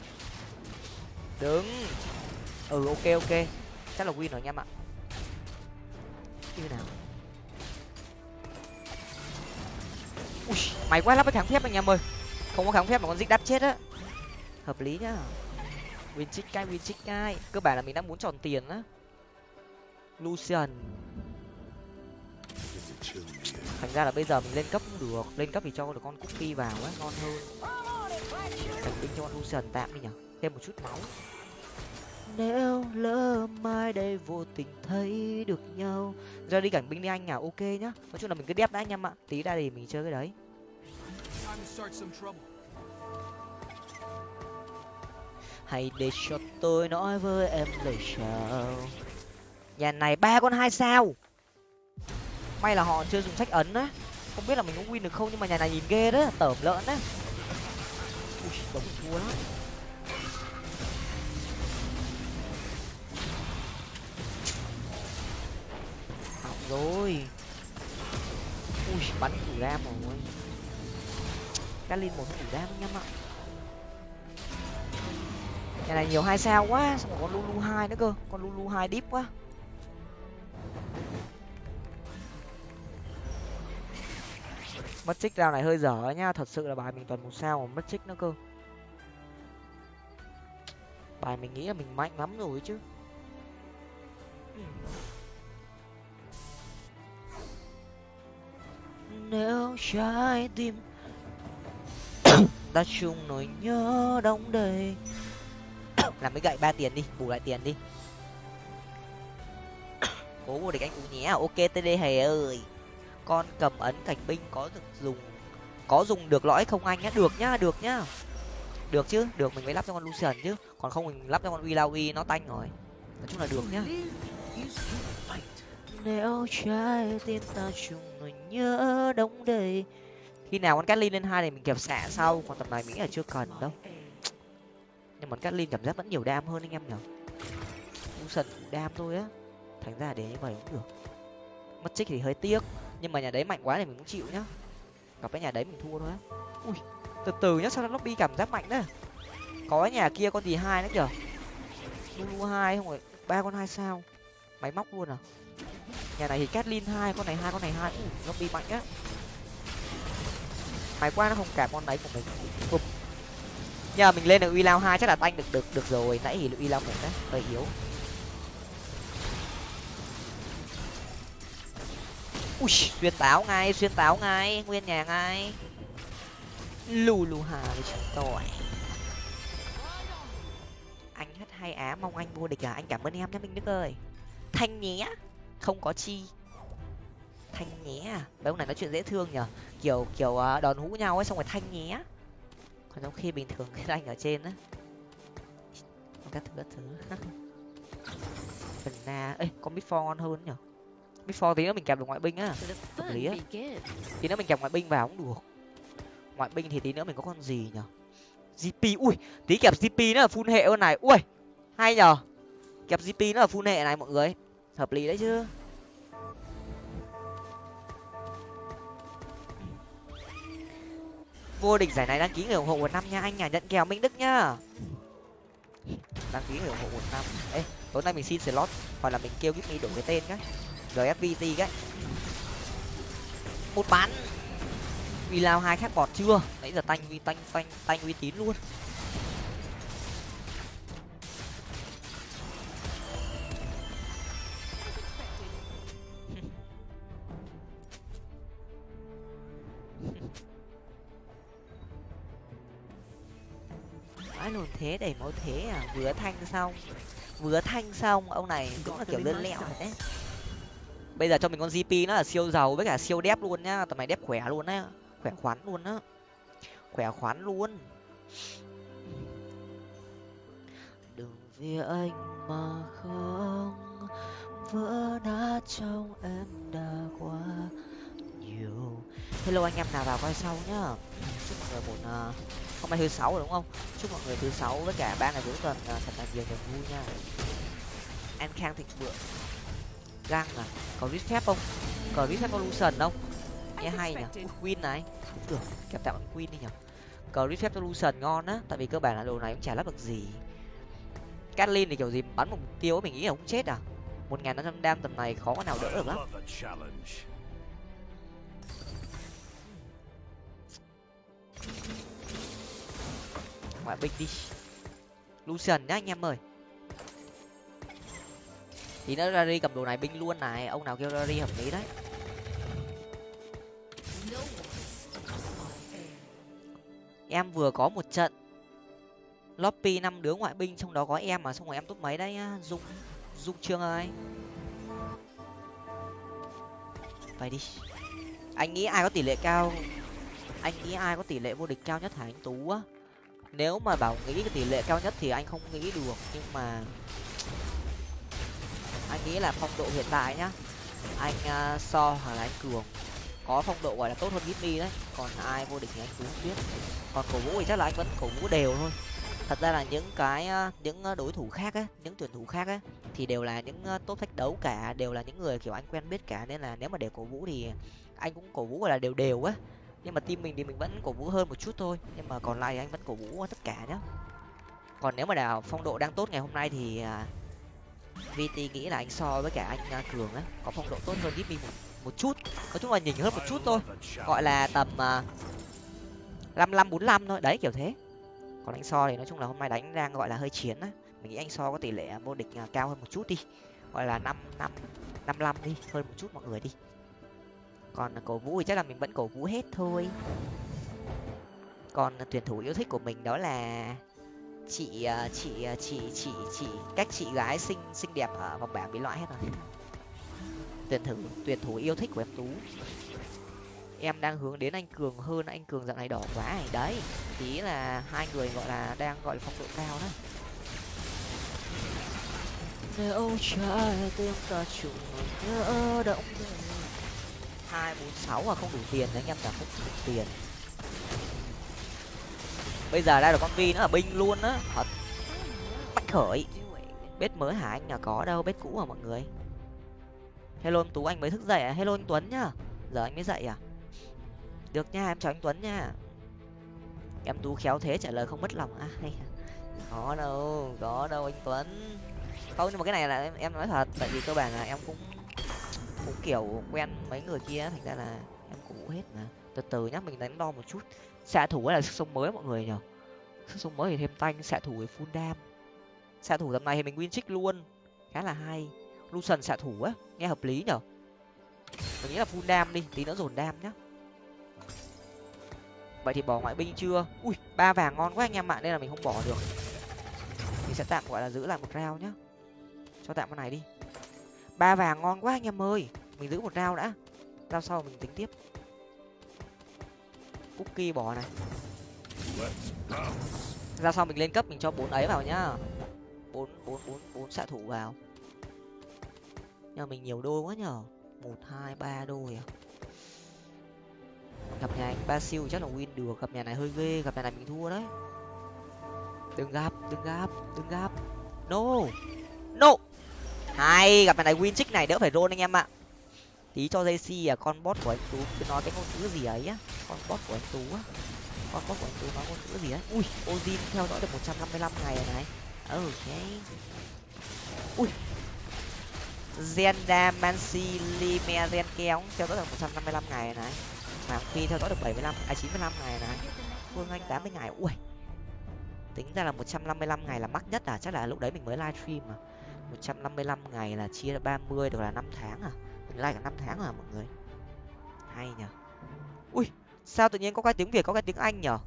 đứng. Ừ ok ok. Chắc là win rồi anh em ạ như nào? Ui mày quá lắm cái kháng phép anh em ơi. Không có kháng phép mà con dích đắt chết á. Hợp lý nhá. Win chích cái, win chích cái. Cơ bản là mình đang muốn tròn tiền á. Lucian. Thành ra là bây giờ mình lên cấp cũng được. Lên cấp thì cho được con cookie vào á, ngon hơn. Thành binh cho con lucian tạm đi nhở thêm một chút máu nếu lỡ mai đây vô tình thấy được nhau. Ra đi cảnh binh đi anh à ok nhá. Nói chung là mình cứ đép đã anh em ạ. Tí ra thì mình chơi cái đấy. Hãy để cho tôi nói với em lời chào. Nhà này ba con hai sao. May là họ chưa dùng sách ấn á. Không biết là mình có win được không, nhưng mà nhà này nhìn ghê đó, tởm lợn đấy ui đống thua lắm. Rồi. Ui, bắn thủ ram rồi cá linh một thủ ram nhá ạ nhà này nhiều hai sao quá, xong rồi con lulu hai nữa cơ. Con lulu hai deep quá. Mất trích rao này hơi dở nhá, thật sự là bài mình toàn một sao mà mất trích nữa cơ. Bài mình nghĩ là mình mạnh lắm rồi chứ. Nếu trái tim ta chung nỗi nhớ đong đầy. Làm cái gậy ba tiền đi, bù lại tiền đi. Cố vô địch anh u nhé à? ok td hề ơi. Con cầm ấn cảnh binh có được dùng, có dùng được lõi không anh nhá? Được nhá được nhá. Được chứ, được, mình mới lắp cho con lucian chứ. Còn không mình lắp cho con willowy nó tanh rồi. Nói chung là được nhá nếu trái tim ta chung nỗi nhớ đông đầy. Khi nào con Catlin lên hai thì mình kẹp xạ sau, còn tập này mình nghĩ là chưa cần đâu. Nhưng mà Catlin cảm giác vẫn nhiều đam hơn anh em nhở. Lucian đam thôi á. Thành ra để như vậy cũng được. Mất trích thì hơi tiếc, nhưng mà nhà đấy mạnh quá thì mình cũng chịu nhá. Gặp cái nhà đấy mình thua thôi á. Ui, từ từ nhá, sao lobby cảm giác mạnh đấy có nhà kia con gì hai nữa kìa. Lulu hai không phải ba con hai sao? Máy móc luôn à? Nhà này thì Catlin hai, con này hai, con này hai. Nó bị mạnh á. Mày qua nó không cả con đấy của mình. Bụp. nhờ mình lên được uy lao hai chắc là tanh được được được rồi. Nãy thì uy lao một đấy, hơi yếu. Ui, xuyên táo ngay, xuyên táo ngay, nguyên nhà ngay. Lù lù hà với chúng tôi anh hết hay á mong anh vô địch à? Anh cảm ơn em nhé minh đức ơi. Thanh nhé không có chi. Thanh nhé à? Mấy ông này nói chuyện dễ thương nhở kiểu kiểu à, đòn hũ nhau ấy xong rồi thanh nhé còn trong khi bình thường cái anh ở trên á. Các thứ các thứ. Phần na ê con before ngon hơn nhở before tí nữa mình kèm được ngoại binh á. Hợp lý á. tí nữa mình kèm ngoại binh vào cũng được. Ngoại binh thì tí nữa mình có con gì nhở gp ui tí kẹp gp nữa là full hệ hơn này. Ui hay nhở kẹp gp nữa là full hệ này mọi người hợp lý đấy chứ. Vô địch giải này đăng ký người ủng hộ một năm nha, anh nhà nhận kèo, minh đức nhá. Đăng ký người ủng hộ một năm. Ê, tối nay mình xin slot, hoặc là mình kêu giúp me đổi cái tên cái gfvt cái. Một bán. Vì lao hai khác bọt chưa? Nãy giờ tanh uy tanh tanh tanh uy tín luôn. Mãi luôn thế đẩy máu thế à vừa thanh xong vừa thanh xong. Ông này cũng là kiểu lươn lẹo đấy. bây giờ cho mình con gp nó là siêu giàu với cả siêu đép luôn nhá. Tầm này đép khỏe luôn á khỏe khoắn luôn á. Khỏe khoắn luôn. Đừng vì anh mà không vỡ nát trong em đã quá nhiều. Hello anh em nào vào coi sau nhá. Chúc mọi người một uh, hôm nay thứ sáu rồi đúng không? Chúc mọi người thứ sáu với cả ba ngày cuối tuần uh, thật là nhiều niềm vui nha. An khang thịnh vượng. Găng à có rít phép không? Có rít phép evolution không? Nghe hay nhỉ. Ui, queen này. Cũng được kẹp tạm queen đi nhỉ. Có rít phép evolution ngon á tại vì cơ bản là đồ này cũng chả lắp được gì. Catlin thì kiểu gì bắn một mục tiêu mình nghĩ là cũng chết à. Một ngàn năm trăm đam tầm này khó có nào đỡ được lắm ngoại binh đi. Lucian nhá, anh em ơi. Thì nó rari cầm đồ này binh luôn này, ông nào kêu rari hợp lý đấy. Em vừa có một trận. Lobby năm đứa ngoại binh, trong đó có em mà, xong rồi em top mấy đấy nhá, dung dung trương ơi. Vậy đi. Anh nghĩ ai có tỷ lệ cao? Anh nghĩ ai có tỷ lệ vô địch cao nhất hả anh tú á? Nếu mà bảo nghĩ cái tỷ lệ cao nhất thì anh không nghĩ được nhưng mà anh nghĩ là phong độ hiện tại nhá. Anh uh, so hoặc là anh cường có phong độ gọi là tốt hơn Gitmi đấy còn ai vô địch thì anh cũng không biết. Còn cổ vũ thì chắc là anh vẫn cổ vũ đều thôi. Thật ra là những cái à, những đối thủ khác á những tuyển thủ khác á thì đều là những à, tốt top thách đấu cả đều là những người kiểu anh quen biết cả. Nên là nếu mà để cổ vũ thì anh cũng cổ vũ gọi là đều đều á nhưng mà team mình thì mình vẫn cổ vũ hơn một chút thôi. Nhưng mà còn lại thì anh vẫn cổ vũ tất cả nhá. Còn nếu mà đào phong độ đang tốt ngày hôm nay thì à, vt nghĩ là anh so với cả anh à, cường á. Có phong độ tốt hơn gip một một chút. Nói chung là nhỉnh hơn một chút thôi. Gọi là tầm à, năm năm bốn năm thôi. Đấy, kiểu thế. Còn anh so thì nói chung là hôm nay đánh đang gọi là hơi chiến á. Mình nghĩ anh so có tỷ lệ vô địch cao hơn một chút đi. Gọi là năm năm năm năm đi. Hơn một chút mọi người đi còn cổ vũ thì chắc là mình vẫn cổ vũ hết thôi. Còn tuyển thủ yêu thích của mình đó là chị ờ, ờ, chị chị chị chị các chị gái xinh xinh đẹp ở vòng bảng bị loại hết rồi. Tuyển thủ tuyển thủ yêu thích của em tú. Em đang hướng đến anh cường hơn, anh cường dạo này đỏ quá này. Đấy tí là hai người gọi là đang gọi là phong độ cao đó. Nếu trái tim ta chung nhớ động hai bốn sáu mà không đủ tiền anh em cả không đủ tiền. Bây giờ ra được con vi nó là binh luôn á thật. Bách khởi. Bếp mới hả anh? Là có đâu bếp cũ à mọi người? Hello anh tú anh mới thức dậy à? Hello anh tuấn nhá. Giờ anh mới dậy à? Được nha em chào anh tuấn nha. Em tú khéo thế trả lời không mất lòng. À có đâu có đâu anh tuấn. Không nhưng mà cái này là em, em nói thật tại vì cơ bản là em cũng cũng kiểu quen mấy người kia thành ra là em cũng hết mà. Từ từ nhá, mình đánh đo một chút. Xạ thủ là sức sống mới mọi người nhở sức sống mới thì thêm tanh, xạ thủ thì full đam. Xạ thủ tầm này thì mình win trích luôn. Khá là hay. Lucian xạ thủ á, nghe hợp lý nhở mình nghĩ là full đam đi, tí nữa dồn đam nhá. Vậy thì bỏ ngoại binh chưa? Ui, ba vàng ngon quá anh em ạ, nên là mình không bỏ được. Mình sẽ tạm, gọi là giữ lại một rau nhá. Cho tạm con này đi ba vàng ngon quá anh em ơi. Mình giữ một rau đã. Rau sau mình tính tiếp. Cookie bỏ này. Ra sau mình lên cấp, mình cho bốn ấy vào nhá. Bốn bốn bốn bốn xạ thủ vào. Nhà mình nhiều đôi quá nhở một, hai, ba đôi à. Gặp nhà anh ba siêu chắc là win được. Gặp nhà này hơi ghê, gặp nhà này mình thua đấy. Đừng gặp đừng gặp đừng gặp no. No hay, gặp phải này win trích này đỡ phải roll anh em ạ. Tí cho jc à con bot của anh tú, cứ nói cái ngôn ngữ gì ấy á. Con bot của anh tú á. Con bot của anh tú nói ngôn ngữ gì ấy. Ui ozin theo dõi được một trăm năm mươi lăm ngày rồi này. Ok. Ui. Zenda, Mansi Lime Zen Kéo theo dõi được một trăm năm mươi lăm ngày này. Hoàng Phi theo dõi được bảy mươi lăm à chín mươi lăm ngày này. Phương Anh tám mươi ngày. Ui. Tính ra là một trăm năm mươi lăm ngày là mắc nhất à. Chắc là lúc đấy mình mới livestream mà một trăm năm mươi lăm ngày là chia ba mươi, được là năm tháng à? Mình like cả năm tháng à mọi người? Hay nhở ui, sao tự nhiên có cái tiếng việt, có cái tiếng anh nhở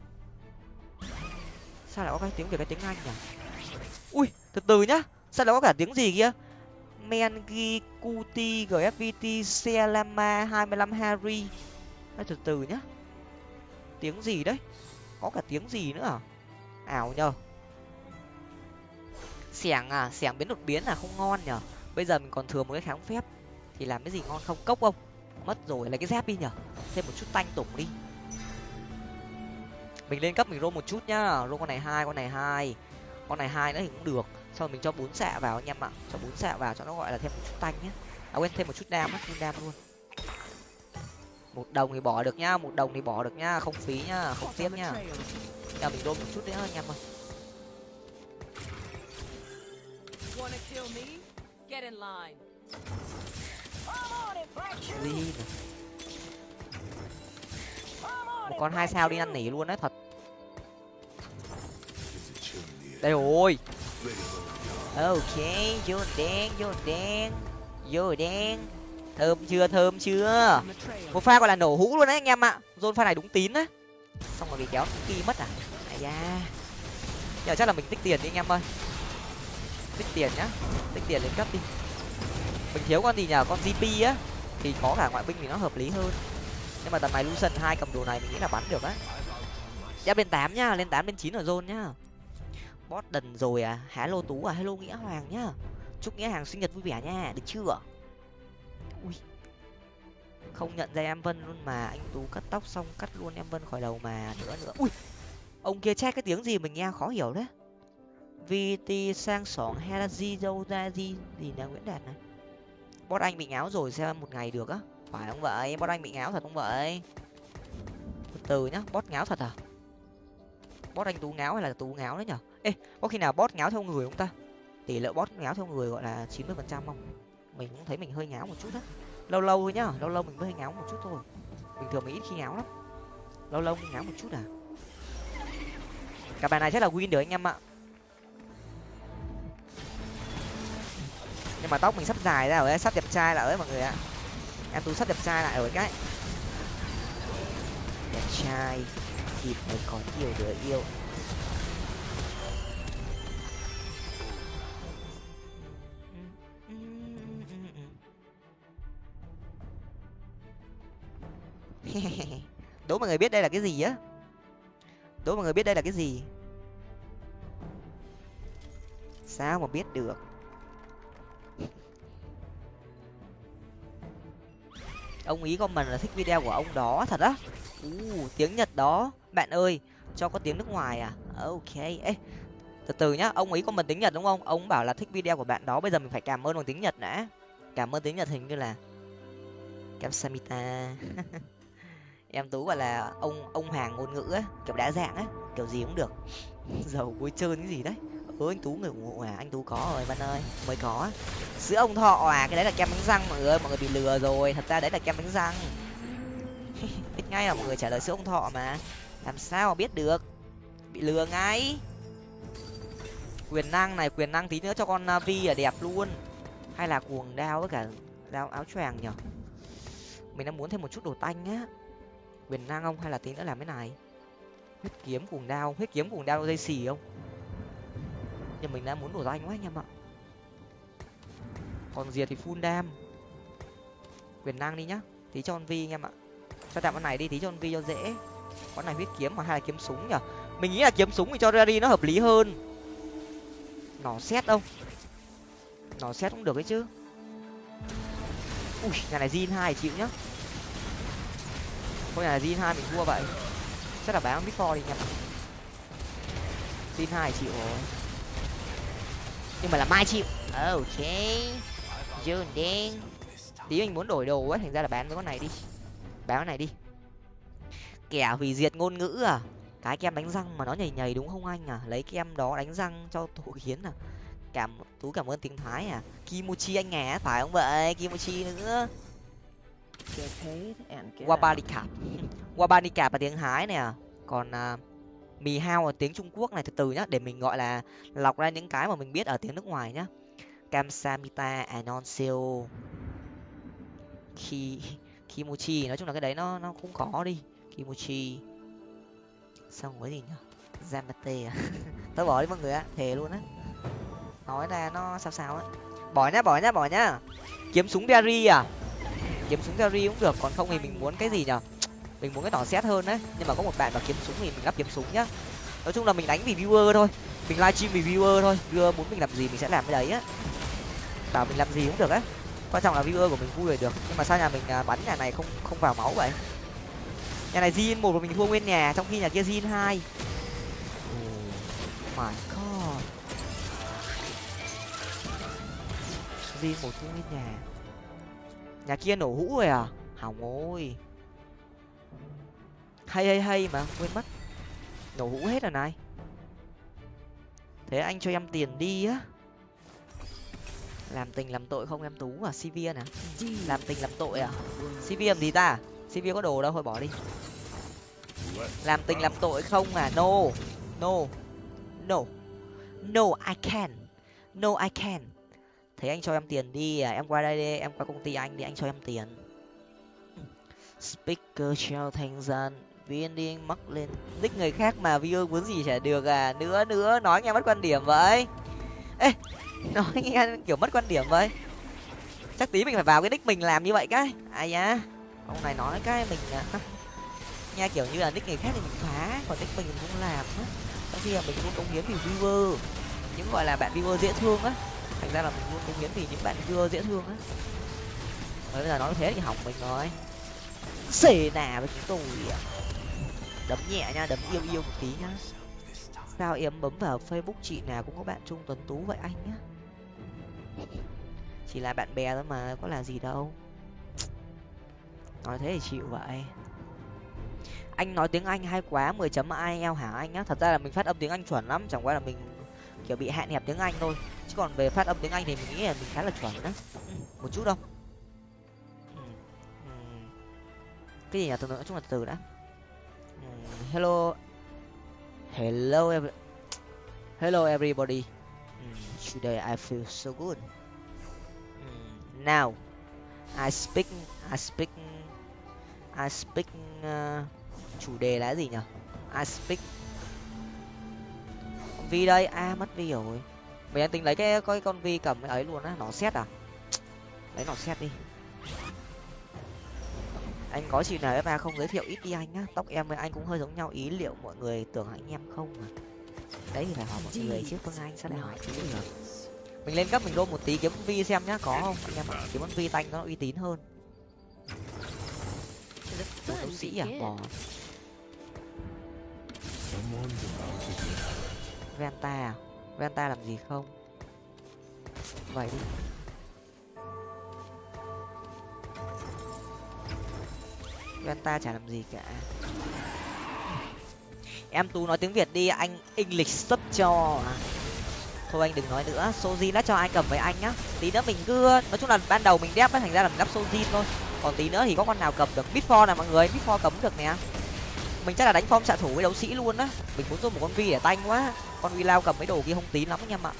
sao lại có cái tiếng việt, cái tiếng anh nhở ui, từ từ nhá. Sao lại có cả tiếng gì kia? Mengi, kuti gfvt selama hai mươi lăm harry Nói từ từ nhá. Tiếng gì đấy? Có cả tiếng gì nữa à? Ảo nhờ xẻng à? Xẻng biến đột biến là không ngon nhở? Bây giờ mình còn thừa một cái kháng phép. Thì làm cái gì ngon không? Cốc không? Mất rồi, lấy cái dép đi nhở? Thêm một chút tanh tủng đi. Mình lên cấp mình rô một chút nhá. Rô con này hai, con này hai. Con này hai nữa thì cũng được. Sau mình cho bốn xạ vào anh em ạ. Cho bốn xạ vào cho nó gọi là thêm một chút tanh nhé à quên, thêm một chút đam á, thêm đam luôn. Một đồng thì bỏ được nhá, một đồng thì bỏ được nhá. Không phí nhá, không tiếc nhá. Nhà mình rô một chút nữa anh em ơi gì một con hai sao đi năn nỉ luôn đấy thật. Đây rồi ok vô đen vô đen vô đen. Thơm chưa thơm chưa? Một pha gọi là nổ hũ luôn đấy anh em ạ. Dôn pha này đúng tín đấy xong rồi bị kéo kỳ mất à? Ai da. Giờ chắc là mình tích tiền đi anh em ơi tích tiền nhá. Tích tiền lên cấp đi. Mình thiếu con gì nhờ? Con gp á. Thì có cả ngoại binh thì nó hợp lý hơn. Nhưng mà tầm này lucian hai cầm đồ này mình nghĩ là bắn được á. Ép bên tám nhá. Lên tám lên chín ở zone nhá. Bot đần rồi à. Hello tú à. Hello nghĩa hoàng nhá. Chúc nghĩa hàng sinh nhật vui vẻ nha. Được chưa? Ui. Không nhận ra em vân luôn mà. Anh tú cắt tóc xong cắt luôn em vân khỏi đầu mà. Nữa nữa. Ui. Ông kia che cái tiếng gì mình nghe khó hiểu đấy vt sang sỏng hay là gì đâu ra gì gì là nguyễn đạt này. Bot anh bị ngáo rồi xem một ngày được á. Phải không vậy? Bot anh bị ngáo thật không vậy? Từ từ nhá, bot ngáo thật à? Bot anh tú ngáo hay là tú ngáo đấy nhở? Ê, có khi nào bot ngáo theo người không ta? Tỷ lệ bot ngáo theo người gọi là chín mươi phần trăm không? Mình cũng thấy mình hơi ngáo một chút á. Lâu lâu thôi nhá, lâu lâu mình mới ngáo một chút thôi. Bình thường mình ít khi ngáo lắm. Lâu lâu mình ngáo một chút à? Cả bài này chắc là win được anh em ạ. Nhưng mà tóc mình sắp dài ra rồi đấy sắp đẹp trai lại đấy mọi người ạ. Em tú sắp đẹp trai lại rồi cái. Đẹp trai thì mới có nhiều đứa yêu. Đố mọi người biết đây là cái gì á? Đố mọi người biết đây là cái gì? Sao mà biết được? Ông ý comment là thích video của ông đó thật á. U tiếng nhật đó. Bạn ơi, cho có tiếng nước ngoài à? Ok, ê, từ từ nhá, ông ý comment tiếng nhật đúng không? Ông bảo là thích video của bạn đó, bây giờ mình phải cảm ơn bằng tiếng nhật đã. Cảm ơn tiếng nhật hình như là kamsamita em tú gọi là ông ông hàng ngôn ngữ á, kiểu đa dạng á, kiểu gì cũng được. Giàu vui trơn cái gì đấy hứa anh tú người ủng hộ à anh tú có rồi bạn ơi, mới có. Sữa ông thọ à cái đấy là kem đánh răng, mọi người mọi người bị lừa rồi. Thật ra đấy là kem đánh răng. Biết ngay là mọi người trả lời sữa ông thọ mà. Làm sao mà biết được? Bị lừa ngay. Quyền năng này, quyền năng tí nữa cho con à, vi là đẹp luôn. Hay là cuồng đao với cả đao áo choàng nhở mình đang muốn thêm một chút đồ tanh á. Quyền năng không hay là tí nữa làm cái này? Huyết kiếm, cuồng đao, huyết kiếm, cuồng đao dây xì không? Nhưng mình đang muốn đổ danh quá anh em ạ. Còn diệt thì full đam. Quyền năng đi nhá. Tí cho con vi anh em ạ. Cho tạm con này đi, tí cho con vi cho dễ. Con này huyết kiếm mà, hay là kiếm súng nhở mình nghĩ là kiếm súng thì cho ra đi, nó hợp lý hơn. Nó xét không nó xét cũng được ấy chứ. Ui, nhà này zin hai chịu nhá. Thôi nhà này zin hai mình thua vậy. Chắc là bán biết four đi nhỉ zin hai chịu rồi nhưng mà là mai chịu. Ok. Dương đen. Tí mình muốn đổi đồ quá thành ra là bán cái con này đi. Bán cái này đi. Kẻ hủy diệt ngôn ngữ à? Cái kem đánh răng mà nó nhầy nhầy đúng không anh à? Lấy kem đó đánh răng cho thủ kiến à? Cảm tú cảm ơn tiếng thái à? Kimochi anh à phải không vậy? Kimochi nữa. Wabanicap wabanicap là tiếng thái nè. Còn uh, mì hao ở tiếng trung quốc này từ từ nhá, để mình, gọi là, lọc ra những cái mà mình biết ở tiếng nước ngoài nhá. Kamsamita anonseo à ki kimochi nói chung là cái đấy nó nó cũng có đi. Kimochi xong cái gì nhở? zamate à? Tôi bỏ đi mọi người á thề luôn á. Nói ra nó sao sao á. Bỏ nhá bỏ nhá bỏ nhá. Kiếm súng berry à? Kiếm súng berry cũng được, còn không thì mình muốn cái gì nhở mình muốn cái nỏ xét hơn đấy. Nhưng mà có một bạn mà kiếm súng thì mình lắp kiếm súng nhá. Nói chung là mình đánh vì viewer thôi. Mình livestream vì viewer thôi. Viewer muốn mình làm gì mình sẽ làm cái đấy á. Bảo mình làm gì cũng được á. Quan trọng là viewer của mình vui là được. Nhưng mà sao nhà mình à, bắn nhà này không không vào máu vậy? Nhà này zin một của mình thua nguyên nhà, trong khi nhà kia zin hai. Oh my god. Zin một thua nguyên nhà. Nhà kia nổ hũ rồi à? Hỏng ôi hay hay hay mà, quên mất. Nổ hũ hết rồi này. Thế anh cho em tiền đi á. Làm tình làm tội không em tú à cv nè à? làm tình làm tội à? Cv làm gì ta à? cv có đồ đâu, thôi bỏ đi. Làm tình làm tội không à? No no no no, i can, no, i can. Thế anh cho em tiền đi à? Em qua đây đi, em qua công ty anh đi, anh cho em tiền. Speaker chào thành dân viên điên mắc lên nick người khác mà viewer muốn gì chả được à. Nữa nữa nói nghe mất quan điểm vậy. Ê nói nghe kiểu mất quan điểm vậy. Chắc tí mình phải vào cái nick mình làm như vậy cái. Ai nhá ông này nói cái mình à, nha kiểu như là nick người khác thì mình phá còn nick mình cũng làm á. Có khi là mình luôn công hiến vì viewer. Những gọi là bạn viewer dễ thương á. Thành ra là mình luôn công hiến vì những bạn viewer dễ thương á. Bây giờ nói thế thì hỏng mình rồi. Xề nà với chúng tôi à đấm nhẹ nha, đấm yêu yêu một tí nhá. Sao em bấm vào facebook chị nào cũng có bạn trung tuấn tú vậy anh nhá? Chỉ là bạn bè thôi mà, có là gì đâu. Nói thế thì chịu vậy. Anh nói tiếng anh hay quá, mười chấm ielts hả anh nhá? Thật ra là mình phát âm tiếng anh chuẩn lắm, chẳng qua là mình, kiểu, bị hạn hẹp tiếng anh thôi. Chứ còn về phát âm tiếng anh thì mình nghĩ là mình khá là chuẩn đó ừ, một chút đâu. Ừ, ừ. Cái gì nhỉ? Từ nói chung là từ đã hello. Hello every... hello everybody. Ừm, today I feel so good. Ừm, now I speak I speak I speak uh, chủ đề là gì nhỉ? I speak. Vi đây a mất vi rồi. Mình đang tính lấy cái cái con vi cầm ấy luôn á nó xét à? Lấy nó xét đi anh có chị nào fa không giới thiệu ít đi anh á tóc em với anh cũng hơi giống nhau, ý liệu mọi người tưởng anh em không à đấy thì phải hỏi mọi người chứ phương anh sao lại hỏi chứ được mình lên cấp mình đôn một tí kiếm vi xem nhá, có không? Anh em ạ, kiếm vi tanh nó uy tín hơn. Một đấu sĩ à? Bỏ bò. Venta à? Venta làm gì không? Vậy đi. Venta chả làm gì cả. Em tú nói tiếng việt đi, anh english sub cho. Thôi anh đừng nói nữa soji đã cho ai cầm với anh nhá. Tí nữa mình cứ, nói chung là ban đầu mình đép á thành ra là mình đắp soji thôi. Còn tí nữa thì có con nào cầm được bitfor này mọi người, bitfor cấm được nè. Mình chắc là đánh form xạ thủ với đấu sĩ luôn á. Mình muốn dùng một con vi để tanh quá. Con vi lao cầm mấy đồ kia không tín lắm anh em ạ.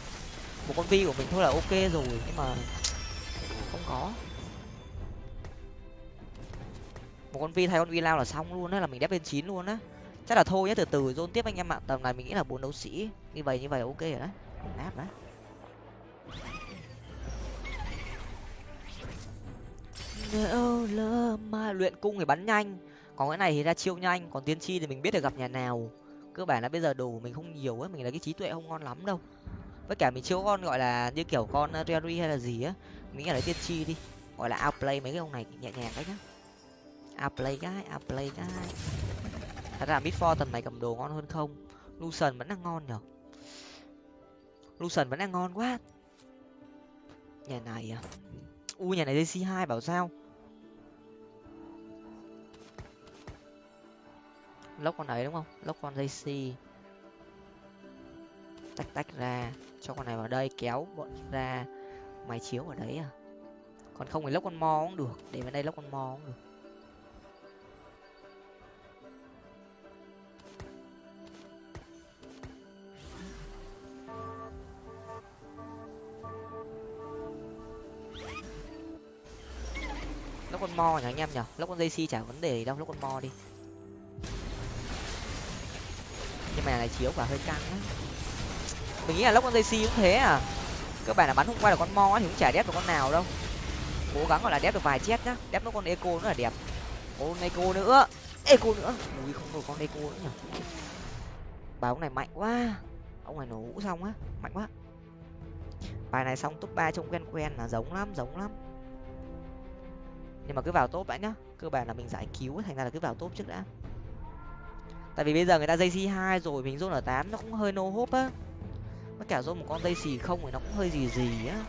Một con vi của mình thôi là ok rồi, nhưng mà không có. Một con vi thay con vi lao là xong luôn á là mình đép lên chín luôn á. Chắc là thôi nhé từ từ dôn tiếp anh em ạ. Tầm này mình nghĩ là bốn đấu sĩ. Như vậy như vậy ok rồi đấy. Áp đấy nếu lỡ mà luyện cung thì bắn nhanh. Còn cái này thì ra chiêu nhanh còn tiên tri thì mình biết được gặp nhà nào. Cơ bản là bây giờ đồ mình không nhiều á mình là cái trí tuệ không ngon lắm đâu. Với cả mình chiếu con gọi là như kiểu con uh, hay là gì á. Mình nghĩ là lấy tiên tri đi. Gọi là outplay mấy cái ông này nhẹ nhàng đấy nhá outplay cái play cái thật ra before tầm này cầm đồ ngon hơn không? Lucian vẫn đang ngon nhở? Lucian vẫn đang ngon quá. Nhà này à? U, nhà này dc hai bảo sao? Lốc con ấy đúng không? Lốc con dây tách tách ra. Cho con này vào đây, kéo bọn ra. Máy chiếu ở đấy à? Còn không thì lốc con mo cũng được. Để vào đây lốc con mo cũng được. Lốc con mo nhỉ anh em nhỉ? Lốc con dây si chả vấn đề gì đâu lốc con mo đi. Nhưng mà này chiếu quả hơi căng á. Mình nghĩ là lốc con dây si cũng thế à. Cơ bản là bắn hôm qua là con mo á thì cũng chả đép được con nào đâu. Cố gắng gọi là đép được vài chết nhá. Đép nó con eco nữa là đẹp. Con eco nữa. Eco nữa. Ui, không được con eco nữa nhỉ. Bài ông này mạnh quá. Ông này nổ vũ xong á. Mạnh quá. Bài này xong top ba trông quen quen là giống lắm giống lắm nhưng mà cứ vào top đã nhá. Cơ bản là mình giải cứu thành ra là cứ vào top trước đã. Tại vì bây giờ người ta dây c hai rồi, mình rôn ở tám nó cũng hơi no hốp á. Nó cả rôn một con dây xì không thì nó cũng hơi gì gì á.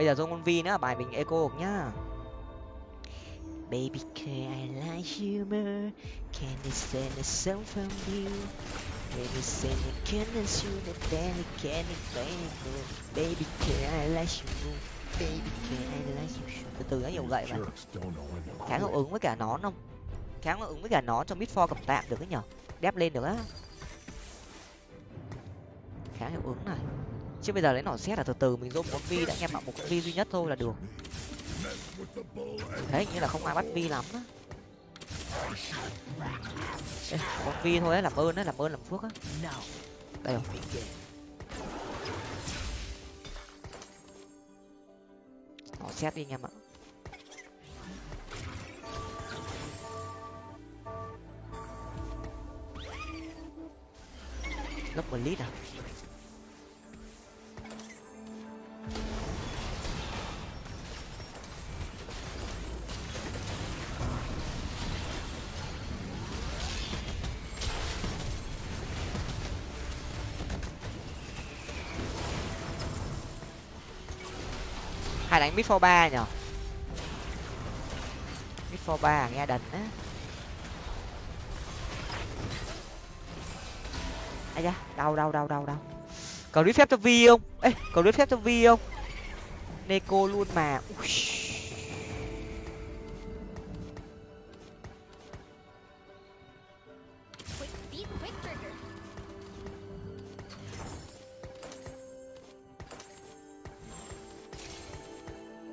Bây giờ zone con vi nữa bài mình eco nhá Baby, can I like humor? Can I send a song from you? Baby, send a kindness you the belly, can it play Baby, can I like you? Baby, can I like you? Từ từ nó nhiều gậy mà. Kháng hiệu ứng với cả nón không? Kháng hiệu ứng với cả nón cho mid four cầm tạm được ấy nhở? Đép lên được á. Kháng hiệu ứng này. Chứ bây giờ lấy nỏ xét là từ từ mình dôm một vi đã nghe bảo một vi duy nhất thôi là được. Thế hình như là không ai bắt vi lắm á. một con vi thôi á, làm ơn á, làm ơn làm phước á. Đây rồi. Nỏ xét đi anh em ạ. lớp một lít à? Hay đánh mid for ba nhở mid for ba nghe đần á. Ai da, đau đau đau đau đau có phép cho vi không? Ấy có phép cho vi không? Neko luôn mà. Ui.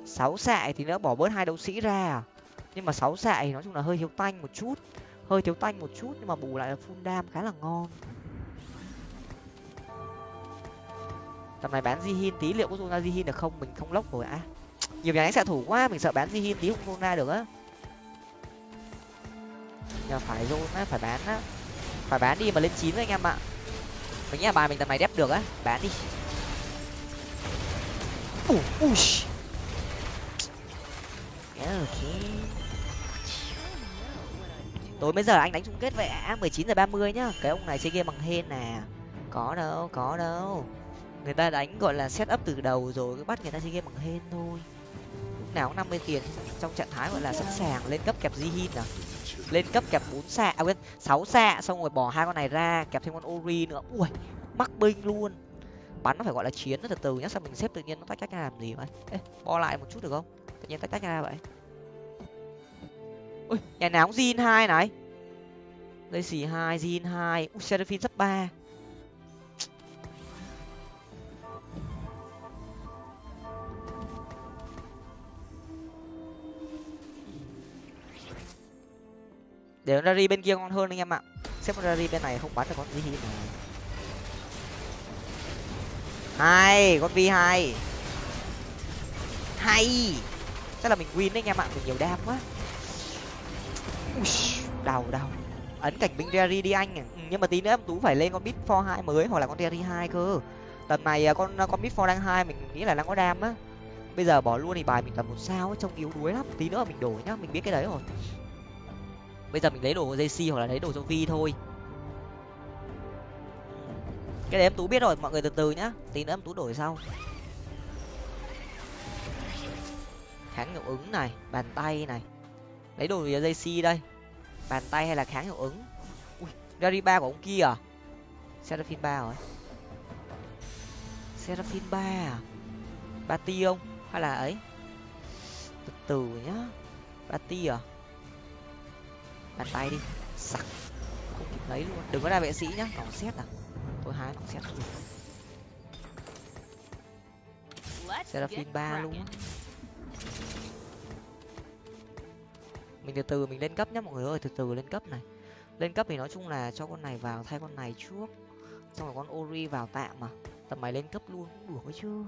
Sáu xạ thì nữa bỏ bớt hai đấu sĩ ra à? nhưng mà sáu xạ thì nói chung là hơi thiếu tanh một chút. Hơi thiếu tanh một chút nhưng mà bù lại là full đam khá là ngon. Tầm này bán Jihin tí, liệu có zona Jihin được không? Mình không lốc rồi à nhiều nhà đánh xạ thủ quá, mình sợ bán Jihin tí không zona được á. Nhờ phải zona phải bán á. Phải bán đi mà lên chín anh em ạ. Mình nghĩ là bài mình tầm này đép được á. Bán đi. Ui ui ok tối mấy giờ anh đánh chung kết vậy á mười chín giờ ba mươi nhá. Cái ông này chơi game bằng hên nè có đâu có đâu người ta đánh gọi là set up từ đầu rồi cứ bắt người ta chơi game bằng hên thôi. Lúc nào cũng năm mươi tiền trong trạng thái gọi là sẵn sàng lên cấp kẹp Jihin à? Lên cấp kẹp bốn xạ à quên sáu xạ xong rồi bỏ hai con này ra kẹp thêm con ori nữa. Ui mắc binh luôn. Bắn nó phải gọi là chiến nó từ từ nhá sao mình xếp tự nhiên nó tách tách ra làm gì vậy Ê, bo lại một chút được không? Tự nhiên tách tách ra vậy. Ui nhà nào cũng zin hai này? Đây xì hai zin hai. Ui seraphine sắp ba. Để rari bên kia ngon hơn anh em ạ. Xếp con rari bên này không bắn được con gì này hai con vi hai hay. Chắc là mình win đấy anh em ạ mình nhiều đam quá. Đau đau. Ấn cảnh binh rari đi anh. Ừ, nhưng mà tí nữa em tú phải lên con bit for hai mới hoặc là con rari hai cơ. Tầm này à, con con bit for đang hai mình nghĩ là đang có đam á. Bây giờ bỏ luôn thì bài mình tầm một sao trông yếu đuối lắm. Tí nữa mình đổi nhá mình biết cái đấy rồi bây giờ mình lấy đồ jc hoặc là lấy đồ cho vi thôi. Cái đấy em tú biết rồi, mọi người từ từ nhá. Tí nữa em tú đổi sau. Kháng hiệu ứng này, bàn tay này. Lấy đồ jc đây. Bàn tay hay là kháng hiệu ứng? Ui ba của ông kia à? Seraphim ba rồi seraphim ba à? Ba ti không? Hay là ấy? Từ từ nhá. Ba ti à? Bàn tay đi. Sặc. Không kịp lấy luôn. Đừng có ra vệ sĩ nhá. Còn xét à? Tôi hái còn xét. Luôn get ba luôn. Mình từ từ mình lên cấp nhá mọi người ơi. Từ từ lên cấp này. Lên cấp thì nói chung là cho con này vào thay con này trước. Xong rồi con ori vào tạm mà. Tầm mày lên cấp luôn cũng được ấy chứ.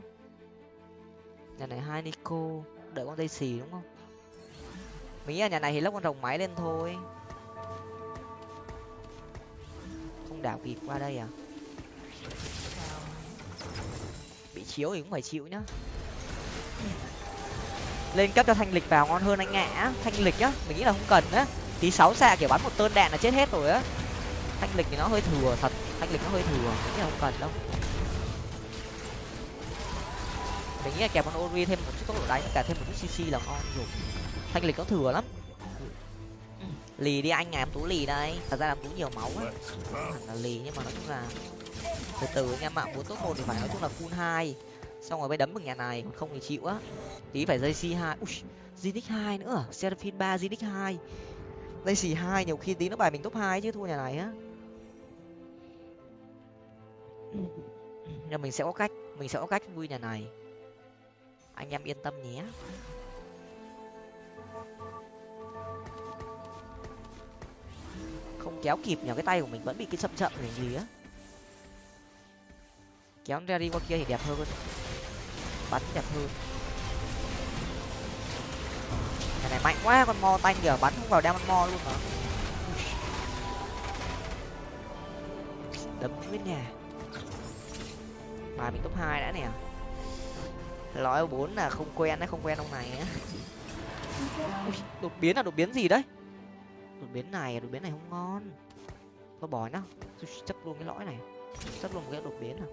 Nhà này hai nico. Đợi con dây xì đúng không? Nghĩ là nhà này thì lốc con rồng máy lên thôi không đảo kịp qua đây à? Bị chiếu thì cũng phải chịu nhá. Lên cấp cho thanh lịch vào ngon hơn anh ngã thanh lịch nhá. mình nghĩ là không cần á. Tí sáu xạ kiểu bắn một tơn đạn là chết hết rồi á. Thanh lịch thì nó hơi thừa thật, thanh lịch nó hơi thừa, mình nghĩ là không cần đâu. Mình nghĩ là kẹp con ori thêm một chút tốc độ đánh, cả thêm một chút cc là ngon rồi. Thanh lịch nó thừa lắm lì đi anh à em tú lì đây. Thật ra là tú nhiều máu á không hẳn là lì nhưng mà nói chung là từ từ anh em ạ muốn tốt một thì phải nói chung là full hai. Xong rồi mới đấm được nhà này không thì chịu á. Tí phải dây c hai. Ui zinix hai nữa à? seraphine ba zinix hai. Dây xì hai nhiều khi tí nó bài mình top hai chứ thua nhà này á. Nhưng mình sẽ có cách mình sẽ có cách vui nhà này. Anh em yên tâm nhé không kéo kịp nhờ cái tay của mình vẫn bị cái chậm chậm này, gì á. Kéo ra đi qua kia thì đẹp hơn. Bắn đẹp hơn. Cái này mạnh quá, con mo tanh kìa, bắn không vào đem con mo luôn mà. Đấm nguyên nhà. Bài mình top hai đã nè. Lõi bốn là không quen đấy, không quen ông này á. Đột biến là đột biến gì đấy? Đột biến này à? đột biến này không ngon. Thôi bỏ nhá. Chấp luôn cái lõi này. Chấp luôn một cái đột biến à?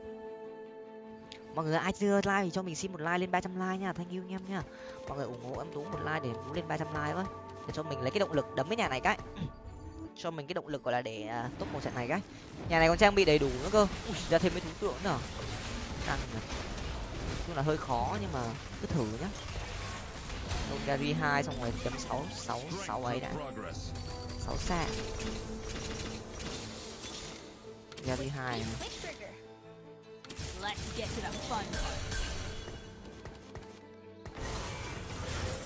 Mọi người ai chưa like thì cho mình xin một like lên 300 like nha. Thanh yêu anh em nha. Mọi người ủng hộ em tú một like để tú lên 300 like với để cho mình lấy cái động lực đấm cái nhà này cái. Cho mình cái động lực gọi là để à, tốt một trận này cái. Nhà này còn trang bị đầy đủ nữa cơ. Ui, ra thêm mấy thú tượng nữa. Căng này chung là hơi khó nhưng mà cứ thử nhá. Nôn Gary hai xong rồi chấm sáu sáu sáu ấy đã Progress. sáu xa Gary hai Speed quick trigger. Let's get to the fun part.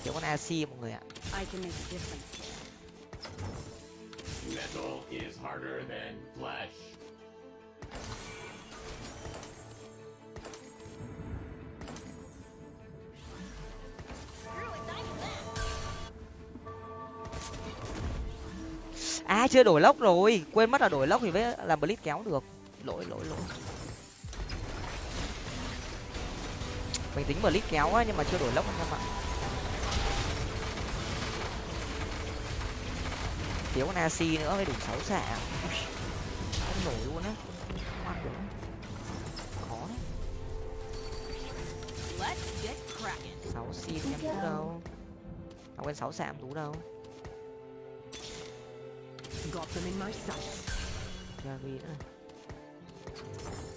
thiếu con AC mọi người ạ I can make a difference. Metal is harder than flesh. À chưa đổi lốc rồi. Quên mất là đổi lốc thì mới làm blitz kéo được. Lỗi lỗi lỗi. Mình tính blitz kéo á, nhưng mà chưa đổi lốc anh em ạ. Thiếu con AC nữa mới đủ sáu xạ. Không nổi luôn á. Không ăn được khó đấy. Sáu xin em tú đâu. Không quên sáu xạ em tú đâu. Got them in my sights. Gary nữa sặc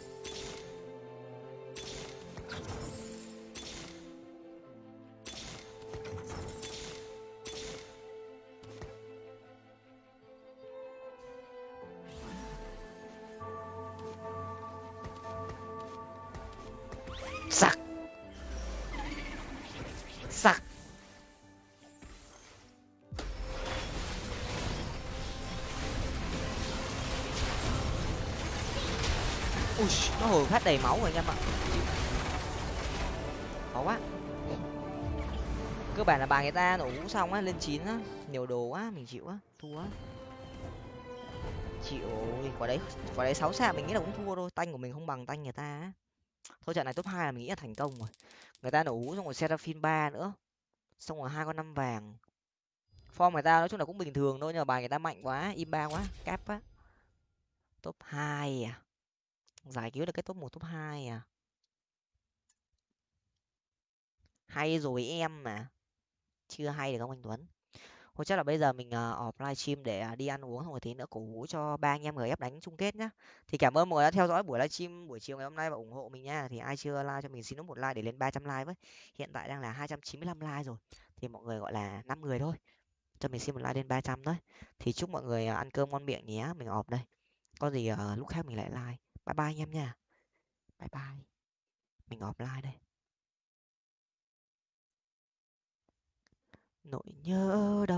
nó hết đầy máu rồi anh em ạ khó quá. Cơ bản là bà người ta nổ vũ xong á, lên chín á. Nhiều đồ quá, mình chịu á, thua á. Chịu quả đấy quả đấy sáu xa mình nghĩ là cũng thua thôi. Tanh của mình không bằng tanh người ta á. Thôi trận này top hai là mình nghĩ là thành công rồi. Người ta nổ vũ xong rồi seraphim ba nữa. Xong rồi hai con năm vàng. Form người ta nói chung là cũng bình thường thôi, nhưng mà bài người ta mạnh quá, im ba quá cáp á. Top hai à giải cứu được cái top một top hai à? Hay rồi em mà. Chưa hay được không anh tuấn? Thôi chắc là bây giờ mình ờ, uh, off livestream để uh, đi ăn uống xong rồi tí nữa cổ vũ cho ba anh em người ép đánh chung kết nhá. Thì cảm ơn mọi người đã theo dõi buổi livestream buổi chiều ngày hôm nay và ủng hộ mình nha. Thì ai chưa like cho mình xin một like để lên ba trăm like với. Hiện tại đang là hai trăm chín mươi lăm like rồi. Thì mọi người gọi là năm người thôi. Cho mình xin một like lên ba trăm thôi. Thì chúc mọi người uh, ăn cơm ngon miệng nhé. Mình off đây. Có gì uh, lúc khác mình lại like bye bye anh em nha. Bye bye. Mình offline đây. Nỗi nhớ đâu